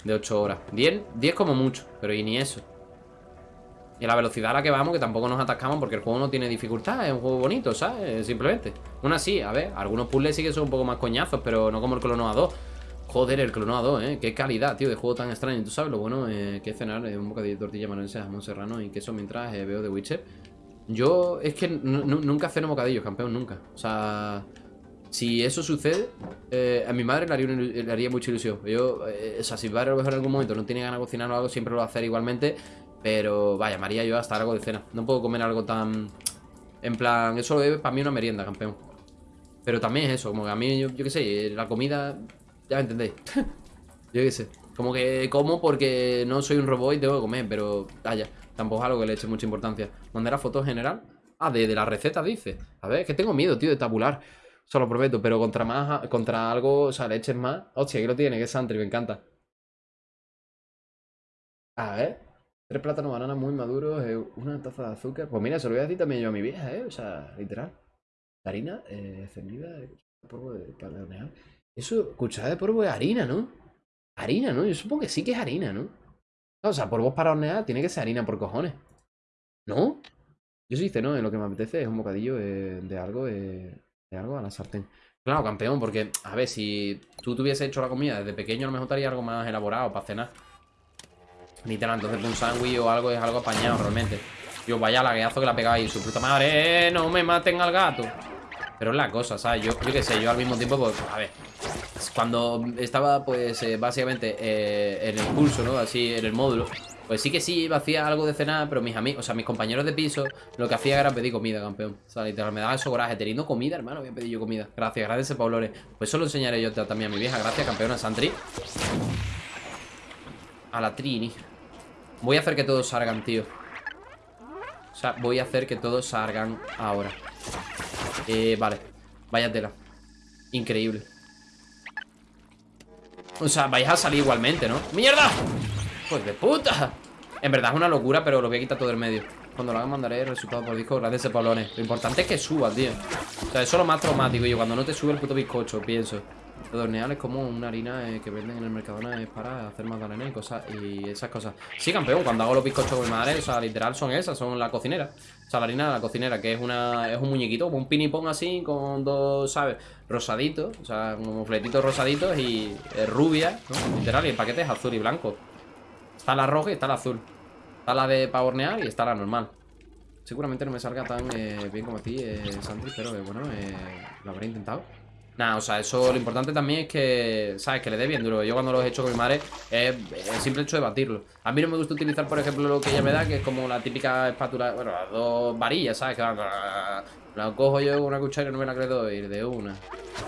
de ocho horas. Diez, diez como mucho, pero y ni eso. Y la velocidad a la que vamos, que tampoco nos atascamos porque el juego no tiene dificultad, es un juego bonito, ¿sabes? Simplemente. Aún así, a ver, algunos puzzles sí que son un poco más coñazos, pero no como el Clonoa 2. Joder, el Clonoa 2, ¿eh? Qué calidad, tío, de juego tan extraño. ¿Tú sabes lo bueno eh, que cenar eh, un bocadillo de tortilla maronesa, jamón serrano y queso mientras eh, veo The Witcher? Yo, es que nu- nu- nunca ceno bocadillos, campeón, nunca. O sea, si eso sucede, eh, a mi madre le haría, una le mucha ilusión. Yo, eh, o sea, si mi padre a lo mejor en algún momento no tiene ganas de cocinar o algo, siempre lo va a hacer igualmente. Pero vaya, María, yo hasta algo de cena. No puedo comer algo tan. En plan, eso es para mí una merienda, campeón. Pero también es eso, como que a mí, yo, qué sé, la comida. Ya me entendéis. yo qué sé. Como que como porque no soy un robot y tengo que comer, pero vaya, tampoco es algo que le eche mucha importancia. ¿Mandar la foto general? Ah, de, de la receta, dice. A ver, es que tengo miedo, tío, de tabular. Eso lo prometo, pero contra más, contra algo, o sea, le eches más. Hostia, aquí lo tiene, que es Santry, me encanta. A ver. Tres plátanos, bananas muy maduros, eh, una taza de azúcar. Pues mira, se lo voy a decir también yo a mi vieja, ¿eh? O sea, literal. Harina eh, encendida, eh, polvo de para hornear. Eso, cucharada de polvo de harina, ¿no? Harina, ¿no? Yo supongo que sí que es harina, ¿no? O sea, polvos para hornear tiene que ser harina por cojones. ¿No? Yo sí dice, no, en lo que me apetece es un bocadillo eh, de algo, eh, de algo a la sartén. Claro, campeón, porque, a ver, si tú te hubieses hecho la comida desde pequeño, a lo mejor te haría algo más elaborado para cenar. Literal, entonces un sándwich o algo es algo apañado realmente. Yo, vaya lagueazo que la pegáis, su puta madre, eh, no me maten al gato. Pero es la cosa, ¿sabes? Yo, yo qué sé, yo al mismo tiempo, pues, a ver. Cuando estaba, pues, eh, básicamente eh, en el curso, ¿no? Así, en el módulo. Pues sí que sí, hacía algo de cenar, pero mis amigos, o sea, mis compañeros de piso, lo que hacía era pedir comida, campeón. O sea, literal, me daba eso coraje. Teniendo comida, hermano, voy a pedir yo comida. Gracias, gracias, Paulores. Pues eso lo enseñaré yo también a mi vieja. Gracias, campeona Santri. A la Trini. Voy a hacer que todos salgan, tío. O sea, voy a hacer que todos salgan ahora. Eh, vale. Vaya tela. Increíble. O sea, vais a salir igualmente, ¿no? ¡Mierda! Pues de puta. En verdad es una locura, pero lo voy a quitar todo del medio. Cuando lo haga mandaré el resultado por disco. Gracias, Polones. Lo importante es que suba, tío. O sea, eso es lo más traumático. Yo cuando no te sube el puto bizcocho, pienso. Lo es como una harina eh, que venden en el Mercadona es para hacer magdalena y cosas y esas cosas. Sí, campeón, cuando hago los bizcochos con mi madre, o sea, literal son esas, son la cocinera. O sea, la harina de la cocinera, que es una es un muñequito, como un pinipón así, con dos, ¿sabes? Rosaditos, o sea, como fletitos rosaditos y eh, rubia, ¿no? Literal, y el paquete es azul y blanco. Está la roja y está la azul. Está la de para hornear y está la normal. seguramente no me salga tan eh, bien como a ti, eh, Sandri, pero bueno, lo habré intentado. Nada, o sea, eso lo importante también es que, ¿sabes? Que le dé bien duro. Yo cuando lo he hecho con mi madre es el simple hecho de batirlo. A mí no me gusta utilizar, por ejemplo, lo que ella me da, que es como la típica espátula, bueno, las dos varillas, ¿sabes? Que la cojo yo con una cuchara y no me la creo ir de una.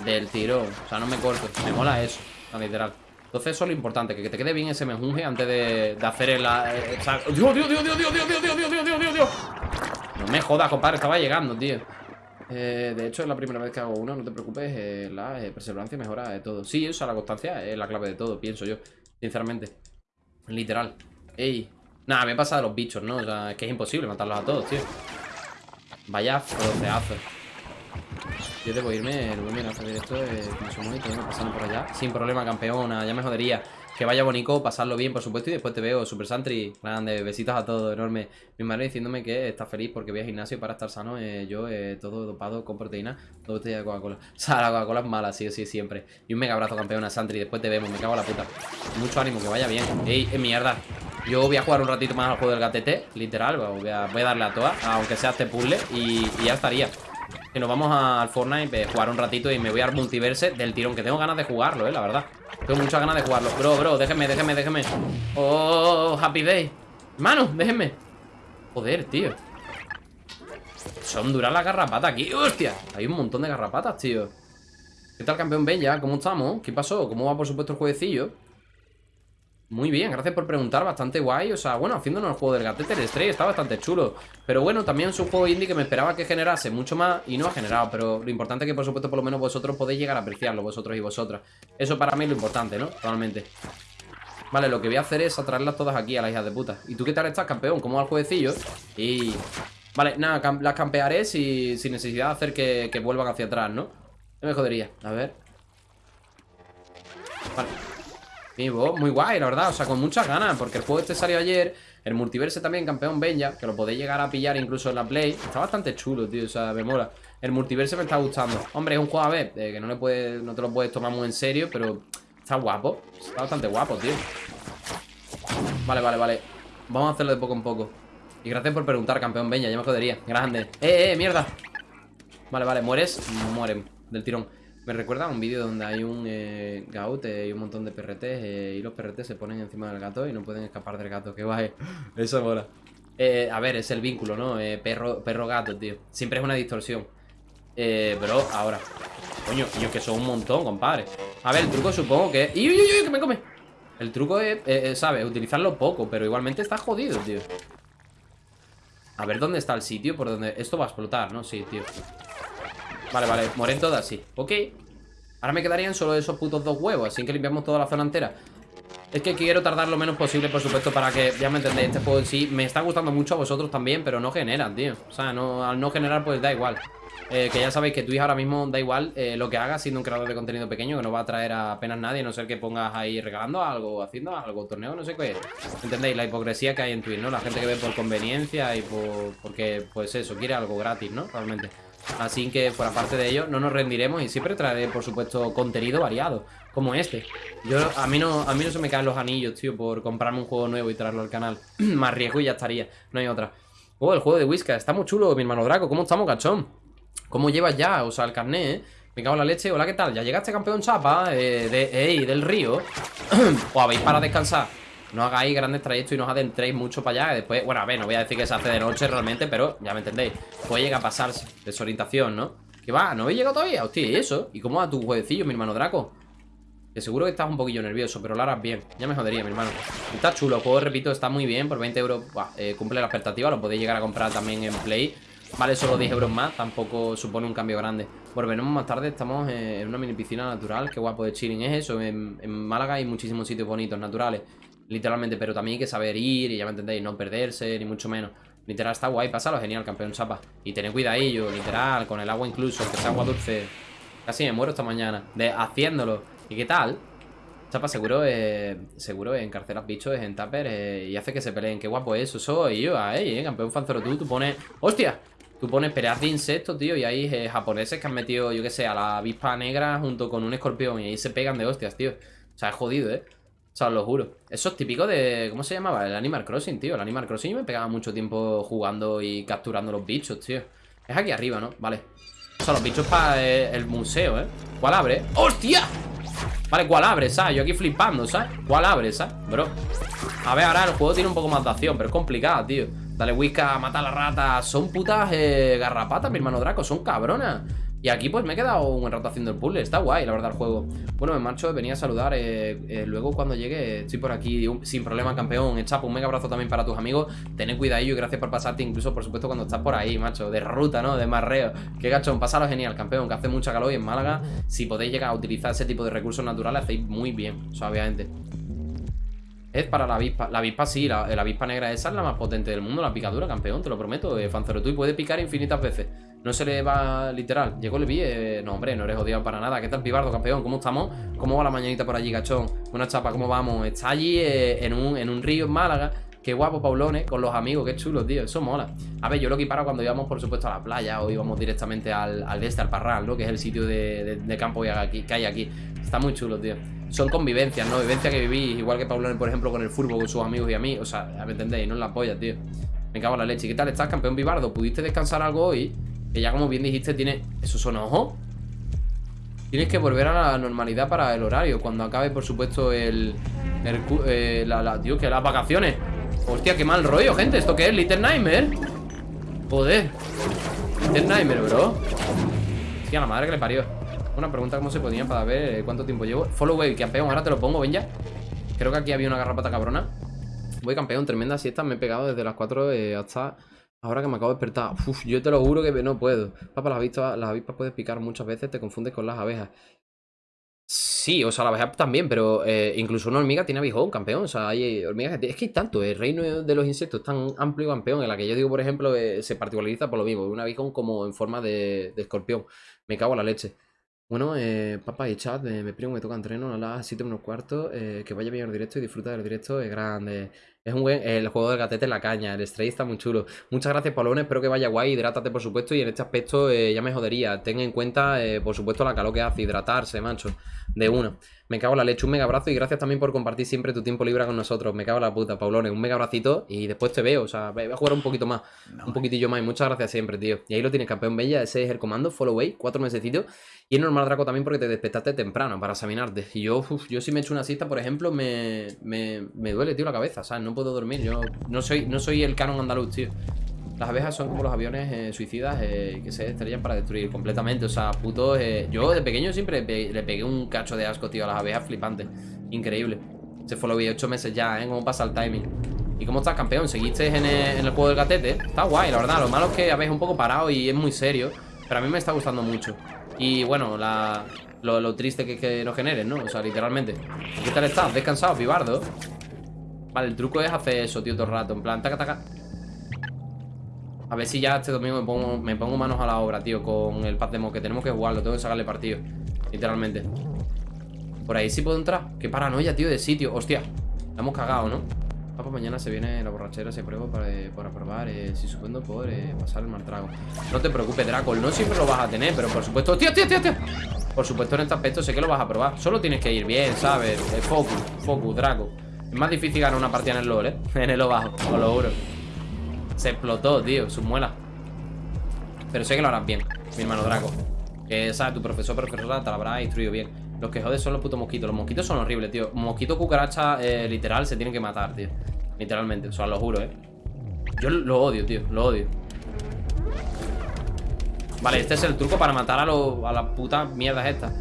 Del tirón. O sea, no me corto. Me mola eso, literal. Entonces eso es lo importante, que te quede bien ese menjunje antes de, de hacer el... ¡Dios, Dios, Dios, Dios, Dios, Dios, Dios, Dios, Dios, Dios, Dios, Dios, Dios! No me jodas, compadre, estaba llegando, tío. Eh, de hecho, es la primera vez que hago uno, no te preocupes, eh, la eh, perseverancia mejora de todo. Sí, o sea, la constancia es la clave de todo, pienso yo, sinceramente. Literal. Ey. Nada, me pasa de los bichos, ¿no? O sea, es que es imposible matarlos a todos, tío. Vaya froceazo. Yo debo irme, el buen directo, eh, como somos y todo, pasando por allá. Sin problema, campeona, ya me jodería. Que vaya bonito, pasarlo bien, por supuesto, y después te veo, Super Santry. Grande, besitos a todos, enorme. Mi madre diciéndome que está feliz porque voy al gimnasio para estar sano. Eh, yo, eh, todo dopado con proteína, dos botellas de Coca-Cola. O sea, la Coca-Cola es mala, sí sí, siempre. Y un mega abrazo, campeona Santry. Después te vemos, me cago en la puta. Mucho ánimo, que vaya bien. Ey, es mierda. Yo voy a jugar un ratito más al juego del gatete, literal. Voy a, a darle a todas, aunque sea este puzzle, y, y ya estaría. Nos vamos al Fortnite, a jugar un ratito y me voy al multiverse del tirón, que tengo ganas de jugarlo, eh, la verdad. Tengo muchas ganas de jugarlo. Bro, bro, déjenme, déjenme, déjenme. Oh, Happy Day. Mano, déjenme. Joder, tío. Son duras las garrapatas aquí. ¡Hostia! Hay un montón de garrapatas, tío. ¿Qué tal, campeón Bella? ¿Cómo estamos? ¿Qué pasó? ¿Cómo va, por supuesto, el jueguecillo? Muy bien, gracias por preguntar, bastante guay. O sea, bueno, haciéndonos el juego del gatete el Stray está bastante chulo. Pero bueno, también es un juego indie que me esperaba que generase mucho más Y no ha generado, pero lo importante es que por supuesto por lo menos vosotros podéis llegar a apreciarlo Vosotros y vosotras. Eso para mí es lo importante, ¿no? Totalmente Vale, lo que voy a hacer es atraerlas todas aquí a las hijas de puta. ¿Y tú qué tal estás, campeón? ¿Cómo va el jueguecillo? Y... Vale, nada, las campearé si, sin necesidad de hacer que, que vuelvan hacia atrás, ¿no? No me jodería, a ver. Vale muy guay, la verdad, o sea, con muchas ganas Porque el juego este salió ayer El multiverse también, campeón Benja Que lo podéis llegar a pillar incluso en la Play. Está bastante chulo, tío, o sea, me mola. El multiverse me está gustando. Hombre, es un juego a ver eh, Que no, le puedes, no te lo puedes tomar muy en serio Pero está guapo Está bastante guapo, tío. Vale, vale, vale. Vamos a hacerlo de poco en poco. Y gracias por preguntar, campeón Benja, ya me jodería. Grande. ¡Eh, eh, mierda! Vale, vale, mueres Mueren del tirón me recuerda a un vídeo donde hay un eh, gaut y un montón de perretes eh, y los perretes se ponen encima del gato y no pueden escapar del gato. Qué guay. Eso mola. Eh, a ver, es el vínculo, ¿no? perro, perro gato, tío. Siempre es una distorsión. bro, ahora. Coño, yo que son un montón, compadre. A ver, el truco supongo que... ¡Uy, uy, uy! ¡Que me come! El truco es, ¿sabes? Utilizarlo poco, pero igualmente está jodido, tío. A ver dónde está el sitio por donde... Esto va a explotar, ¿no? Sí, tío. Vale, vale, moren todas, sí. Ok. Ahora me quedarían solo esos putos dos huevos Así que limpiamos toda la zona entera. Es que quiero tardar lo menos posible, por supuesto Para que, ya me entendéis, este juego en sí Me está gustando mucho a vosotros también Pero no generan, tío. O sea, no, al no generar, pues da igual. Eh, que ya sabéis que Twitch ahora mismo da igual eh, lo que hagas siendo un creador de contenido pequeño que no va a traer a apenas nadie, a no ser que pongas ahí regalando algo, haciendo algo, torneo, no sé qué. ¿Entendéis? La hipocresía que hay en Twitch, ¿no? La gente que ve por conveniencia y por... porque, pues eso, quiere algo gratis, ¿no? Realmente Así que, por aparte de ello, no nos rendiremos y siempre traeré, por supuesto, contenido variado, como este. Yo, a mí no, a mí no se me caen los anillos, tío, por comprarme un juego nuevo y traerlo al canal. Más riesgo y ya estaría, no hay otra. Oh, el juego de Whiskas, está muy chulo, mi hermano Draco, ¿cómo estamos, cachón? ¿Cómo llevas ya? O sea, el carnet, ¿eh? Me cago en la leche, hola, ¿qué tal? ¿Ya llegaste campeón chapa eh, de, del río? ¿O habéis para descansar? No hagáis grandes trayectos y no os adentréis mucho para allá. Después, bueno, a ver, no voy a decir que se hace de noche realmente, pero ya me entendéis. Puede llegar a pasarse. Desorientación, ¿no? ¿Qué va? ¿No habéis llegado todavía? Hostia, ¿y eso? ¿Y cómo va tu jueguecillo, mi hermano Draco? Que seguro que estás un poquillo nervioso, pero lo harás bien. Ya me jodería, mi hermano. Está chulo, el juego, repito, está muy bien. Por 20 euros eh, cumple la expectativa. Lo podéis llegar a comprar también en Play. Vale solo 10 euros más, tampoco supone un cambio grande. Volveremos más tarde, estamos en una mini piscina natural. Qué guapo de chilling es eso. En, en Málaga hay muchísimos sitios bonitos, naturales. Literalmente, pero también hay que saber ir y ya me entendéis, no perderse, ni mucho menos. Literal, está guay, pásalo genial, campeón chapa. Y tened cuidadillo, literal, con el agua incluso, que sea agua dulce. Casi me muero esta mañana, de haciéndolo. ¿Y qué tal? Chapa, seguro, eh, seguro encarcelas bichos en Tupper eh, y hace que se peleen. Qué guapo eso, soy yo, ahí, eh, campeón fanzoro tú, tú pones... ¡Hostia! Tú pones peleas de insectos, tío, y hay eh, japoneses que han metido, yo qué sé, a la avispa negra junto con un escorpión y ahí se pegan de hostias, tío. O sea, es jodido, ¿eh? Sea, os lo juro. Eso es típico de... ¿Cómo se llamaba? El Animal Crossing, tío. El Animal Crossing me pegaba mucho tiempo jugando y capturando los bichos, tío. Es aquí arriba, ¿no? Vale. O sea, los bichos para eh, el museo, ¿eh? ¿Cuál abre? ¡Hostia! Vale, ¿cuál abre, sabes? Yo aquí flipando, ¿sabes? ¿Cuál abre, sabes? Bro A ver, ahora el juego tiene un poco más de acción Pero es complicado, tío Dale whisca, mata a la rata Son putas eh, garrapatas, mi hermano Draco Son cabronas y aquí pues me he quedado un rato haciendo el puzzle Está guay, la verdad, el juego Bueno, me marcho, venía a saludar eh, eh, Luego cuando llegue, estoy por aquí Sin problema, campeón Chapo, un mega abrazo también para tus amigos Tened cuidado y gracias por pasarte Incluso, por supuesto, cuando estás por ahí, macho De ruta, ¿no? De marreo Qué gachón, pasalo genial, campeón Que hace mucha calor y en Málaga Si podéis llegar a utilizar ese tipo de recursos naturales Hacéis muy bien, obviamente es para la avispa. La avispa sí, la, avispa negra esa es la más potente del mundo, la picadura, campeón, te lo prometo, eh, Tú y puede picar infinitas veces. No se le va literal. Llegó el vi, eh, no, hombre, no eres odiado para nada. ¿Qué tal, Pibardo, campeón? ¿Cómo estamos? ¿Cómo va la mañanita por allí, gachón? Buena chapa, ¿cómo vamos? Está allí eh, en, un, en un río en Málaga. Qué guapo, Paulones, con los amigos, qué chulo, tío. Eso mola. A ver, yo lo equiparo cuando íbamos, por supuesto, a la playa o íbamos directamente al, al este, al Parral, ¿no? Que es el sitio de, campo que hay aquí. Está muy chulo, tío. Son convivencias, ¿no? Vivencias que vivís, igual que Paulones, por ejemplo, con el fútbol, con sus amigos y a mí. O sea, ¿me entendéis? No es la polla, tío. Me cago en la leche. ¿Qué tal estás, campeón Vivardo? ¿Pudiste descansar algo hoy? Que ya como bien dijiste tiene... ¿Eso son ojos? Tienes que volver a la normalidad para el horario Cuando acabe, por supuesto, el... el eh, la, tío, que las vacaciones Hostia, qué mal rollo, gente ¿Esto qué es? ¿Little Nightmare? Joder Little Nightmare, bro Hostia, la madre que le parió Una pregunta cómo se ponía para ver eh, cuánto tiempo llevo Follow wave, campeón, ahora te lo pongo, ven ya Creo que aquí había una garrapata cabrona Voy campeón, tremenda siesta Me he pegado desde las 4 eh, hasta Ahora que me acabo de despertar, uf, yo te lo juro que no puedo. Papá, las avispas, las avispas puedes picar muchas veces, te confundes con las abejas. Sí, o sea, la abeja también, pero eh, incluso una hormiga tiene abijón, campeón. O sea, hay hormigas. Es que hay tanto, el reino de los insectos es tan amplio, campeón, en la que yo digo, por ejemplo, eh, se particulariza por lo mismo. Un abijón como en forma de, escorpión. Me cago en la leche. Bueno, eh, papá y chat, eh, me primo me toca entreno a las 7 menos cuarto. que vaya bien el directo y disfruta del directo, es grande. Es un buen. El juego del gatete en la caña. El Stray está muy chulo. Muchas gracias, Polones. Espero que vaya guay. Hidrátate, por supuesto. Y en este aspecto eh, ya me jodería. Ten en cuenta, eh, por supuesto, la calor que hace. Hidratarse, macho. De uno. Me cago en la leche. Un mega abrazo. Y gracias también por compartir siempre tu tiempo libre con nosotros. Me cago en la puta, Paulones. Un mega abracito. Y después te veo. O sea, voy a jugar un poquito más. un poquitillo más. Y muchas gracias siempre, tío. Y ahí lo tienes, campeón bella. Ese es el comando. Follow away. Cuatro mesecitos. Y es normal, Draco, también porque te despertaste temprano para examinarte. Y yo, yo si me echo una cita, por ejemplo, me, me, me duele, tío, la cabeza. ¿sabes? No puedo dormir. Yo no soy, no soy el canon andaluz, tío. Las abejas son como los aviones eh, suicidas eh, que se estrellan para destruir completamente. O sea, puto. Eh, yo de pequeño siempre le pegué un cacho de asco, tío, a las abejas flipante. Increíble. Se fue lo vi 8 meses ya, ¿eh? ¿Cómo pasa el timing? ¿Y cómo estás, campeón? ¿Seguiste en el, juego del gatete? Está guay, la verdad. Lo malo es que habéis un poco parado y es muy serio. Pero a mí me está gustando mucho. Y bueno, la, lo, triste que, que nos generen, ¿no? O sea, literalmente. ¿Qué tal estás? ¿Descansado, pibardo? Vale, el truco es hacer eso, tío, todo el rato En plan, taca, taca A ver si ya este domingo me pongo, me pongo manos a la obra, tío Con el paz de mo Que tenemos que jugarlo, tengo que sacarle partido Literalmente Por ahí sí puedo entrar Qué paranoia, tío, de sitio Hostia, la hemos cagado, ¿no? Papá, mañana se viene la borrachera, se prueba para, eh, para probar, eh, si supongo por eh, pasar el mal trago. No te preocupes, Draco, no siempre lo vas a tener, pero por supuesto... ¡Tío, tío, tío, tío! Por supuesto, en este aspecto sé que lo vas a probar. Solo tienes que ir bien, ¿sabes? focus, focus, Draco. Es más difícil ganar una partida en el LoL, ¿eh? En el bajo, os lo juro Se explotó, tío, sus muelas Pero sé que lo harás bien, mi hermano Draco. Que, ¿sabes? Tu profesor, profesora te lo habrá instruido bien. Los que joden son los putos mosquitos. Los mosquitos son horribles, tío. Mosquito cucaracha, eh, literal, se tienen que matar, tío. Literalmente, o sea, lo juro, ¿eh? Yo lo odio, tío, lo odio. Vale, este es el truco para matar a, a las putas mierdas estas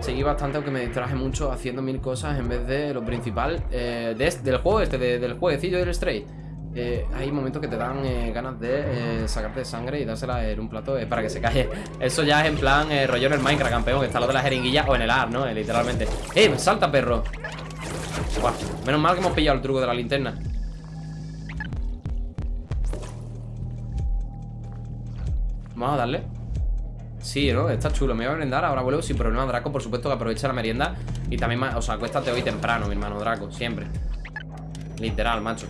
Seguí bastante, aunque me distraje mucho haciendo mil cosas en vez de lo principal eh, del juego este, del jueguecillo del Stray. Eh, hay momentos que te dan eh, ganas de sacarte sangre y dársela en un plato para que se calle. Eso ya es en plan rollo en el Minecraft, campeón, que está lo de la jeringuilla o en el AR, ¿no? literalmente. ¡Eh! ¡Salta, perro! menos mal que hemos pillado el truco de la linterna. Vamos a darle. Sí, ¿no? Está chulo. Me voy a brindar, ahora vuelvo sin problema Draco, por supuesto que aprovecha la merienda Y también, o sea, acuéstate hoy temprano, mi hermano Draco, siempre Literal, macho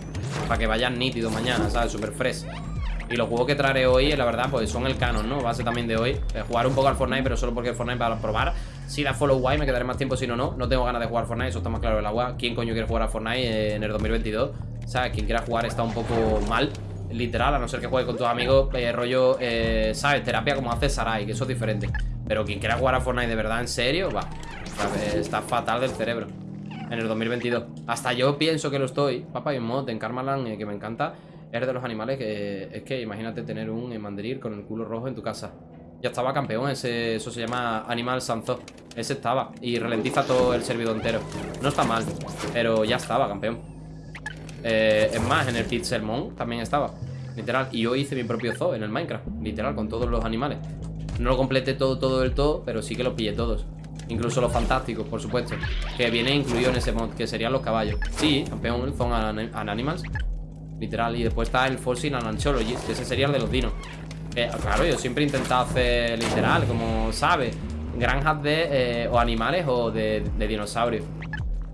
Para que vayas nítido mañana, ¿sabes? Super fresh Y los juegos que traeré hoy, la verdad, pues son el canon, ¿no? Base también de hoy. Eh, jugar un poco al Fortnite, pero solo porque el Fortnite para probar. Si la follow guay, me quedaré más tiempo, si no, no. No tengo ganas de jugar Fortnite, eso está más claro el agua. ¿Quién coño quiere jugar a Fortnite eh, en el 2022? O sea, quien quiera jugar está un poco mal. Literal, a no ser que juegue con tus amigos, eh, rollo, ¿sabes? Terapia como hace Sarai, que eso es diferente. Pero quien quiera jugar a Fortnite de verdad, en serio, va. Está fatal del cerebro. En el 2022. Hasta yo pienso que lo estoy. Papá, y un mod en Karmaland eh, que me encanta. Es de los animales que. Es que imagínate tener un mandarín con el culo rojo en tu casa. Ya estaba campeón, ese, eso se llama Animal Sanzo. Ese estaba. Y ralentiza todo el servidor entero. No está mal, pero ya estaba campeón. Eh, es más, en el Pixelmon también estaba. Literal. Y yo hice mi propio zoo en el Minecraft. Literal, con todos los animales. No lo completé todo, todo del todo, pero sí que lo pillé todos. Incluso los fantásticos, por supuesto. Que viene incluido en ese mod, que serían los caballos. Sí, campeón, Zone and Animals. Literal. Y después está el Fossil and Anthology, que ese sería el de los dinos. claro, yo siempre he intentado hacer literal, como sabes, granjas de eh, o animales o de, de dinosaurios.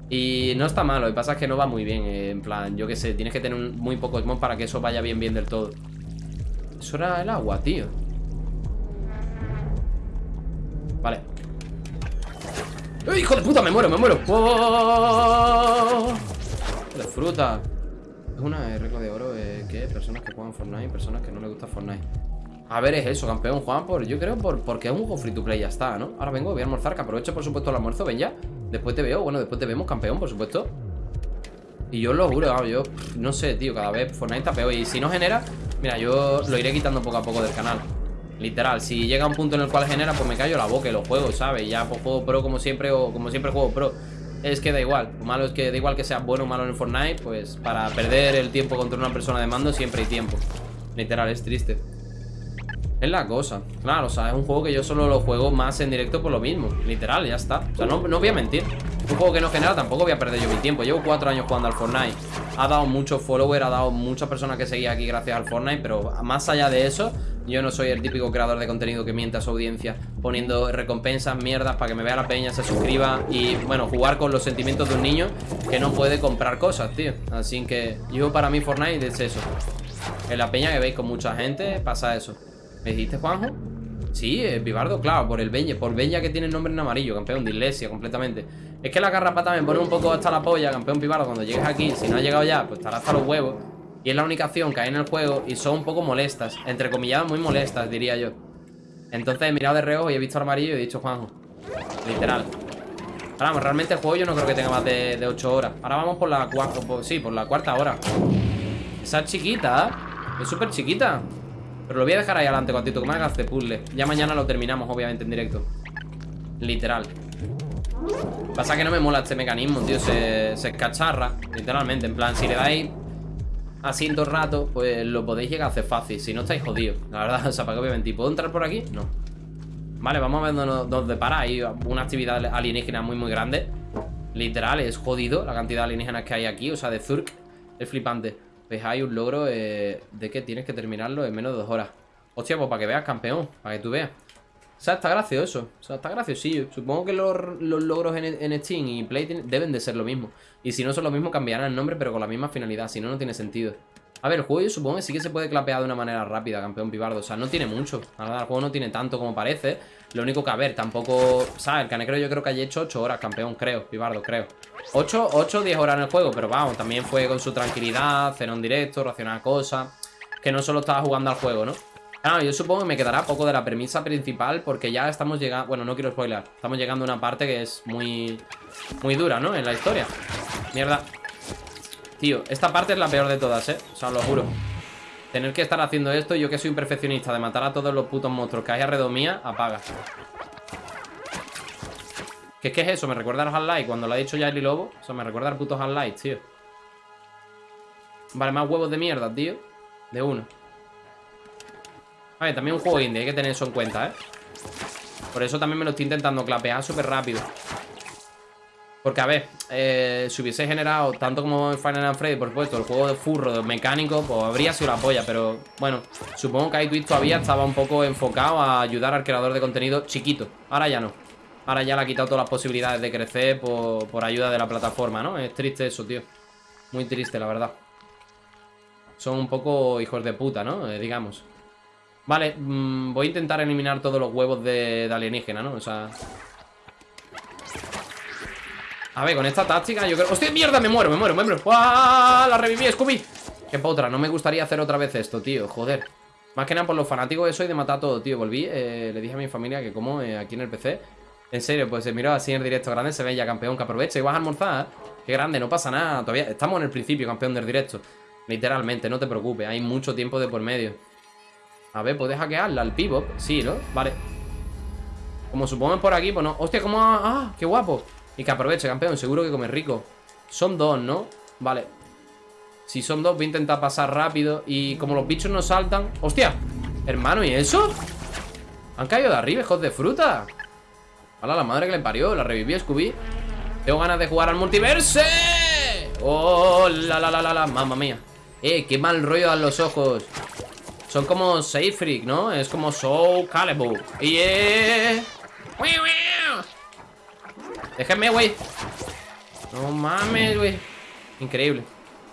Y no está malo, lo que pasa es que no va muy bien eh, En plan, yo qué sé, tienes que tener muy pocos mod Para que eso vaya bien bien del todo Eso era el agua, tío Vale ¡Eh, hijo de puta! Me muero, me muero ¡Oh! De fruta Es una regla de oro eh, que personas que juegan Fortnite Personas que no les gusta Fortnite a ver, es eso, campeón, Juan, por, yo creo por, porque es un juego free to play, ya está, ¿no? Ahora vengo, voy a almorzar, que aprovecho por supuesto el almuerzo, ven ya Después te veo, bueno, después te vemos, campeón, por supuesto Y yo lo juro, yo no sé, tío, cada vez Fortnite está peor Y si no genera, mira, yo lo iré quitando poco a poco del canal Literal, si llega un punto en el cual genera, pues me callo la boca y lo juego, ¿sabes? Ya pues juego pro como siempre o como siempre juego pro. Es que da igual, lo malo es que da igual que sea bueno o malo en Fortnite Pues para perder el tiempo contra una persona de mando siempre hay tiempo. Literal, es triste es la cosa, claro, o sea, es un juego que yo solo lo juego más en directo por lo mismo Literal, ya está, o sea, no, voy a mentir. Un juego que no genera, tampoco voy a perder yo mi tiempo. Llevo cuatro años jugando al Fortnite. Ha dado muchos followers, ha dado muchas personas que seguían aquí gracias al Fortnite Pero más allá de eso, yo no soy el típico creador de contenido que miente a su audiencia Poniendo recompensas, mierdas, para que me vea la peña, se suscriba Y, bueno, jugar con los sentimientos de un niño que no puede comprar cosas, tío. Así que yo para mí Fortnite es eso. En la peña que veis con mucha gente pasa eso ¿Me dijiste, Juanjo? Sí, es Vivardo, claro, por el Benja Por Benja que tiene el nombre en amarillo, campeón de iglesia completamente. Es que la garrapata me pone un poco hasta la polla, campeón Vivardo Cuando llegues aquí, si no ha llegado ya, pues estará hasta los huevos. Y es la única acción que hay en el juego Y son un poco molestas, entre comillas muy molestas, diría yo. Entonces he mirado de reojo y he visto el amarillo y he dicho Juanjo Literal. Ahora, vamos, realmente el juego yo no creo que tenga más de, de 8 horas. Ahora vamos por la cuarta, sí, por la cuarta hora. Esa es chiquita, ¿eh? Es súper chiquita pero lo voy a dejar ahí adelante, cuantito, que me hagas de puzzle. Ya mañana lo terminamos, obviamente, en directo. Literal. Pasa que no me mola este mecanismo, tío. Se, se escacharra, literalmente. En plan, si le dais así en todo rato Pues lo podéis llegar a hacer fácil. Si no estáis jodidos, la verdad, o sea, para que obviamente ¿Puedo entrar por aquí? No. Vale, vamos a ver dónde depara Hay una actividad alienígena muy, muy grande. Literal, es jodido la cantidad de alienígenas que hay aquí O sea, de Zurk. Es flipante pues hay un logro de que tienes que terminarlo en menos de dos horas. Hostia, pues para que veas, campeón. Para que tú veas. O sea, está gracioso. O sea, está graciosillo. Supongo que los, logros en, Steam y Play deben de ser lo mismo. Y si no son lo mismo, cambiarán el nombre, pero con la misma finalidad. Si no, no tiene sentido. A ver, el juego yo supongo que sí que se puede clapear de una manera rápida, campeón pibardo. O sea, no tiene mucho. La verdad, el juego no tiene tanto como parece. Lo único que, a ver, tampoco... ¿Sabes? El canecro yo creo que haya hecho 8 horas, campeón, creo. Pibardo, creo. 8, 8 10 horas en el juego, pero vamos, también fue con su tranquilidad, cenó en directo, racionar cosas. Que no solo estaba jugando al juego, ¿no? Claro, yo supongo que me quedará poco de la premisa principal porque ya estamos llegando... Bueno, no quiero spoiler. Estamos llegando a una parte que es muy... Muy dura, ¿no? En la historia. Mierda. Tío, esta parte es la peor de todas, ¿eh? O sea, lo juro Tener que estar haciendo esto, yo que soy un perfeccionista De matar a todos los putos monstruos que hay alrededor mía Apaga ¿Qué es eso? Me recuerda al Half-Life Cuando lo ha dicho ya el Lobo O sea, me recuerda al puto Half-Life, tío Vale, más huevos de mierda, tío De uno Vale, también un juego indie Hay que tener eso en cuenta, ¿eh? Por eso también me lo estoy intentando clapear súper rápido porque, a ver, eh, si hubiese generado, tanto como en Final Freddy, por supuesto, el juego de furro, de mecánico, pues habría sido la polla. Pero, bueno, supongo que iTwist todavía estaba un poco enfocado a ayudar al creador de contenido chiquito. Ahora ya no. Ahora ya le ha quitado todas las posibilidades de crecer por, por ayuda de la plataforma, ¿no? Es triste eso, tío. Muy triste, la verdad. son un poco hijos de puta, ¿no? Eh, digamos. Vale, mm, voy a intentar eliminar todos los huevos de alienígena, ¿no? O sea... A ver, con esta táctica yo creo... ¡Hostia, mierda! Me muero, me muero, me muero ¡Ah! La reviví, Scooby Qué potra, no me gustaría hacer otra vez esto, tío Joder Más que nada por los fanáticos de soy de matar todo, tío Volví, eh, le dije a mi familia que como eh, aquí en el PC En serio, pues se miró así en el directo grande Se ve ya campeón, que aproveche y vas a almorzar Qué grande, no pasa nada Todavía estamos en el principio, campeón del directo Literalmente, no te preocupes Hay mucho tiempo de por medio A ver, ¿puedes hackearla al pivot? Sí, ¿no? Vale Como supongo por aquí, pues no Hostia, ¿cómo? ¡Ah! ¡Qué guapo! Y que aproveche, campeón, seguro que come rico Son dos, ¿no? Vale Si son dos, voy a intentar pasar rápido Y como los bichos no saltan ¡Hostia! Hermano, ¿y eso? Han caído de arriba, hijos de fruta ¡Hala, la madre que le parió! La reviví, Scooby Tengo ganas de jugar al multiverse ¡Oh, la, la, la, la, la! ¡Mamma mía! ¡Eh, qué mal rollo dan los ojos! Son como Safe ¿no? Es como Soul Calibur ¡Y! Déjenme, güey No mames, güey Increíble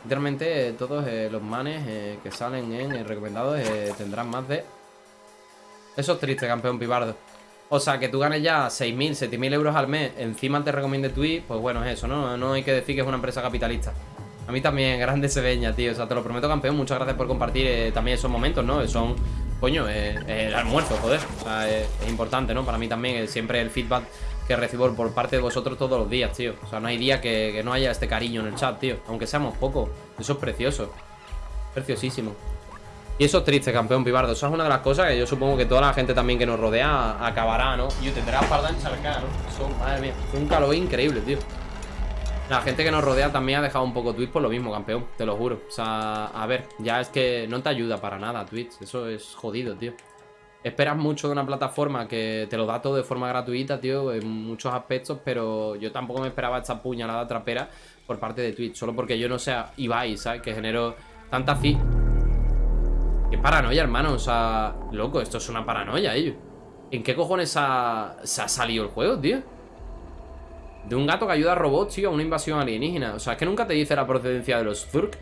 Literalmente todos eh, los manes eh, que salen en eh, tendrán más de... Eso es triste, campeón pibardo. O sea, que tú ganes ya 6.000, 7.000 euros al mes, encima te recomiende Twitch, pues bueno, es eso, ¿no? No hay que decir que es una empresa capitalista. A mí también, grande se veña, tío. O sea, te lo prometo, campeón. Muchas gracias por compartir también esos momentos, ¿no? Son, coño, el almuerzo, joder. O sea, es, importante, ¿no? Para mí también, siempre el feedback que recibo por parte de vosotros todos los días, tío. O sea, no hay día que, no haya este cariño en el chat, tío. Aunque seamos pocos. Eso es precioso. Preciosísimo. Y eso es triste, campeón pibardo. Eso es una de las cosas que yo supongo que toda la gente también que nos rodea acabará, ¿no? Y tendrá para encharcar, ¿no? Eso, madre mía. Un calor increíble, tío. La gente que nos rodea también ha dejado un poco Twitch por lo mismo, campeón. Te lo juro. O sea, a ver, ya es que no te ayuda para nada Twitch. Eso es jodido, tío esperas mucho de una plataforma que te lo da todo de forma gratuita, tío, en muchos aspectos, pero yo tampoco me esperaba esta puñalada trapera por parte de Twitch, solo porque yo no sea Ibai, ¿sabes? Que genero tanta fi... Qué paranoia, hermano, o sea, loco, esto es una paranoia, ellos. ¿En qué cojones se ha salido el juego, tío? De un gato que ayuda a robots, tío, a una invasión alienígena. O sea, es que nunca te dice la procedencia de los Zurk.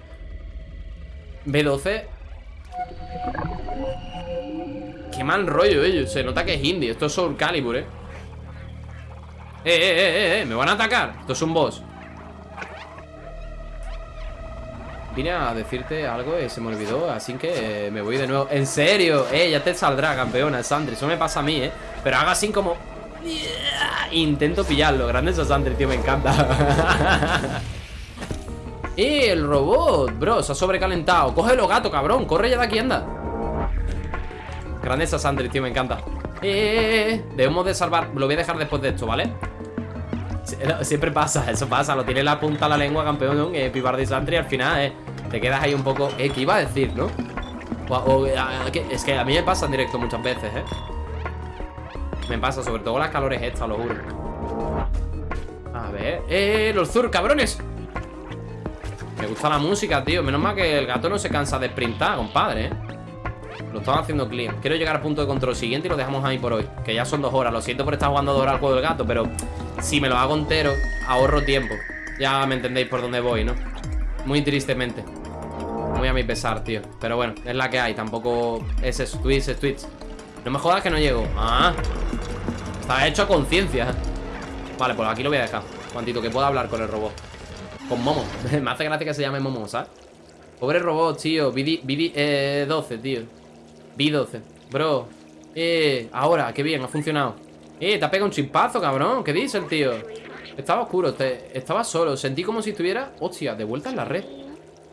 B12 Qué mal rollo ellos. Se nota que es indie. Esto es Soul Calibur, eh. Eh, eh, eh, eh, eh. Me van a atacar. Esto es un boss. Vine a decirte algo y se me olvidó, así que eh, me voy de nuevo. ¿En serio? Eh, ya te saldrá, campeona, Sandri. Eso me pasa a mí, eh. Pero haga así como... Intento pillarlo. Grande eso, Sandri, tío, me encanta. ¡Eh, el robot! Bro, se ha sobrecalentado. Cógelo, gato, cabrón. Corre ya de aquí, anda. Grandeza Sandri, tío, me encanta. Eh, eh, eh, Debemos de salvar Lo voy a dejar después de esto, ¿vale? Siempre pasa, eso pasa Lo tiene la punta a la lengua, campeón eh, Pibardi Sandri Al final, eh Te quedas ahí un poco Eh, ¿qué iba a decir, no? es que a mí me pasa en directo muchas veces, eh. Me pasa, sobre todo las calores estas, lo juro. A ver Eh, los zur, cabrones. Me gusta la música, tío Menos mal que el gato no se cansa de sprintar, compadre, eh lo estamos haciendo clear Quiero llegar al punto de control siguiente y lo dejamos ahí por hoy Que ya son dos horas. Lo siento por estar jugando dos horas al juego del gato Pero si me lo hago entero Ahorro tiempo. Ya me entendéis por dónde voy, ¿no? Muy tristemente. Muy a mi pesar, tío. Pero bueno, es la que hay. Tampoco es eso. Twitch es Twitch No me jodas que no llego. Ah. Está hecho a conciencia. Vale, pues aquí lo voy a dejar. Cuantito que pueda hablar con el robot. Con Momo. Me hace gracia que se llame Momo, ¿sabes? Pobre robot, tío. BD, BD eh, 12, tío B12 Bro Eh, ahora, qué bien, ha funcionado. Eh, te ha pegado un chimpazo, cabrón. ¿Qué dice el tío? Estaba oscuro, estaba solo. Sentí como si estuviera, hostia, de vuelta en la red.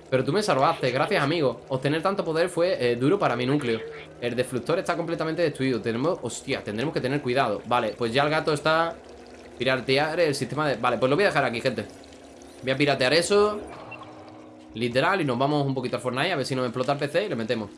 Pero tú me salvaste, gracias amigo. Obtener tanto poder fue eh, duro para mi núcleo. El defluctor está completamente destruido. Tenemos, hostia, tendremos que tener cuidado. Vale, pues ya el gato está Piratear el sistema de... Vale, pues lo voy a dejar aquí, gente. Voy a piratear eso Literal, y nos vamos un poquito al Fortnite A ver si nos explota el PC y le metemos